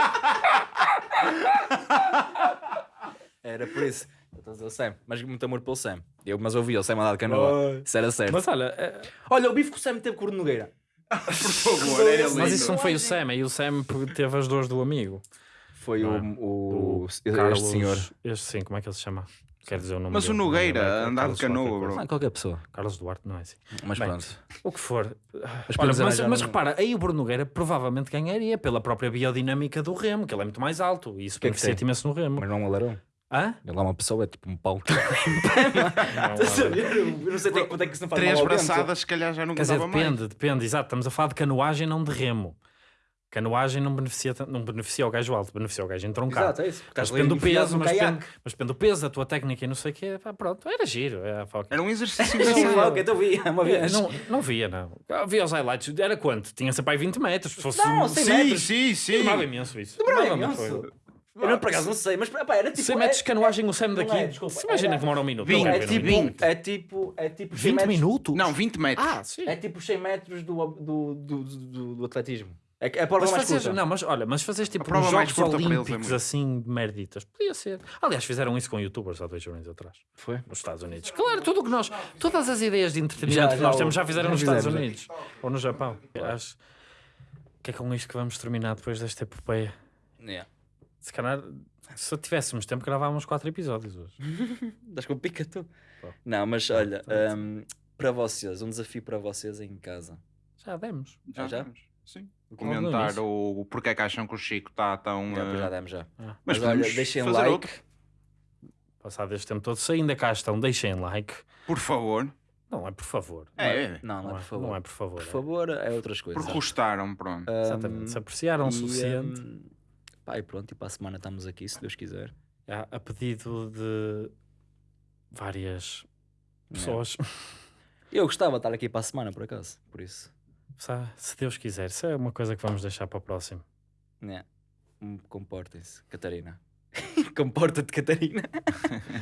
Era por isso. Eu estou a dizer o Sam. Mas muito amor pelo Sam. Eu, mas ouvi o Sam andar de canoa. Isso era certo. Mas olha, é- Olha, o bife que o Sam teve com o Nogueira. Por favor, era lindo. mas isso não foi o Sam, aí o Sam teve as dores do amigo. Foi Não é? o, o, este Carlos, senhor. Este sim, como é que ele se chama? Quer dizer o nome Mas o dele, Nogueira, não é? andar Carlos de canoa, qualquer bro. Ah, qualquer pessoa. Carlos Duarte, não é assim. Mas Bem, pronto. O que for. Mas Olha, mas, mas repara, aí o Bruno Nogueira provavelmente ganharia pela própria biodinâmica do remo, que ele é muito mais alto e isso que é que beneficia tem? imenso no remo. Mas não é um alarão. Hã? Ele é uma pessoa, é tipo um pau. Não? Eu não sei até quanto é que isso não faz Três braçadas, se calhar já não Quer dizer, mais. depende, depende, exato. Estamos a falar de canoagem, não de remo. Canoagem não beneficia, não beneficia o gajo alto, beneficia o gajo entroncado. Exato, é isso. Mas estás ali depende do enfiado peso, no mas depende, mas depende do peso, da tua técnica e não sei o quê. Pá, pronto, era giro. É, pá, ok. Era um exercício Sim, engraçado. vá, ok, então vi uma vez. não, não via, não. Ah, Via os highlights. Era quanto? Tinha sempre aí 20 metros. Se fosse Não, um- cem Sim, metros. sim, sim. Demorava imenso isso. Demorava imenso. Eu não, por acaso não sei, mas pá, era tipo. 100 metros de é- canoagem, o Sam não daqui. é, desculpa, Se imagina era- que demora um minuto. Vinte, não é quero ver um tipo, minuto. é tipo, é tipo 100 20 metros, minutos? Não, 20 metros. Ah, sim. É tipo 100 metros do, do, do, do, do atletismo. É, é a prova Mas mais fazes, curta. não, mas olha, mas fazes tipo uns Jogos é Olímpicos assim de merditas. Podia ser. Aliás, fizeram isso com youtubers há dois anos atrás. Foi? Nos Estados Unidos. Claro, tudo o que nós. Todas as ideias de entretenimento Já, que nós já, temos já fizeram já nos Estados Unidos. Ou no Japão. Acho que é com isto que vamos terminar depois desta epopeia. Yeah. Se calhar, se tivéssemos tempo, gravávamos quatro episódios hoje. Das com pica tu. Pá. Não, mas olha, tá hum, para vocês, um desafio para vocês em casa. Já demos. Já, já? vamos. Sim. Logo Comentar o, o porquê que acham que o Chico está tão. Já, eh, já demos já. Ah. Mas, Mas olha, deixem fazer like. outro. Passado este tempo todo, se ainda cá estão, deixem like. Por favor. Não é por favor. É, é. Não, não, é por favor. Não é por favor. Por é. favor, é outras coisas. Porque gostaram, pronto. Hum, Exatamente. Se apreciaram o suficiente. hum, pá, e pronto, e para a semana estamos aqui, se Deus quiser. Já, a pedido de várias pessoas. Eu gostava de estar aqui para a semana, por acaso, por isso. Se Deus quiser, isso é uma coisa que vamos deixar para o próximo. Hum, Comportem-se, Catarina. Comporta-te, Catarina.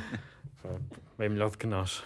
Bem melhor do que nós.